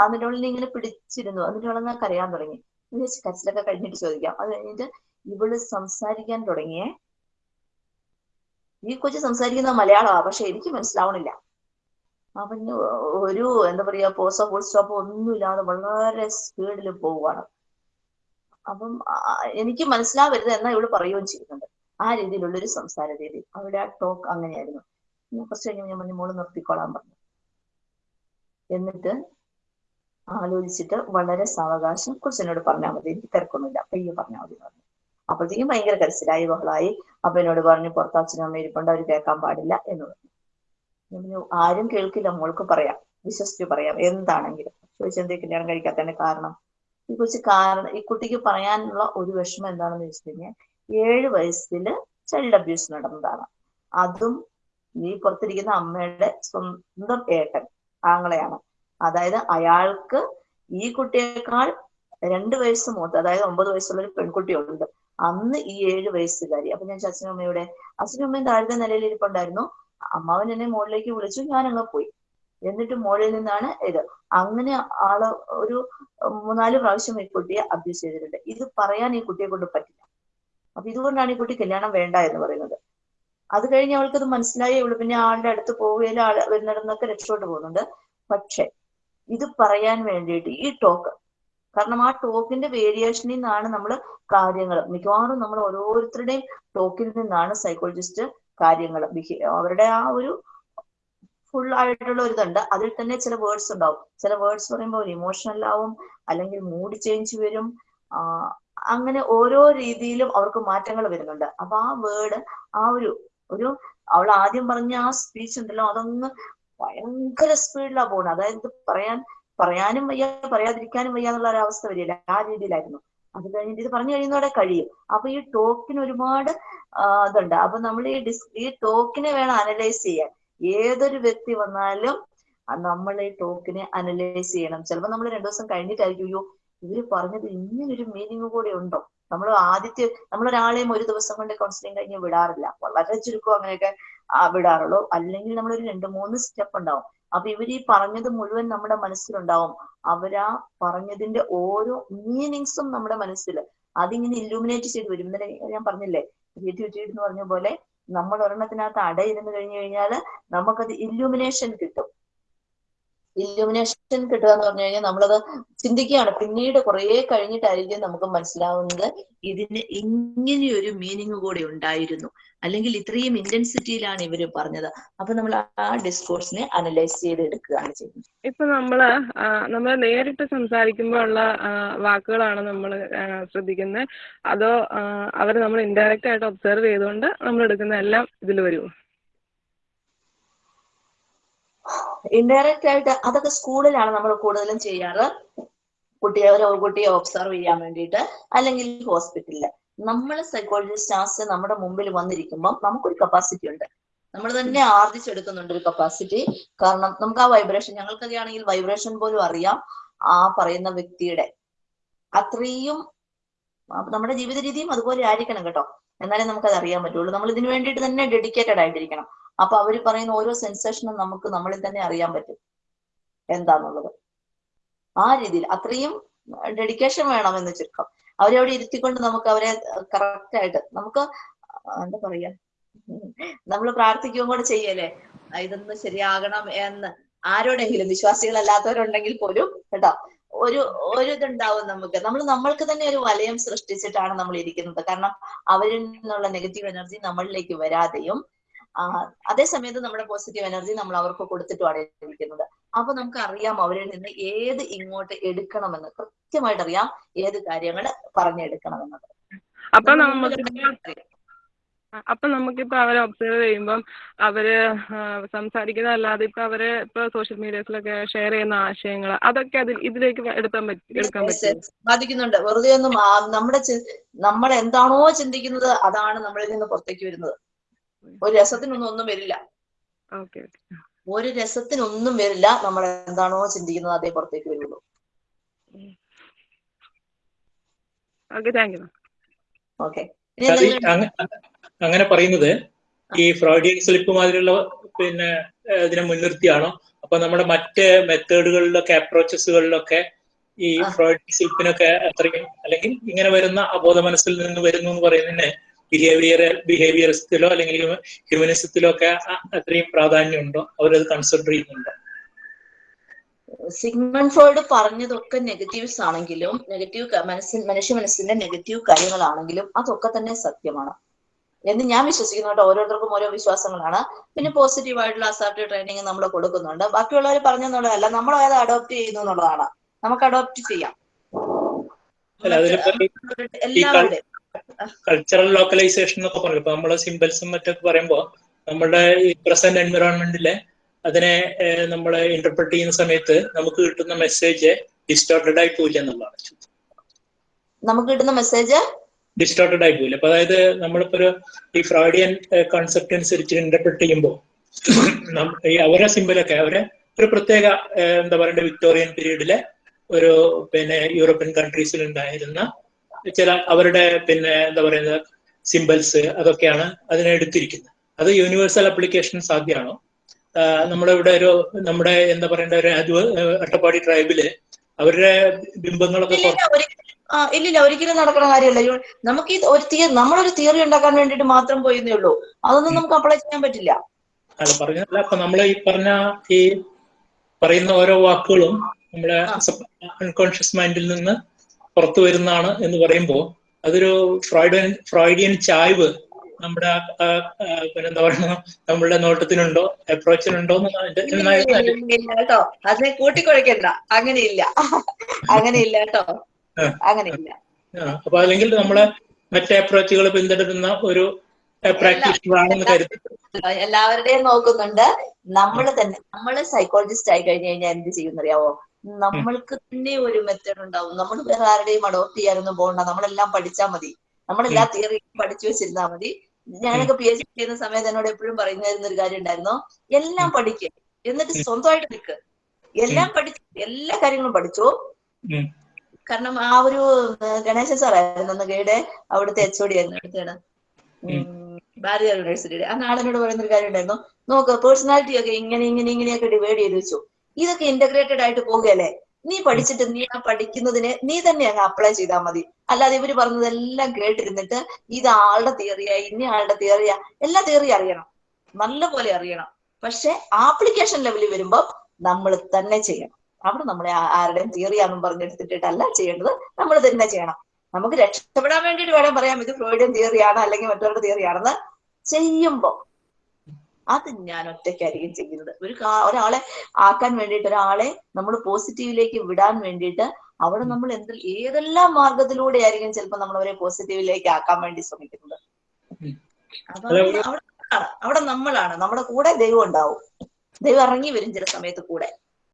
എന്നിട്ട് ഉള്ളിൽ ഇങ്ങനെ പിടിച്ചിരുന്നു. എന്നിട്ട് അവളെന്നാ കരയാൻ തുടങ്ങി. കച്ചിലൊക്കെ കഴിഞ്ഞിട്ട് ചോദിക്കാം. അത് കഴിഞ്ഞിട്ട് ഇവൾ സംസാരിക്കാൻ തുടങ്ങിയേ. ഈ കൊച്ചു സംസാരിക്കുന്ന മലയാളമാ. പക്ഷെ എനിക്ക് മനസ്സിലാവണില്ല. അവന് ഒരു എന്താ പറയാ പോസ്റ്റോ ഫുൾ സ്റ്റോപ്പോ ഒന്നുമില്ലാതെ വളരെ സ്പീഡിൽ പോവുകയാണ് അപ്പം എനിക്ക് മനസ്സിലാവരുത് എന്നാ ഇവിടെ പറയുകയും ചെയ്യുന്നുണ്ട്. ആ രീതിയിലുള്ള ഒരു സംസാര രീതി അവിടെ ആ ടോക്ക് അങ്ങനെയായിരുന്നു. കുറച്ച് കഴിഞ്ഞ് ഞാൻ പറഞ്ഞു മോൾ നിർത്തിക്കോളാൻ പറഞ്ഞു. എന്നിട്ട് ആലോചിച്ചിട്ട് വളരെ സാവകാശം കുറച്ചെന്നോട് പറഞ്ഞാൽ മതി. എനിക്ക് തിരക്കൊന്നുമില്ല. പയ്യെ പറഞ്ഞാൽ മതി പറഞ്ഞു. അപ്പോഴത്തേക്കും ഭയങ്കര കരച്ചിലായി ബഹളായി. അപ്പൊ എന്നോട് പറഞ്ഞു പുറത്ത് അച്ഛനും അമ്മ ഇരിപ്പുണ്ട്. അവർ കേൾക്കാൻ പാടില്ല. എന്ന് പറഞ്ഞു. പറഞ്ഞു ആരും കേൾക്കില്ല. മോൾക്ക് പറയാം. വിശ്വസിച്ച് പറയാം. എന്താണെങ്കിലും. ചോദിച്ചെന്തേ കല്യാണം കഴിക്കാത്തതിന്റെ കാരണം? ഈ കൊച്ചു കാരണം ഈ കുട്ടിക്ക് പറയാനുള്ള ഒരു വിഷമം എന്താണെന്ന് വെച്ച് കഴിഞ്ഞാൽ ഏഴ് വയസ്സിൽ ചൈൽഡ് അബ്യൂസ് നടന്നതാണ്. അതും നീ പുറത്തിരിക്കുന്ന അമ്മയുടെ സ്വന്തം ഏട്ടൻ ആങ്ങളെയാണ്. അതായത് അയാൾക്ക് ഈ കുട്ടിയേക്കാൾ രണ്ട് വയസ്സ് മൂത്ത് അതായത് ഒമ്പത് വയസ്സുള്ള ഒരു പെൺകുട്ടിയുണ്ട്. അന്ന് ഈ ഏഴ് വയസ്സുകാരി അപ്പൊ ഞാൻ അച്ഛനും അമ്മയുടെ അച്ഛനും അമ്മയും താഴത്തെ നിലയിൽ ഇരിപ്പുണ്ടായിരുന്നു. അമ്മാവൻ എന്നെ മുകളിലേക്ക് വിളിച്ചു ഞാൻ അങ്ങ് പോയി. എന്നിട്ട് മോളിൽ നിന്നാണ് ഇത്. അങ്ങനെ ആൾ ഒരു മൂന്നാൽ പ്രാവശ്യം ഈ കുട്ടിയെ അബ്യൂസ് ചെയ്തിട്ടുണ്ട്. ഇത് പറയാൻ ഈ കുട്ടിയെ കൊണ്ട് പറ്റില്ല. അപ്പൊ ഇതുകൊണ്ടാണ് ഈ കുട്ടി കല്യാണം വേണ്ട എന്ന് പറയുന്നത്. അത് കഴിഞ്ഞ് അവൾക്ക് ഇത് മനസ്സിലായി. അവൾ പിന്നെ ആളുടെ അടുത്ത് പോവുകയില്ല ആൾ വരുന്നിടന്നൊക്കെ രക്ഷപ്പെട്ടു പോകുന്നുണ്ട്. പക്ഷെ ഇത് പറയാൻ വേണ്ടിയിട്ട് ഈ ടോക്ക് കാരണം ആ ടോക്കിന്റെ വേരിയേഷനിൽ നിന്നാണ് നമ്മൾ കാര്യങ്ങൾ മിക്കവാറും നമ്മൾ ഓരോരുത്തരുടെയും ടോക്കിൽ നിന്നാണ് സൈക്കോളജിസ്റ്റ് കാര്യങ്ങൾ അവരുടെ ആ ഒരു ഫുൾ ആയിട്ടുള്ള ഒരു ഇതുണ്ട്. അതിൽ തന്നെ ചില വേർഡ്സ് ഉണ്ടാവും. ചില വേർഡ്സ് പറയുമ്പോൾ ഒരു ഇമോഷണൽ ആവും അല്ലെങ്കിൽ മൂഡ് ചേഞ്ച് വരും. അങ്ങനെ ഓരോ രീതിയിലും അവർക്ക് മാറ്റങ്ങൾ വരുന്നുണ്ട്. അപ്പൊ ആ വേർഡ് ആ ഒരു ഒരു അവൾ ആദ്യം പറഞ്ഞ ആ സ്പീച്ച് ഉണ്ടല്ലോ അതൊന്ന് ഭയങ്കര സ്പീഡിലാണ് പോകുന്നത് അതായത് പറയാൻ പറയാനും വയ്യ പറയാതിരിക്കാനും വയ്യ എന്നുള്ള ഒരു അവസ്ഥ വരില്ല ആ രീതിയിലായിരുന്നു. അത് കഴിഞ്ഞിട്ട് ഇത് പറഞ്ഞു കഴിയുന്നതോടെ കഴിയും. അപ്പൊ ഈ ടോക്കിന് ഒരുപാട് ഇതുണ്ട്. അപ്പൊ നമ്മൾ ഈ ഡിസ് ഈ ടോക്കിനെ വേണം അനലൈസ് ചെയ്യാൻ. ഏതൊരു വ്യക്തി വന്നാലും നമ്മൾ ഈ ടോക്കിനെ അനലൈസ് ചെയ്യണം. ചിലപ്പോൾ നമ്മൾ രണ്ടു ദിവസം കഴിഞ്ഞിട്ടായിരിക്കും അയ്യോ ഇവർ പറഞ്ഞത് ഇങ്ങനൊരു മീനിങ് കൂടെ ഉണ്ടോ? നമ്മൾ ആദ്യത്തെ നമ്മൾ ഒരാളെയും ഒരു ദിവസം കൊണ്ട് കൗൺസിലിംഗ് കഴിഞ്ഞ് വിടാറില്ല. വളരെ ചുരുക്കം അങ്ങനെയൊക്കെ വിടാറുള്ളൂ. അല്ലെങ്കിൽ നമ്മളൊരു രണ്ട് മൂന്ന് സ്റ്റെപ്പ് ഉണ്ടാവും. അപ്പൊ ഇവർ ഈ പറഞ്ഞത് മുഴുവൻ നമ്മുടെ മനസ്സിലുണ്ടാവും. അവരാ പറഞ്ഞതിന്റെ ഓരോ മീനിങ്സും നമ്മുടെ മനസ്സിൽ അതിങ്ങനെ ഇല്യൂമിനേറ്റ് ചെയ്ത് വരും. ഇന്നലെ ഞാൻ പറഞ്ഞില്ലേ ക്രിയേറ്റിവിറ്റി എന്ന് പറഞ്ഞ പോലെ നമ്മൾ ഒരെണ്ണത്തിനകത്ത് അടയിരുന്ന് കഴിഞ്ഞു കഴിഞ്ഞാൽ നമുക്കത് ഇല്യൂമിനേഷൻ കിട്ടും. ഇല്ലുമിനേഷൻ കിട്ടുക എന്ന് പറഞ്ഞു കഴിഞ്ഞാൽ നമ്മളത് ചിന്തിക്കുകയാണ്. പിന്നീട് കുറെ കഴിഞ്ഞിട്ടായിരിക്കും നമുക്ക് മനസ്സിലാവുന്നത് ഇതിന് ഇങ്ങനെയൊരു മീനിങ് കൂടെ ഉണ്ടായിരുന്നു. അല്ലെങ്കിൽ ഇത്രയും ഇന്റൻസിറ്റിയിലാണ് ഇവർ പറഞ്ഞത്. അപ്പൊ നമ്മൾ ആ ഡിസ്കോഴ്സിനെ അനലൈസ് ചെയ്ത് എടുക്കുകയാണ് ചെയ്യുന്നത്. ഇപ്പൊ നമ്മൾ നമ്മൾ നേരിട്ട് സംസാരിക്കുമ്പോൾ ഉള്ള വാക്കുകളാണ് നമ്മൾ ശ്രദ്ധിക്കുന്നത്. അതോ അവർ നമ്മൾ ഇൻഡയറക്റ്റ് ആയിട്ട് ഒബ്സർവ് ചെയ്തുകൊണ്ട് നമ്മൾ എടുക്കുന്ന എല്ലാം ഇതിൽ വരുമോ ഇൻഡയറക്റ്റ് ആയിട്ട് അതൊക്കെ സ്കൂളിലാണ് നമ്മൾ കൂടുതലും ചെയ്യാറ്. കുട്ടിയെ ഒരു കുട്ടിയെ ഒബ്സർവ് ചെയ്യാൻ വേണ്ടിയിട്ട് അല്ലെങ്കിൽ ഹോസ്പിറ്റലിൽ നമ്മൾ സൈക്കോളജിസ്റ്റ് ആസ് നമ്മുടെ മുമ്പിൽ വന്നിരിക്കുമ്പോൾ നമുക്കൊരു കപ്പാസിറ്റി ഉണ്ട്. നമ്മൾ തന്നെ ആർജിച്ചെടുക്കുന്നുണ്ട് ഒരു കപ്പാസിറ്റി കാരണം നമുക്ക് ആ വൈബ്രേഷൻ ഞങ്ങൾക്കൊക്കെ ആണെങ്കിൽ വൈബ്രേഷൻ പോലും അറിയാം ആ പറയുന്ന വ്യക്തിയുടെ. അത്രയും നമ്മുടെ ജീവിത രീതിയും അതുപോലെ ആയിരിക്കണം കേട്ടോ. എന്നാലേ നമുക്കത് അറിയാൻ പറ്റുള്ളൂ. നമ്മൾ ഇതിനു വേണ്ടിയിട്ട് തന്നെ ഡെഡിക്കേറ്റഡ് ആയിട്ടിരിക്കണം. അപ്പൊ അവർ പറയുന്ന ഓരോ സെൻസേഷനും നമുക്ക് നമ്മളിൽ തന്നെ അറിയാൻ പറ്റും. എന്താന്നുള്ളത്. ആ രീതിയിൽ അത്രയും ഡെഡിക്കേഷൻ വേണമെന്ന് ചുരുക്കം. അവരെ അവിടെ ഇരുത്തിക്കൊണ്ട് നമുക്ക് അവരെ കറക്റ്റ് ആയിട്ട് നമുക്ക് എന്താ പറയാ നമ്മൾ പ്രാർത്ഥിക്കുകയും കൂടെ ചെയ്യല്ലേ? ഇതൊന്ന് ശരിയാകണം എന്ന് ആരോടെങ്കിലും വിശ്വാസികളല്ലാത്തവരുണ്ടെങ്കിൽ പോലും കേട്ടോ. ഒരു ഒരു ഇതുണ്ടാവും നമുക്ക്. നമ്മൾ നമ്മൾക്ക് തന്നെ ഒരു വലയം സൃഷ്ടിച്ചിട്ടാണ് നമ്മൾ ഇരിക്കുന്നത്. കാരണം അവരിൽ നിന്നുള്ള നെഗറ്റീവ് എനർജി നമ്മളിലേക്ക് വരാതെയും അതേ സമയത്ത് നമ്മുടെ പോസിറ്റീവ് എനർജി നമ്മൾ അവർക്ക് കൊടുത്തിട്ടുമാണ് ഇരിക്കുന്നത് അപ്പൊ നമുക്ക് അറിയാം അവരിൽ നിന്ന് ഏത് ഇങ്ങോട്ട് എടുക്കണമെന്ന്. കൃത്യമായിട്ട് അറിയാം ഏത് കാര്യങ്ങൾ പറഞ്ഞെടുക്കണമെന്നത്. അപ്പൊ നമുക്ക് അപ്പൊ നമുക്കിപ്പോ അവരെ ഒബ്സർവ് ചെയ്യുമ്പം അവർ സംസാരിക്കുന്നതല്ലാതെ ഇപ്പൊ അവർ ഇപ്പൊ സോഷ്യൽ മീഡിയസിലൊക്കെ ഷെയർ ചെയ്യുന്ന ആശയങ്ങൾ അതൊക്കെ അതിൽ ഇതിലേക്ക് എടുക്കാൻ പറ്റും എടുക്കാൻ പറ്റും ബാധിക്കുന്നുണ്ട്. വെറുതെ ഒന്നും നമ്മുടെ നമ്മൾ എന്താണോ ചിന്തിക്കുന്നത് അതാണ് നമ്മളിൽ നിന്ന് പുറത്തേക്ക് വരുന്നത്. ഒരു രസത്തിനൊന്നും ഒന്നും വരില്ല ഓക്കെ ഒരു രസത്തിനൊന്നും വരില്ല. നമ്മൾ എന്താണോ ചിന്തിക്കുന്നത് അതേ പുറത്തേക്ക് വരുള്ളൂ. ഓക്കെ അങ്ങനെ പറയുന്നത് ഈ ഫ്രോഡിയൻ സ്ലിപ്പ് മാതിരിയുള്ള പിന്നെ ഇതിനെ മുൻനിർത്തിയാണോ? അപ്പൊ നമ്മുടെ മറ്റ് മെത്തേഡുകളിലൊക്കെ അപ്രോച്ചസുകളിലൊക്കെ ഈ. ഫ്രോഡിയൻ സ്ലിപ്പിനൊക്കെ അത്രയും അല്ലെങ്കിൽ ഇങ്ങനെ വരുന്ന അബോധ മനസ്സിൽ നിന്ന് വരുന്നു എന്ന് പറയുന്നതിന് ബിഹേവിയർ ബിഹേവിയറിസത്തിലോ അല്ലെങ്കിൽ ഹ്യൂമനിസത്തിലോ ഒക്കെ അത്രയും പ്രാധാന്യം പ്രാധാന്യമുണ്ടോ? അവരത് കൺസിഡർ ചെയ്യുന്നുണ്ടോ? സിഗ്മൺ ഫ്രോയിഡ് പറഞ്ഞതൊക്കെ നെഗറ്റീവ്സ് ആണെങ്കിലും നെഗറ്റീവ് മനസ്സിൻ മനുഷ്യ മനസ്സിന്റെ നെഗറ്റീവ് കാര്യങ്ങളാണെങ്കിലും അതൊക്കെ തന്നെ സത്യമാണ്. എന്ന് ഞാൻ വിശ്വസിക്കുന്നുണ്ട് ഓരോരുത്തർക്കും ഓരോ വിശ്വാസങ്ങളാണ്. പിന്നെ പോസിറ്റീവ് ആയിട്ടുള്ള അസാപ്റ്റീവ് ട്രെയിനിങ് നമ്മൾ കൊടുക്കുന്നുണ്ട്. ബാക്കിയുള്ളവർ പറഞ്ഞെന്നുള്ളതല്ല നമ്മൾ അത് അഡോപ്റ്റ് ചെയ്യുന്നു എന്നുള്ളതാണ് നമുക്ക് അഡോപ്റ്റ് ചെയ്യാം. എല്ലാവരുടെയും കൾച്ചറൽ ലോക്കലൈസേഷൻ എന്നൊക്കെ പറയും ഇപ്പൊ നമ്മൾ സിമ്പിൾസും മറ്റൊക്കെ പറയുമ്പോൾ നമ്മുടെ ഈ പ്രസന്റ് എൻവിറോൺമെന്റിലെ അതിനെ നമ്മൾ ഇന്റർപ്രറ്റ് ചെയ്യുന്ന സമയത്ത് നമുക്ക് കിട്ടുന്ന മെസ്സേജ് ഡിസ്റ്റോർട്ടഡ് ആയി പോയില്ല എന്നുള്ളതാണ്. നമുക്ക് കിട്ടുന്ന മെസ്സേജ് ഡിസ്റ്റോർട്ടഡ് ആയി പോയില്ല അപ്പൊ അതായത് നമ്മളിപ്പോ ഒരു ഈ ഫ്രോഡിയൻ കോൺസെപ്റ്റ് അനുസരിച്ച് ഇന്റർപ്രറ്റ് ചെയ്യുമ്പോൾ ഈ അവരെ സിമ്പിളൊക്കെ അവരെ ഒരു പ്രത്യേക എന്താ പറയണ്ട വിക്ടോറിയൻ പീരീഡിലെ ഒരു പിന്നെ യൂറോപ്യൻ കൺട്രീസിൽ ഉണ്ടായിരുന്ന ചില അവരുടെ പിന്നെ എന്താ പറയുന്നത് സിമ്പിൾസ് അതൊക്കെയാണ് അതിനെ എടുത്തിരിക്കുന്നത്. അത് യൂണിവേഴ്സൽ അപ്ലിക്കേഷൻ സാധ്യമാണോ? നമ്മുടെ ഇവിടെ ഒരു നമ്മുടെ എന്താ പറയേണ്ട ഒരു അട്ടപ്പാടി ട്രൈബിൽ അവരുടെ ബിംബങ്ങളൊക്കെ ഇല്ലില്ല ആ, ഇല്ലില്ല ഒരിക്കലും നടക്കുന്ന കാര്യമല്ല. നമുക്ക് ഈ ഒരു തിയറി നമ്മളൊരു തിയറി ഉണ്ടാക്കാൻ വേണ്ടിട്ട് മാത്രം പോയെന്നേ ഉള്ളൂ. അതൊന്നും നമുക്ക് അപ്ലൈ ചെയ്യാൻ പറ്റില്ല. അല്ല പറഞ്ഞല്ല അപ്പൊ നമ്മൾ ഈ പറഞ്ഞ ഈ പറയുന്ന ഓരോ വാക്കുകളും നമ്മുടെ അൺകോൺഷ്യസ് മൈൻഡിൽ നിന്ന് പുറത്തു വരുന്നതാണ് എന്ന് പറയുമ്പോൾ അതൊരു ഫ്രോയിഡിയൻ ഫ്രോയിഡിയൻ ചായ്വ് നമ്മുടെ പിന്നെന്താ പറയുക നമ്മളുടെ നോട്ടത്തിനുണ്ടോ? അപ്രോച്ചിനുണ്ടോ കേട്ടോ. അതിനെ കൂട്ടിക്കൊഴിക്കണ്ട. അങ്ങനെയില്ല. അങ്ങനെയില്ല കേട്ടോ. അങ്ങനെയില്ല. അപ്പൊ അല്ലെങ്കിൽ നമ്മളെ മറ്റേ അപ്രോച്ചുകൾ പിന്തുടരുന്ന ഒരു കരുതി. എല്ലാവരുടെയും നോക്കുന്നുണ്ട്. നമ്മൾ തന്നെ നമ്മൾ സൈക്കോളജിസ്റ്റ് ആയി കഴിഞ്ഞു കഴിഞ്ഞാൽ എന്ത് ചെയ്യുന്നറിയാവോ? നമ്മൾക്ക് തന്നെ ഒരു മെത്തേഡ് ഉണ്ടാവും. നമ്മൾ വേറെ ആരുടെയും അഡോപ്റ്റ് ചെയ്യാനൊന്നും പോകണ്ട. നമ്മളെല്ലാം പഠിച്ചാൽ മതി. നമ്മളെല്ലാ തിയറിയും പഠിച്ചു വെച്ചിരുന്നാ മതി. ഞാനൊക്കെ പി എച്ച് ഡി ചെയ്യുന്ന സമയത്ത് എന്നോട് എപ്പോഴും പറയുന്ന ഒരു കാര്യം ഉണ്ടായിരുന്നു. എല്ലാം പഠിക്കുക എന്നിട്ട് സ്വന്തമായിട്ട് നിൽക്ക് എല്ലാം പഠിച്ചു എല്ലാ കാര്യങ്ങളും പഠിച്ചു. കാരണം ആ ഒരു ഗണേശ സാറായിരുന്നു അന്ന് ഗൈഡ് അവിടുത്തെ എച്ച് ഒ ഡി ആയിരുന്നു അടുത്താണ്. ഭാരതീയ യൂണിവേഴ്സിറ്റിയുടെ ആ ആളിനോട് പറയുന്ന ഒരു കാര്യം ഉണ്ടായിരുന്നു. നോക്ക് പേഴ്സണാലിറ്റി ഒക്കെ ഇങ്ങനെ ഇങ്ങനെ ഇങ്ങനെയൊക്കെ ഡിവൈഡ് ചെയ്ത് വെച്ചു. ഇതൊക്കെ ഇന്റഗ്രേറ്റഡ് ആയിട്ട് പോവുകയല്ലേ? നീ പഠിച്ചിട്ട് നീ ആ പഠിക്കുന്നതിന് നീ തന്നെ അങ്ങ് അപ്ലൈ ചെയ്താൽ മതി. അല്ലാതെ ഇവർ പറഞ്ഞതെല്ലാം കേട്ടിരുന്നിട്ട് ഇത് ആളുടെ തിയറിയാ ഇന്ന ആളുടെ തിയറിയാ എല്ലാ തിയറിയും അറിയണം. നല്ല പോലെ അറിയണം. പക്ഷെ ആപ്ലിക്കേഷൻ ലെവലിൽ വരുമ്പോൾ നമ്മൾ തന്നെ ചെയ്യണം. അവിടെ നമ്മളെ ആരുടെയും തിയറിയാണെന്നും പറഞ്ഞെടുത്തിട്ടല്ല ചെയ്യേണ്ടത്. നമ്മൾ തന്നെ ചെയ്യണം. നമുക്ക് രക്ഷപ്പെടാൻ വേണ്ടിയിട്ട് വേണം പറയാം. ഇത് ഫ്രോയിഡിയൻ തിയറിയാണ് അല്ലെങ്കിൽ മറ്റുള്ളവരുടെ തിയറിയാണെന്ന് ചെയ്യുമ്പോൾ അത് ഞാൻ ഒറ്റയ്ക്കായിരിക്കും ചെയ്യുന്നത്. ഒരു ഒരാളെ ആക്കാൻ വേണ്ടിയിട്ട് ഒരാളെ നമ്മൾ പോസിറ്റീവിലേക്ക് വിടാൻ വേണ്ടിയിട്ട് അവിടെ നമ്മൾ എന്ത് ഏതെല്ലാം മാർഗത്തിലൂടെ ആയിരിക്കും ചിലപ്പോൾ നമ്മൾ അവരെ പോസിറ്റീവിലേക്ക് ആക്കാൻ വേണ്ടി ശ്രമിക്കുന്നത്. അപ്പൊ അവിടെ നമ്മളാണ്. നമ്മുടെ കൂടെ ദൈവം ഉണ്ടാവും. ദൈവം ഇറങ്ങി വരും ചില സമയത്ത് കൂടെ.